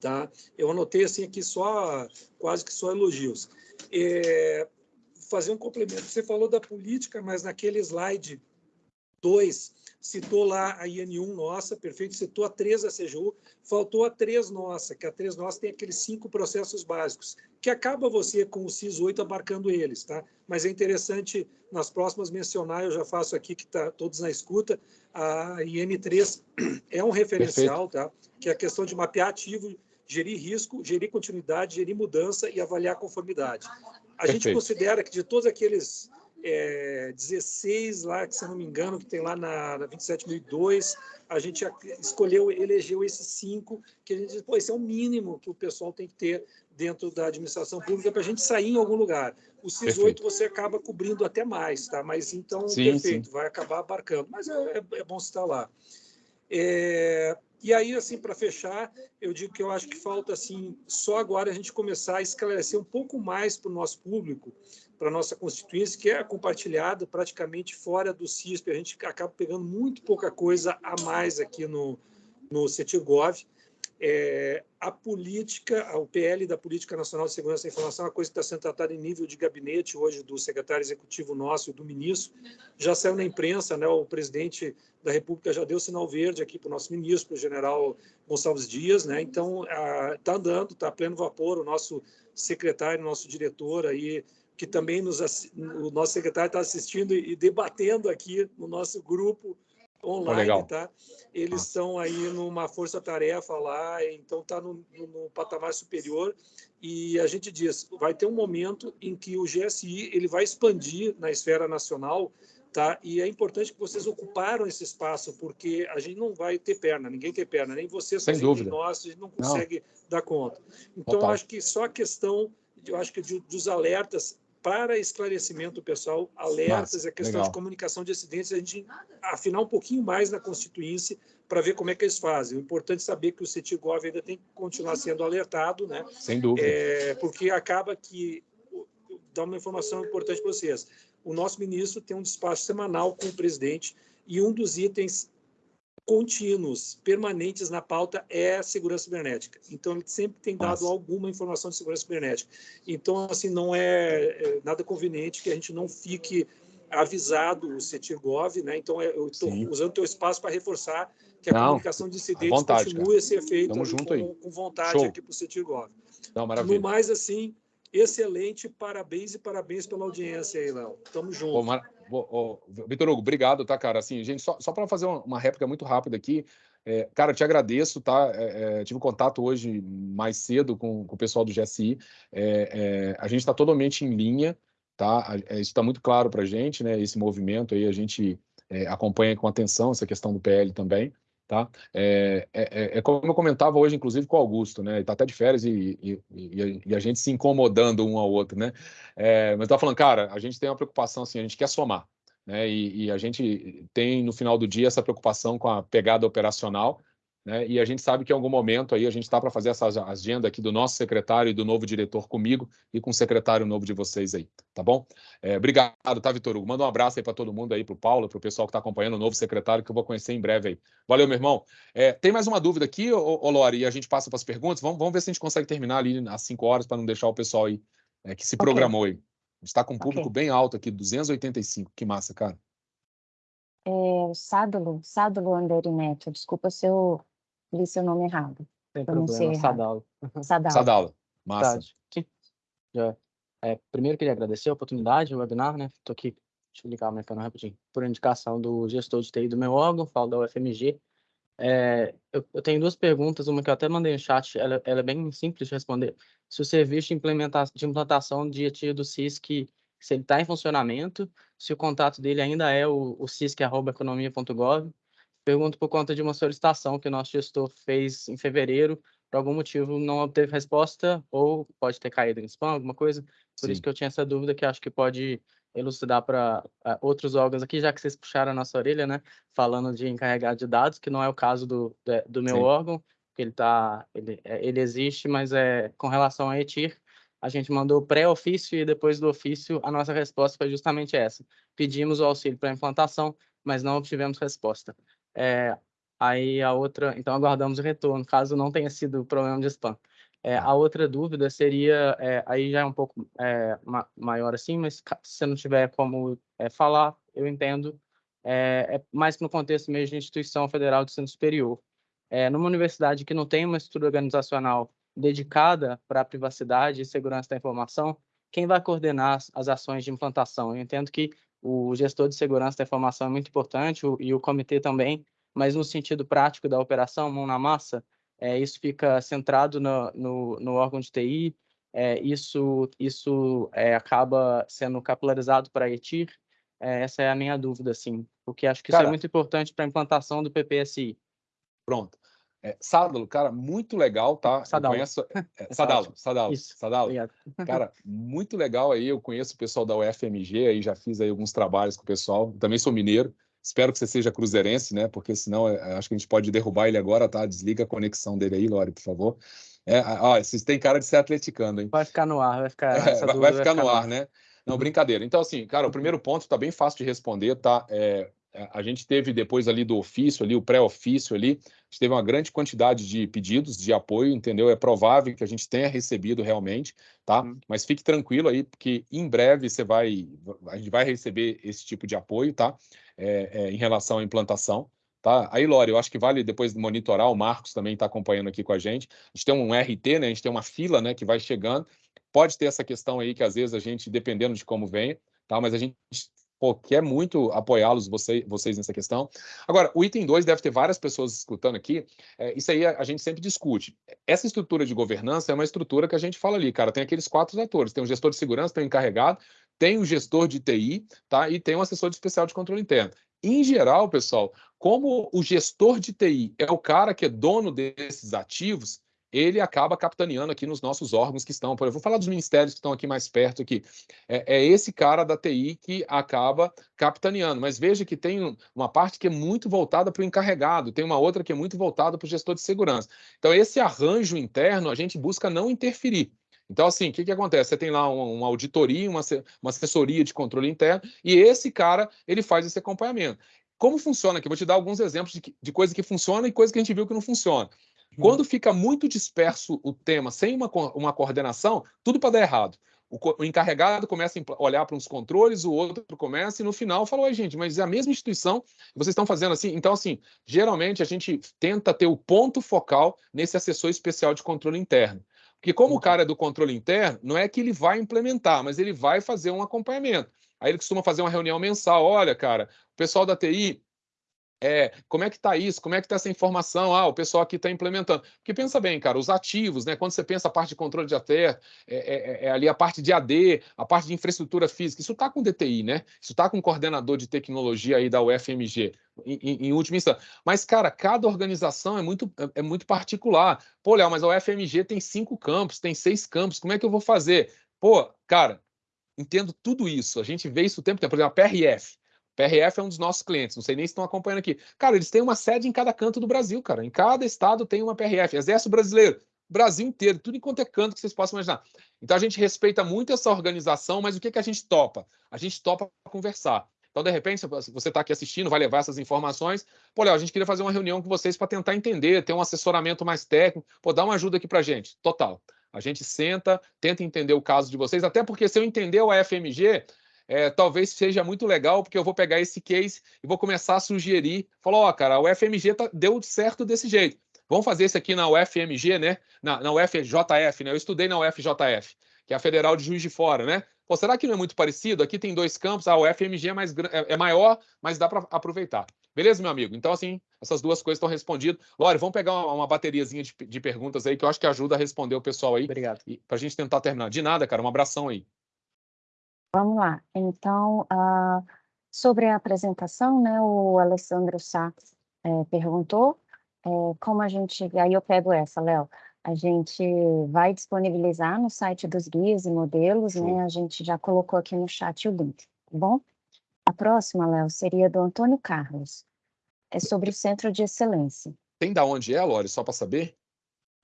Tá? Eu anotei assim aqui só, quase que só elogios. É, fazer um complemento. Você falou da política, mas naquele slide 2, citou lá a IN1 nossa, perfeito, citou a 3 da CGU, faltou a 3 nossa, que a 3 nossa tem aqueles cinco processos básicos, que acaba você com o CIS 8 abarcando eles, tá? Mas é interessante nas próximas mencionar, eu já faço aqui que está todos na escuta, a IN3 é um referencial, perfeito. tá? Que é a questão de mapear ativo gerir risco, gerir continuidade, gerir mudança e avaliar conformidade. A Perfeito. gente considera que de todos aqueles é, 16 lá, que se não me engano, que tem lá na, na 27.002, a gente escolheu, elegeu esses cinco, que a gente diz, pô, esse é o mínimo que o pessoal tem que ter dentro da administração pública para a gente sair em algum lugar. O Perfeito. 8 você acaba cobrindo até mais, tá? Mas então, Sim, perfeito, vai acabar abarcando. Mas é, é, é bom citar lá. É, e aí, assim, para fechar, eu digo que eu acho que falta, assim, só agora a gente começar a esclarecer um pouco mais para o nosso público, para nossa constituinte, que é compartilhada praticamente fora do CISP. A gente acaba pegando muito pouca coisa a mais aqui no, no CETIGOV. É, a política, o PL da Política Nacional de Segurança da Informação, é uma coisa que está sendo tratada em nível de gabinete hoje do secretário executivo nosso e do ministro. Já saiu na imprensa, né, o presidente da República já deu sinal verde aqui para o nosso ministro, para o general Gonçalves Dias. Né, então, está andando, está a pleno vapor. O nosso secretário, nosso diretor aí, que também nos, o nosso secretário está assistindo e debatendo aqui no nosso grupo online, oh, tá? Eles estão aí numa força-tarefa lá, então está no, no, patamar superior e a gente diz, vai ter um momento em que o GSI ele vai expandir na esfera nacional, tá? E é importante que vocês ocuparam esse espaço porque a gente não vai ter perna, ninguém tem perna, nem vocês, Sem dúvida. nós, a gente não consegue não. dar conta. Então acho que só a questão, eu acho que de, dos alertas para esclarecimento pessoal, alertas Nossa, a questão legal. de comunicação de acidentes, a gente afinar um pouquinho mais na Constituinte para ver como é que eles fazem. O importante é saber que o CETIGOV ainda tem que continuar sendo alertado, né? Sem dúvida. É, porque acaba que, dá uma informação importante para vocês, o nosso ministro tem um despacho semanal com o presidente e um dos itens contínuos, permanentes na pauta é a segurança cibernética. Então, ele sempre tem dado Nossa. alguma informação de segurança cibernética. Então, assim, não é, é nada conveniente que a gente não fique avisado o CETIRGOV, né? Então, eu estou usando o teu espaço para reforçar que a Não, comunicação de incidentes vontade, continue a ser feita Tamo junto aí. com, com vontade Show. aqui para o CETIRGOV. Não, No maravilha. mais, assim, excelente, parabéns e parabéns pela audiência aí, Léo. Tamo junto. Ô, Mar... ô, Vitor Hugo, obrigado, tá, cara? Assim, gente, só, só para fazer uma, réplica muito rápida aqui, é, cara, te agradeço, tá? É, é, tive contato hoje mais cedo com, com o pessoal do GSI. É, é, a gente está totalmente em linha, tá? É, isso está muito claro para a gente, né? Esse movimento aí a gente acompanha com atenção essa questão do PL também. Tá? É, é, é- é como eu comentava hoje, inclusive, com o Augusto, né? Ele está até de férias e, e, e- e a gente se incomodando um ao outro, né? É, mas tá falando, cara, a gente tem uma preocupação assim, a gente quer somar, né? E, e a gente tem no final do dia essa preocupação com a pegada operacional, né? E a gente sabe que em algum momento aí a gente está para fazer essa agenda aqui do nosso secretário e do novo diretor comigo e com o secretário novo de vocês aí, tá bom? É, obrigado, tá, Vitor Hugo? Manda um abraço aí para todo mundo aí, para o Paulo, para o pessoal que está acompanhando o novo secretário que eu vou conhecer em breve aí. Valeu, meu irmão. É, tem mais uma dúvida aqui, ô, ô Lori, e a gente passa para as perguntas. Vamos, vamos ver se a gente consegue terminar ali às 5 horas para não deixar o pessoal aí é, que se Ok. programou aí. A gente está com um público bem alto aqui, 285. Que massa, cara. É, Sádulo, Sádulo Anderineto, desculpa se eu li seu nome errado. Sem Pronunciei problema. Sadalo. Sadalo. Sadala. Massa. Já. É, primeiro, queria agradecer a oportunidade, o webinar, né? Estou aqui, deixa eu ligar o meu canal rapidinho, por indicação do gestor de TI do meu órgão, falo da UFMG. É, eu, eu tenho duas perguntas, uma que eu até mandei no chat, ela, ela é bem simples de responder. Se o serviço de, implementa de implantação de ETI do CISC, se ele está em funcionamento, se o contato dele ainda é o, o cisc.economia.gov. Pergunto por conta de uma solicitação que o nosso gestor fez em fevereiro, por algum motivo não obteve resposta, ou pode ter caído em spam, alguma coisa. Por Sim. isso que eu tinha essa dúvida que acho que pode elucidar para outros órgãos aqui, já que vocês puxaram a nossa orelha, né? Falando de encarregado de dados, que não é o caso do, de- do meu Sim. órgão, que ele tá, ele, é, ele existe, mas é com relação a ETIR, a gente mandou pré-ofício e depois do ofício a nossa resposta foi justamente essa. Pedimos o auxílio para implantação, mas não obtivemos resposta. É, aí a outra, então aguardamos o retorno, caso não tenha sido problema de spam. É, a outra dúvida seria, é, aí já é um pouco é, ma- maior assim, mas se você não tiver como é, falar, eu entendo, é, é mais no contexto mesmo de instituição federal de ensino superior. É, numa universidade que não tem uma estrutura organizacional dedicada para a privacidade e segurança da informação, quem vai coordenar as, as ações de implantação? Eu entendo que o gestor de segurança da informação é muito importante o- e o comitê também, mas no sentido prático da operação, mão na massa, é, isso fica centrado no, no, no órgão de TI, é, isso, isso é, acaba sendo capilarizado para a ETIR? É, essa é a minha dúvida, assim, porque acho que Cara, isso é muito importante para a implantação do PPSI. Pronto. É, Sadalo, cara, muito legal, tá? Sadalo. Conheço, é, Sadalo, Sadalo, Isso. Sadalo. Obrigado. Cara, muito legal aí. Eu conheço o pessoal da UFMG, aí já fiz aí alguns trabalhos com o pessoal. Também sou mineiro. Espero que você seja cruzeirense, né? Porque senão é, acho que a gente pode derrubar ele agora, tá? Desliga a conexão dele aí, Lore, por favor. É, ó, vocês têm cara de ser atleticano, hein? Vai ficar no ar, vai ficar. É, vai, vai, ficar no ar, né? Não, brincadeira. Então, assim, cara, o primeiro ponto tá bem fácil de responder, tá? É, é, a gente teve depois ali do ofício, ali o pré-ofício ali, a gente teve uma grande quantidade de pedidos de apoio, entendeu? É provável que a gente tenha recebido realmente, tá? Hum. Mas fique tranquilo aí, porque em breve você vai, a gente vai receber esse tipo de apoio, tá? É, é, em relação à implantação. Tá? Aí, Lore, eu acho que vale depois monitorar, o Marcos também está acompanhando aqui com a gente. A gente tem um RT, né? A gente tem uma fila, né, que vai chegando. Pode ter essa questão aí que às vezes a gente, dependendo de como vem, tá? Mas a gente pô, quer muito apoiá-los, você, vocês, nessa questão. Agora, o item 2 deve ter várias pessoas escutando aqui. É, isso aí a, a, gente sempre discute. Essa estrutura de governança é uma estrutura que a gente fala ali, cara. Tem aqueles quatro atores: tem o gestor de segurança, tem o encarregado, tem o gestor de TI, tá? E tem o assessor de especial de controle interno. Em geral, pessoal, como o gestor de TI é o cara que é dono desses ativos, ele acaba capitaneando aqui nos nossos órgãos que estão, por exemplo, vou falar dos ministérios que estão aqui mais perto aqui. É, é, esse cara da TI que acaba capitaneando, mas veja que tem uma parte que é muito voltada para o encarregado, tem uma outra que é muito voltada para o gestor de segurança. Então, esse arranjo interno a gente busca não interferir. Então, assim, o que, que acontece? Você tem lá uma, uma auditoria, uma, uma assessoria de controle interno, e esse cara ele faz esse acompanhamento. Como funciona aqui? Vou te dar alguns exemplos de, de coisa que funciona e coisa que a gente viu que não funciona. Uhum. Quando fica muito disperso o tema, sem uma, uma coordenação, tudo para dar errado. O, o, encarregado começa a olhar para uns controles, o outro começa, e no final fala: Oi, gente, mas é a mesma instituição, vocês estão fazendo assim. Então, assim, geralmente a gente tenta ter o ponto focal nesse assessor especial de controle interno. Porque, como o cara é do controle interno, não é que ele vai implementar, mas ele vai fazer um acompanhamento. Aí ele costuma fazer uma reunião mensal. Olha, cara, o pessoal da TI é, como é que está isso? Como é que está essa informação? Ah, o pessoal aqui está implementando. Porque pensa bem, cara, os ativos, né? Quando você pensa a parte de controle de ATER, é, é, é, ali a parte de AD, a parte de infraestrutura física, isso está com DTI, né? Isso está com o coordenador de tecnologia aí da UFMG, em, em, em última instância. Mas, cara, cada organização é muito, é, é muito particular. Pô, Léo, mas a UFMG tem cinco campos, tem seis campos, como é que eu vou fazer? Pô, cara, entendo tudo isso. A gente vê isso o tempo todo. Por exemplo, a PRF. PRF é um dos nossos clientes, não sei nem se estão acompanhando aqui. Cara, eles têm uma sede em cada canto do Brasil, cara. Em cada estado tem uma PRF. Exército Brasileiro, Brasil inteiro, tudo em quanto é canto que vocês possam imaginar. Então a gente respeita muito essa organização, mas o que, que a gente topa? A gente topa conversar. Então, de repente, você está aqui assistindo, vai levar essas informações. Pô, Léo, a gente queria fazer uma reunião com vocês para tentar entender, ter um assessoramento mais técnico. Pô, dá uma ajuda aqui para gente. Total. A gente senta, tenta entender o caso de vocês, até porque se eu entender o FMG, é, talvez seja muito legal, porque eu vou pegar esse case e vou começar a sugerir. Falar, ó, oh, cara, o FMG tá, deu certo desse jeito. Vamos fazer isso aqui na UFMG, né? Na, na UFJF, né? Eu estudei na UFJF, que é a Federal de Juiz de Fora, né? Pô, será que não é muito parecido? Aqui tem dois campos, a UFMG é, mais, é, é maior, mas dá para aproveitar. Beleza, meu amigo? Então, assim, essas duas coisas estão respondidas. Lore, vamos pegar uma, uma bateriazinha de, de, perguntas aí que eu acho que ajuda a responder o pessoal aí. Obrigado. Para a gente tentar terminar. De nada, cara. Um abração aí. Vamos lá. Então, ah, sobre a apresentação, né, o Alessandro Sá eh, perguntou eh, como a gente. Aí eu pego essa, Léo. A gente vai disponibilizar no site dos guias e modelos, né? A gente já colocou aqui no chat o link, tá bom? A próxima, Léo, seria do Antônio Carlos. É sobre o Centro de Excelência. Tem da onde é, Lore, só para saber?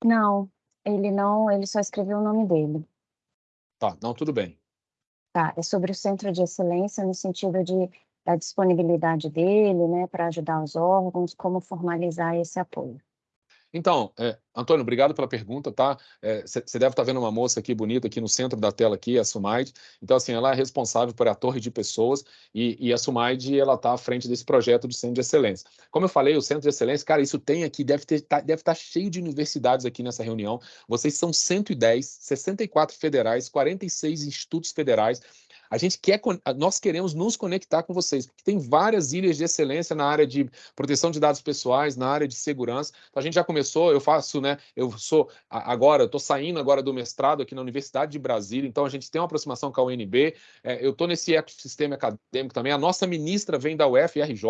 Não, ele não, ele só escreveu o nome dele. Tá, não, tudo bem. Tá, é sobre o centro de excelência no sentido de da disponibilidade dele, né, para ajudar os órgãos, como formalizar esse apoio. Então, é, Antônio, obrigado pela pergunta, tá? Você é, deve estar tá vendo uma moça aqui bonita aqui no centro da tela aqui, a Sumaide. Então, assim, ela é responsável por a torre de pessoas e, e a Sumaide, ela está à frente desse projeto do Centro de Excelência. Como eu falei, o Centro de Excelência, cara, isso tem aqui, deve estar tá, deve tá cheio de universidades aqui nessa reunião. Vocês são 110, 64 federais, 46 institutos federais. A gente quer, nós queremos nos conectar com vocês, porque tem várias ilhas de excelência na área de proteção de dados pessoais, na área de segurança. Então, a gente já começou, eu faço, né? Eu sou agora, estou saindo agora do mestrado aqui na Universidade de Brasília, então a gente tem uma aproximação com a UNB. É, eu estou nesse ecossistema acadêmico também. A nossa ministra vem da UFRJ,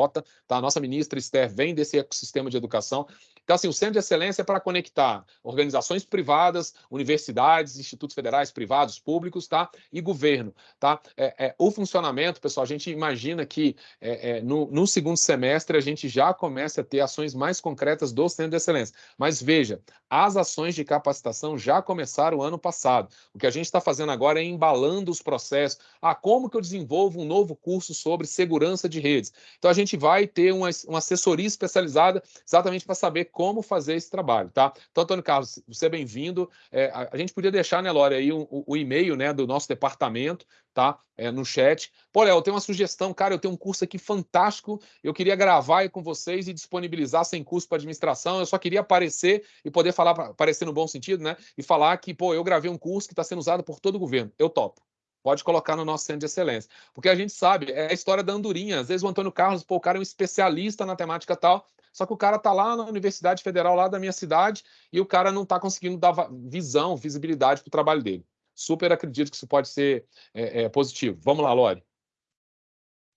tá? A nossa ministra Esther vem desse ecossistema de educação. Então, assim, o Centro de Excelência é para conectar organizações privadas, universidades, institutos federais, privados, públicos, tá? E governo, tá? É, é, o funcionamento, pessoal, a gente imagina que é, é, no, no, segundo semestre a gente já começa a ter ações mais concretas do Centro de Excelência. Mas veja, as ações de capacitação já começaram ano passado. O que a gente está fazendo agora é embalando os processos. Ah, como que eu desenvolvo um novo curso sobre segurança de redes? Então, a gente vai ter uma, uma assessoria especializada exatamente para saber como fazer esse trabalho, tá? Então, Antônio Carlos, você é bem-vindo. A, gente podia deixar, né, Lore, aí o, o e-mail né, do nosso departamento, tá? É, no chat. Pô, Léo, eu tenho uma sugestão, cara, eu tenho um curso aqui fantástico, eu queria gravar aí com vocês e disponibilizar sem custo para administração, eu só queria aparecer e poder falar, aparecer no bom sentido, né? E falar que, pô, eu gravei um curso que está sendo usado por todo o governo. Eu topo pode colocar no nosso centro de excelência. Porque a gente sabe, é a história da andorinha. Às vezes o Antônio Carlos, pô, o cara é um especialista na temática tal, só que o cara está lá na Universidade Federal, lá da minha cidade, e o cara não está conseguindo dar visão, visibilidade para o trabalho dele. Super acredito que isso pode ser é, é, positivo. Vamos lá, Lore.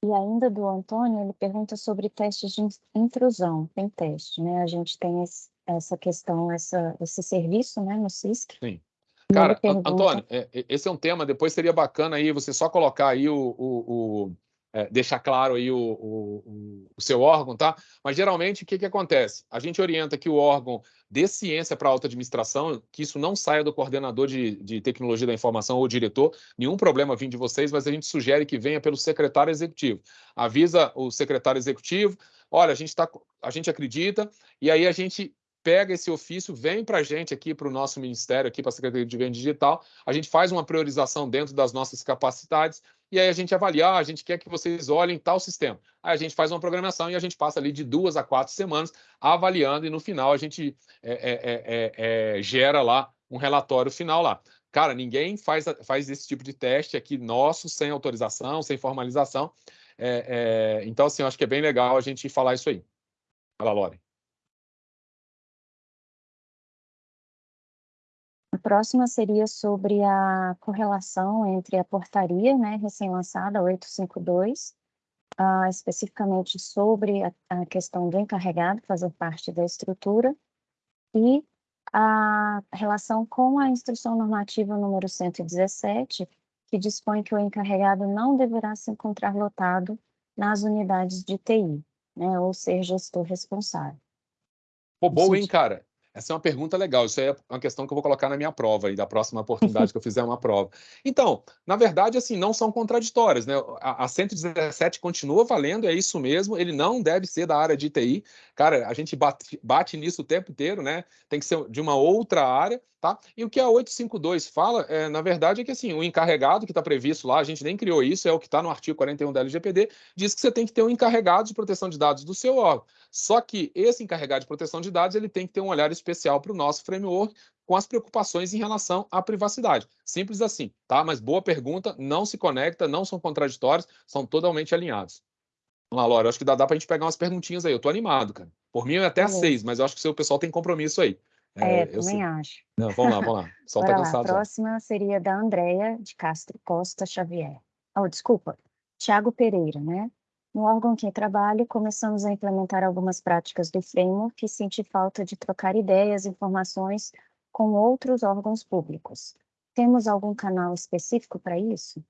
E ainda do Antônio, ele pergunta sobre testes de intrusão. Tem teste, né? A gente tem esse, essa questão, essa, esse serviço né, no CISC. Sim. Cara, pergunta... Antônio, é, esse é um tema, depois seria bacana aí você só colocar aí o, o, o é, deixar claro aí o, o, o, seu órgão, tá? Mas geralmente o que, que acontece? A gente orienta que o órgão dê ciência para a alta administração, que isso não saia do coordenador de, de tecnologia da informação ou diretor, nenhum problema vindo de vocês, mas a gente sugere que venha pelo secretário executivo. Avisa o secretário executivo, olha, a gente tá, a gente acredita, e aí a gente pega esse ofício, vem para a gente aqui, para o nosso ministério, aqui para a Secretaria de Governo Digital, a gente faz uma priorização dentro das nossas capacidades e aí a gente avalia, ah, a gente quer que vocês olhem tal sistema. Aí a gente faz uma programação e a gente passa ali de duas a quatro semanas avaliando e no final a gente é, é, é, gera lá um relatório final lá. Cara, ninguém faz, faz esse tipo de teste aqui nosso sem autorização, sem formalização. então, assim, eu acho que é bem legal a gente falar isso aí. Fala, Lore. Próxima seria sobre a correlação entre a portaria, né, recém-lançada, 852, uh, especificamente sobre a, a, questão do encarregado fazer parte da estrutura, e a relação com a instrução normativa número 117, que dispõe que o encarregado não deverá se encontrar lotado nas unidades de TI, né, ou ser gestor responsável. Pô, boa, hein, cara? Essa é uma pergunta legal. Isso é uma questão que eu vou colocar na minha prova aí, da próxima oportunidade que eu fizer uma prova. Então, na verdade, assim, não são contraditórias, né? A, a 117 continua valendo, é isso mesmo. Ele não deve ser da área de TI. Cara, a gente bate, bate nisso o tempo inteiro, né? Tem que ser de uma outra área. Tá? E o que a 852 fala, é, na verdade, é que assim, o encarregado que está previsto lá, a gente nem criou isso, é o que está no artigo 41 da LGPD, diz que você tem que ter um encarregado de proteção de dados do seu órgão. Só que esse encarregado de proteção de dados ele tem que ter um olhar especial para o nosso framework com as preocupações em relação à privacidade. Simples assim, tá? Mas boa pergunta, não se conecta, não são contraditórios, são totalmente alinhados. Vamos lá, Laura, acho que dá, dá para a gente pegar umas perguntinhas aí. Eu estou animado, cara. Por mim, é até às seis, mas eu acho que o seu pessoal tem compromisso aí. É, é também sei. acho. Não, vamos lá, vamos lá. Só tá cansado. A próxima seria da Andréia de Castro Costa Xavier. Oh, desculpa, Tiago Pereira, né? No órgão que trabalho, começamos a implementar algumas práticas do framework e senti falta de trocar ideias, informações com outros órgãos públicos. Temos algum canal específico para isso?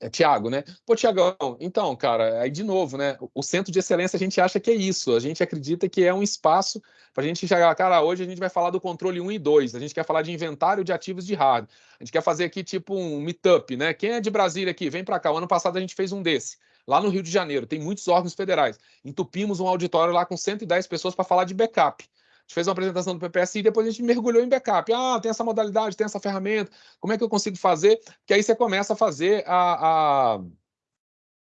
É, Tiago, né? Pô, Tiagão, então, cara, aí de novo, né? O centro de excelência a gente acha que é isso, a gente acredita que é um espaço para a gente chegar, cara, hoje a gente vai falar do controle 1 e 2, a gente quer falar de inventário de ativos de hardware, a gente quer fazer aqui tipo um meetup, né? Quem é de Brasília aqui, vem para cá. O ano passado a gente fez um desse, lá no Rio de Janeiro, tem muitos órgãos federais. Entupimos um auditório lá com 110 pessoas para falar de backup gente fez uma apresentação do PPSI e depois a gente mergulhou em backup. Ah, tem essa modalidade, tem essa ferramenta, como é que eu consigo fazer? Que aí você começa a fazer a, a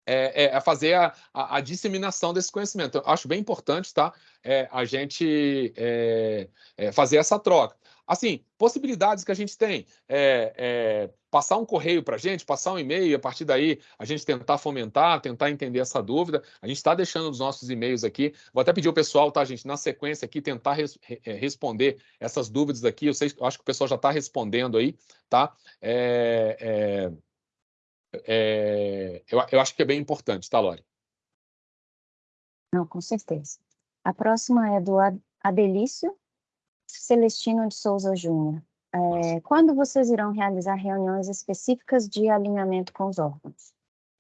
é, é, a fazer a, a, a, disseminação desse conhecimento. Eu acho bem importante tá? É, a gente é, é, fazer essa troca. Assim, possibilidades que a gente tem. É, é, passar um correio para a gente, passar um e-mail, a partir daí a gente tentar fomentar, tentar entender essa dúvida. A gente está deixando os nossos e-mails aqui. Vou até pedir ao pessoal, tá, gente, na sequência aqui, tentar res, é, responder essas dúvidas aqui. Eu, sei, eu acho que o pessoal já está respondendo aí, tá? É, é, é, eu, eu acho que é bem importante, tá, Lore? Não, com certeza. A próxima é do Adelício Celestino de Souza Júnior. É, quando vocês irão realizar reuniões específicas de alinhamento com os órgãos?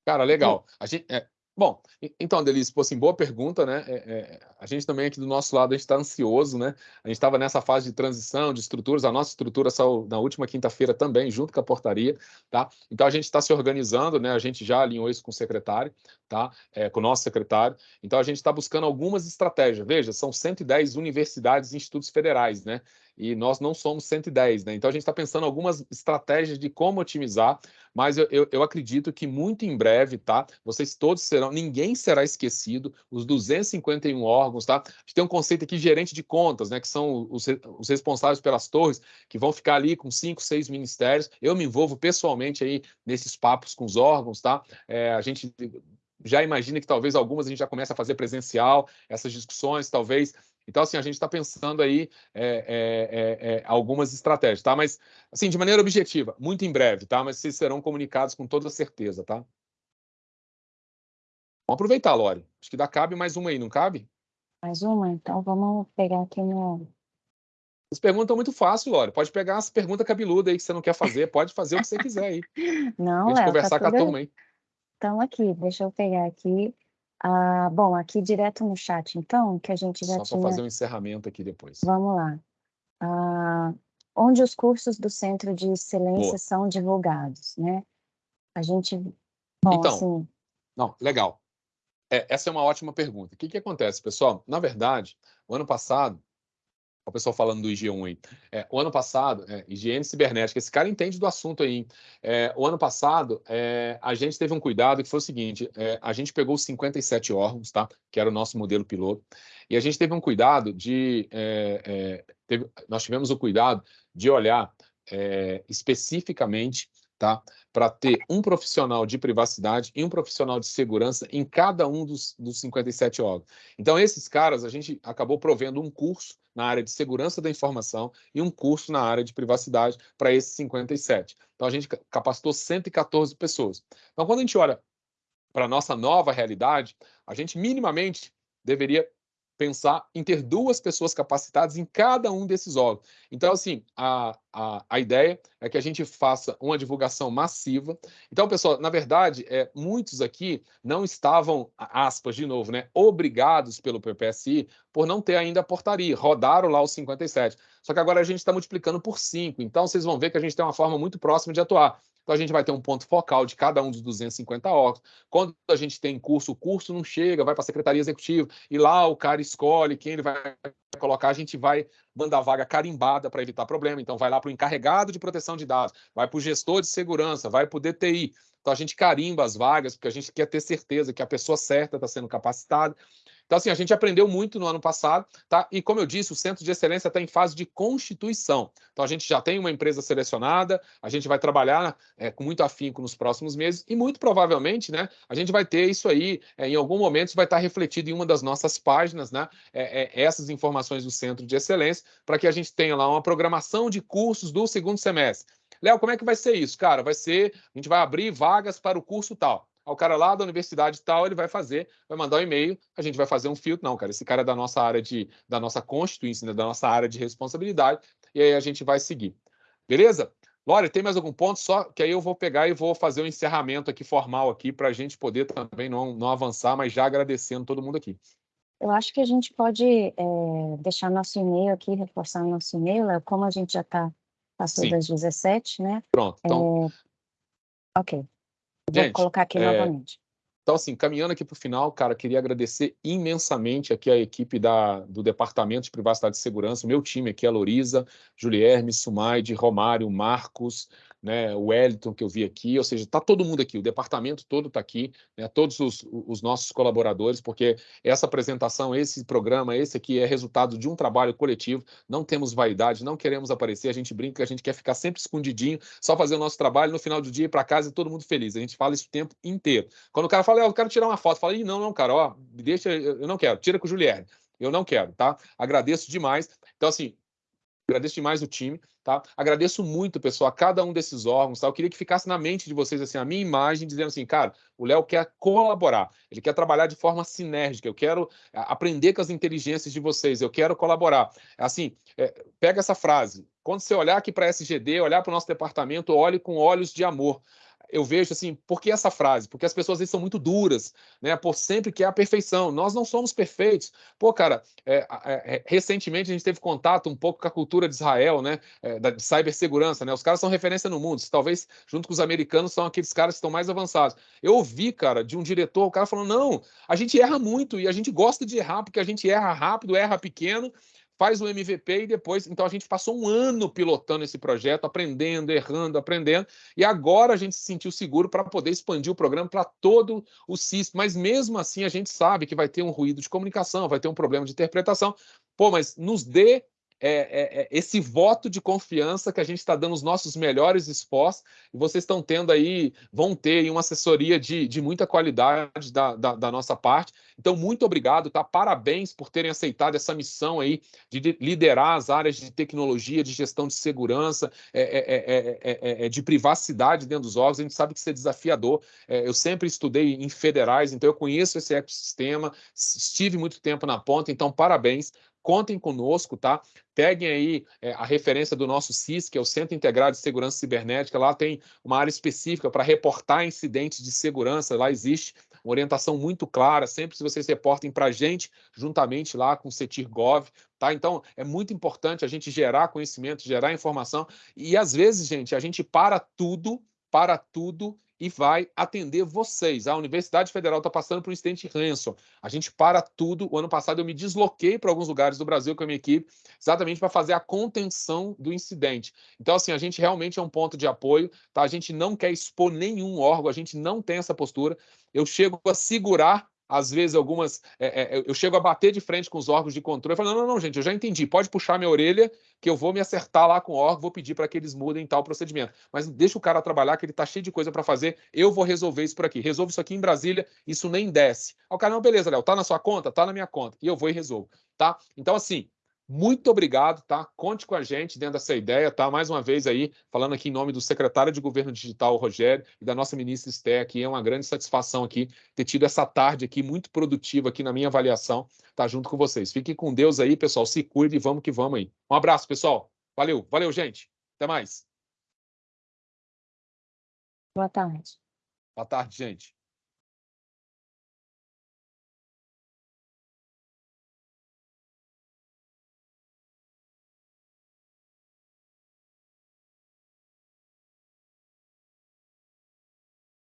Cara, legal. A gente, é, Bom, então, Delícia, assim, boa pergunta, né? É, é, a gente também aqui do nosso lado, a gente está ansioso, né? A gente estava nessa fase de transição de estruturas, a nossa estrutura saiu na última quinta-feira também, junto com a portaria, tá? Então, a gente está se organizando, né? A gente já alinhou isso com o secretário, tá? É, com o nosso secretário. Então, a gente está buscando algumas estratégias. Veja, são 110 universidades e institutos federais, né? E nós não somos 110, né? Então a gente está pensando algumas estratégias de como otimizar, mas eu, eu, eu, acredito que muito em breve, tá? Vocês todos serão, ninguém será esquecido, os 251 órgãos, tá? A gente tem um conceito aqui, gerente de contas, né? Que são os, os responsáveis pelas torres, que vão ficar ali com cinco, seis ministérios. Eu me envolvo pessoalmente aí nesses papos com os órgãos, tá? É, a gente já imagina que talvez algumas a gente já comece a fazer presencial, essas discussões, talvez então, assim, a gente está pensando aí é, é, é, algumas estratégias, tá? Mas, assim, de maneira objetiva, muito em breve, tá? Mas vocês serão comunicados com toda certeza, tá? Vamos aproveitar, Lore. Acho que dá cabe mais uma aí, não cabe? Mais uma? Então vamos pegar aqui no. As perguntas muito fácil, Lore. Pode pegar as perguntas cabeludas aí que você não quer fazer, pode fazer o que você quiser aí. Não, a gente Léo, conversar tá com a tudo... turma aí. Então, aqui, deixa eu pegar aqui. Ah, bom, aqui direto no chat, então, que a gente já Só tinha. para fazer um encerramento aqui depois. Vamos lá. Ah, onde os cursos do Centro de Excelência Boa. são divulgados, né? A gente. Bom, Então, assim, Não, legal. É, essa é uma ótima pergunta. O que, que acontece, pessoal? Na verdade, o ano passado, o pessoal falando do IG1 aí, é, o ano passado, é, higiene cibernética, esse cara entende do assunto aí. É, o ano passado, é, a gente teve um cuidado que foi o seguinte: é, a gente pegou os 57 órgãos, tá? Que era o nosso modelo piloto, e a gente teve um cuidado de. é, é, teve- nós tivemos o cuidado de olhar especificamente tá? Para ter um profissional de privacidade e um profissional de segurança em cada um dos, dos 57 órgãos. Então, esses caras, a gente acabou provendo um curso na área de segurança da informação e um curso na área de privacidade para esses 57. Então, a gente ca- capacitou 114 pessoas. Então, quando a gente olha para a nossa nova realidade, a gente minimamente deveria pensar em ter duas pessoas capacitadas em cada um desses órgãos. Então, assim, a, a, a ideia é que a gente faça uma divulgação massiva. Então, pessoal, na verdade, é, muitos aqui não estavam, aspas, de novo, né, obrigados pelo PPSI por não ter ainda a portaria, rodaram lá os 57. Só que agora a gente está multiplicando por 5. Então, vocês vão ver que a gente tem uma forma muito próxima de atuar. Então, a gente vai ter um ponto focal de cada um dos 250 órgãos. Quando a gente tem curso, o curso não chega, vai para a Secretaria Executiva, e lá o cara escolhe quem ele vai colocar, a gente vai mandar vaga carimbada para evitar problema. Então, vai lá para o encarregado de proteção de dados, vai para o gestor de segurança, vai para o DTI. Então, a gente carimba as vagas, porque a gente quer ter certeza que a pessoa certa está sendo capacitada. Então, assim, a gente aprendeu muito no ano passado, tá? E como eu disse, o Centro de Excelência está em fase de constituição. Então, a gente já tem uma empresa selecionada, a gente vai trabalhar é, com muito afinco nos próximos meses e muito provavelmente, né, a gente vai ter isso aí, é, em algum momento, vai estar refletido em uma das nossas páginas, né, é, é, essas informações do Centro de Excelência, para que a gente tenha lá uma programação de cursos do segundo semestre. Léo, como é que vai ser isso? Cara, vai ser, a gente vai abrir vagas para o curso tal. O cara lá da universidade tal, ele vai fazer, vai mandar um e-mail, a gente vai fazer um filtro. Não, cara, esse cara é da nossa área de, da nossa constituição, né, da nossa área de responsabilidade, e aí a gente vai seguir. Beleza? Lore, tem mais algum ponto? Só que aí eu vou pegar e vou fazer um encerramento aqui formal aqui para a gente poder também não, não avançar, mas já agradecendo todo mundo aqui. eu acho que a gente pode é, deixar nosso e-mail aqui, reforçar nosso e-mail, como a gente já está passou Sim. das 17, né? Pronto. Então, Ok. Vou Gente, colocar aqui é, novamente. Então, assim, caminhando aqui para o final, cara, queria agradecer imensamente aqui a equipe da, do Departamento de Privacidade e Segurança, o meu time aqui, a Lorisa, Julierme, Sumaide, Romário, Marcos, né, o Wellington que eu vi aqui, ou seja, está todo mundo aqui, o departamento todo está aqui, né, todos os, os, nossos colaboradores, porque essa apresentação, esse programa, esse aqui é resultado de um trabalho coletivo, não temos vaidade, não queremos aparecer, a gente brinca, a gente quer ficar sempre escondidinho, só fazer o nosso trabalho, no final do dia ir para casa e todo mundo feliz, a gente fala isso o tempo inteiro. Quando o cara fala, eu quero tirar uma foto, fala, não, não, cara, ó, deixa, eu não quero, tira com o Julierne, eu não quero, tá? Agradeço demais. Então, assim, agradeço demais o time, tá? Agradeço muito, pessoal, a cada um desses órgãos, tá? Eu queria que ficasse na mente de vocês, assim, a minha imagem, dizendo assim, cara, o Léo quer colaborar, ele quer trabalhar de forma sinérgica, eu quero aprender com as inteligências de vocês, eu quero colaborar. Assim, é, pega essa frase, quando você olhar aqui para a SGD, olhar para o nosso departamento, olhe com olhos de amor eu vejo assim, por que essa frase? Porque as pessoas às vezes são muito duras, né? Por sempre que é a perfeição. Nós não somos perfeitos. Pô, cara, é, é, é, recentemente a gente teve contato um pouco com a cultura de Israel, né? É, da de cibersegurança, né? Os caras são referência no mundo. Talvez, junto com os americanos, são aqueles caras que estão mais avançados. Eu ouvi, cara, de um diretor, o cara falando: não, a gente erra muito e a gente gosta de errar, porque a gente erra rápido, erra pequeno faz o MVP e depois. Então a gente passou um ano pilotando esse projeto, aprendendo, errando, aprendendo, e agora a gente se sentiu seguro para poder expandir o programa para todo o CIS. Mas mesmo assim a gente sabe que vai ter um ruído de comunicação, vai ter um problema de interpretação. Pô, mas nos dê é, é, é, esse voto de confiança que a gente está dando os nossos melhores esforços e vocês estão tendo aí, vão ter uma assessoria de, de muita qualidade da, da, da, nossa parte. Então, muito obrigado, tá? Parabéns por terem aceitado essa missão aí de liderar as áreas de tecnologia, de gestão de segurança, é, é, é, de privacidade dentro dos órgãos. A gente sabe que isso é desafiador. eu sempre estudei em federais, então eu conheço esse ecossistema, estive muito tempo na ponta, então parabéns contem conosco, tá? Peguem aí é, a referência do nosso CIS, que é o Centro Integrado de Segurança Cibernética. Lá tem uma área específica para reportar incidentes de segurança. Lá existe uma orientação muito clara. Sempre se vocês reportem para a gente, juntamente lá com o CETIR-GOV, tá? Então, é muito importante a gente gerar conhecimento, gerar informação. E às vezes, gente, a gente para tudo, para tudo e vai atender vocês. A Universidade Federal está passando por um incidente ransom. A gente para tudo. O ano passado eu me desloquei para alguns lugares do Brasil com a minha equipe, exatamente para fazer a contenção do incidente. Então, assim, a gente realmente é um ponto de apoio, tá? A gente não quer expor nenhum órgão, a gente não tem essa postura. Eu chego a segurar às vezes algumas. É, é, eu chego a bater de frente com os órgãos de controle e falo: não, não, não, gente, eu já entendi, pode puxar minha orelha, que eu vou me acertar lá com o órgão, vou pedir para que eles mudem tal procedimento. Mas deixa o cara trabalhar, que ele está cheio de coisa para fazer, eu vou resolver isso por aqui. Resolvo isso aqui em Brasília, isso nem desce. O cara, não, beleza, Léo, tá na sua conta? Tá na minha conta. E eu vou e resolvo. Tá? Então, assim, muito obrigado, tá? Conte com a gente dentro dessa ideia, tá? Mais uma vez aí, falando aqui em nome do secretário de Governo Digital, Rogério, e da nossa ministra Esté, aqui é uma grande satisfação aqui ter tido essa tarde aqui muito produtiva aqui na minha avaliação, tá junto com vocês. Fiquem com Deus aí, pessoal, se cuide e vamos que vamos aí. Um abraço, pessoal. Valeu, valeu, gente. Até mais. Boa tarde. Boa tarde, gente.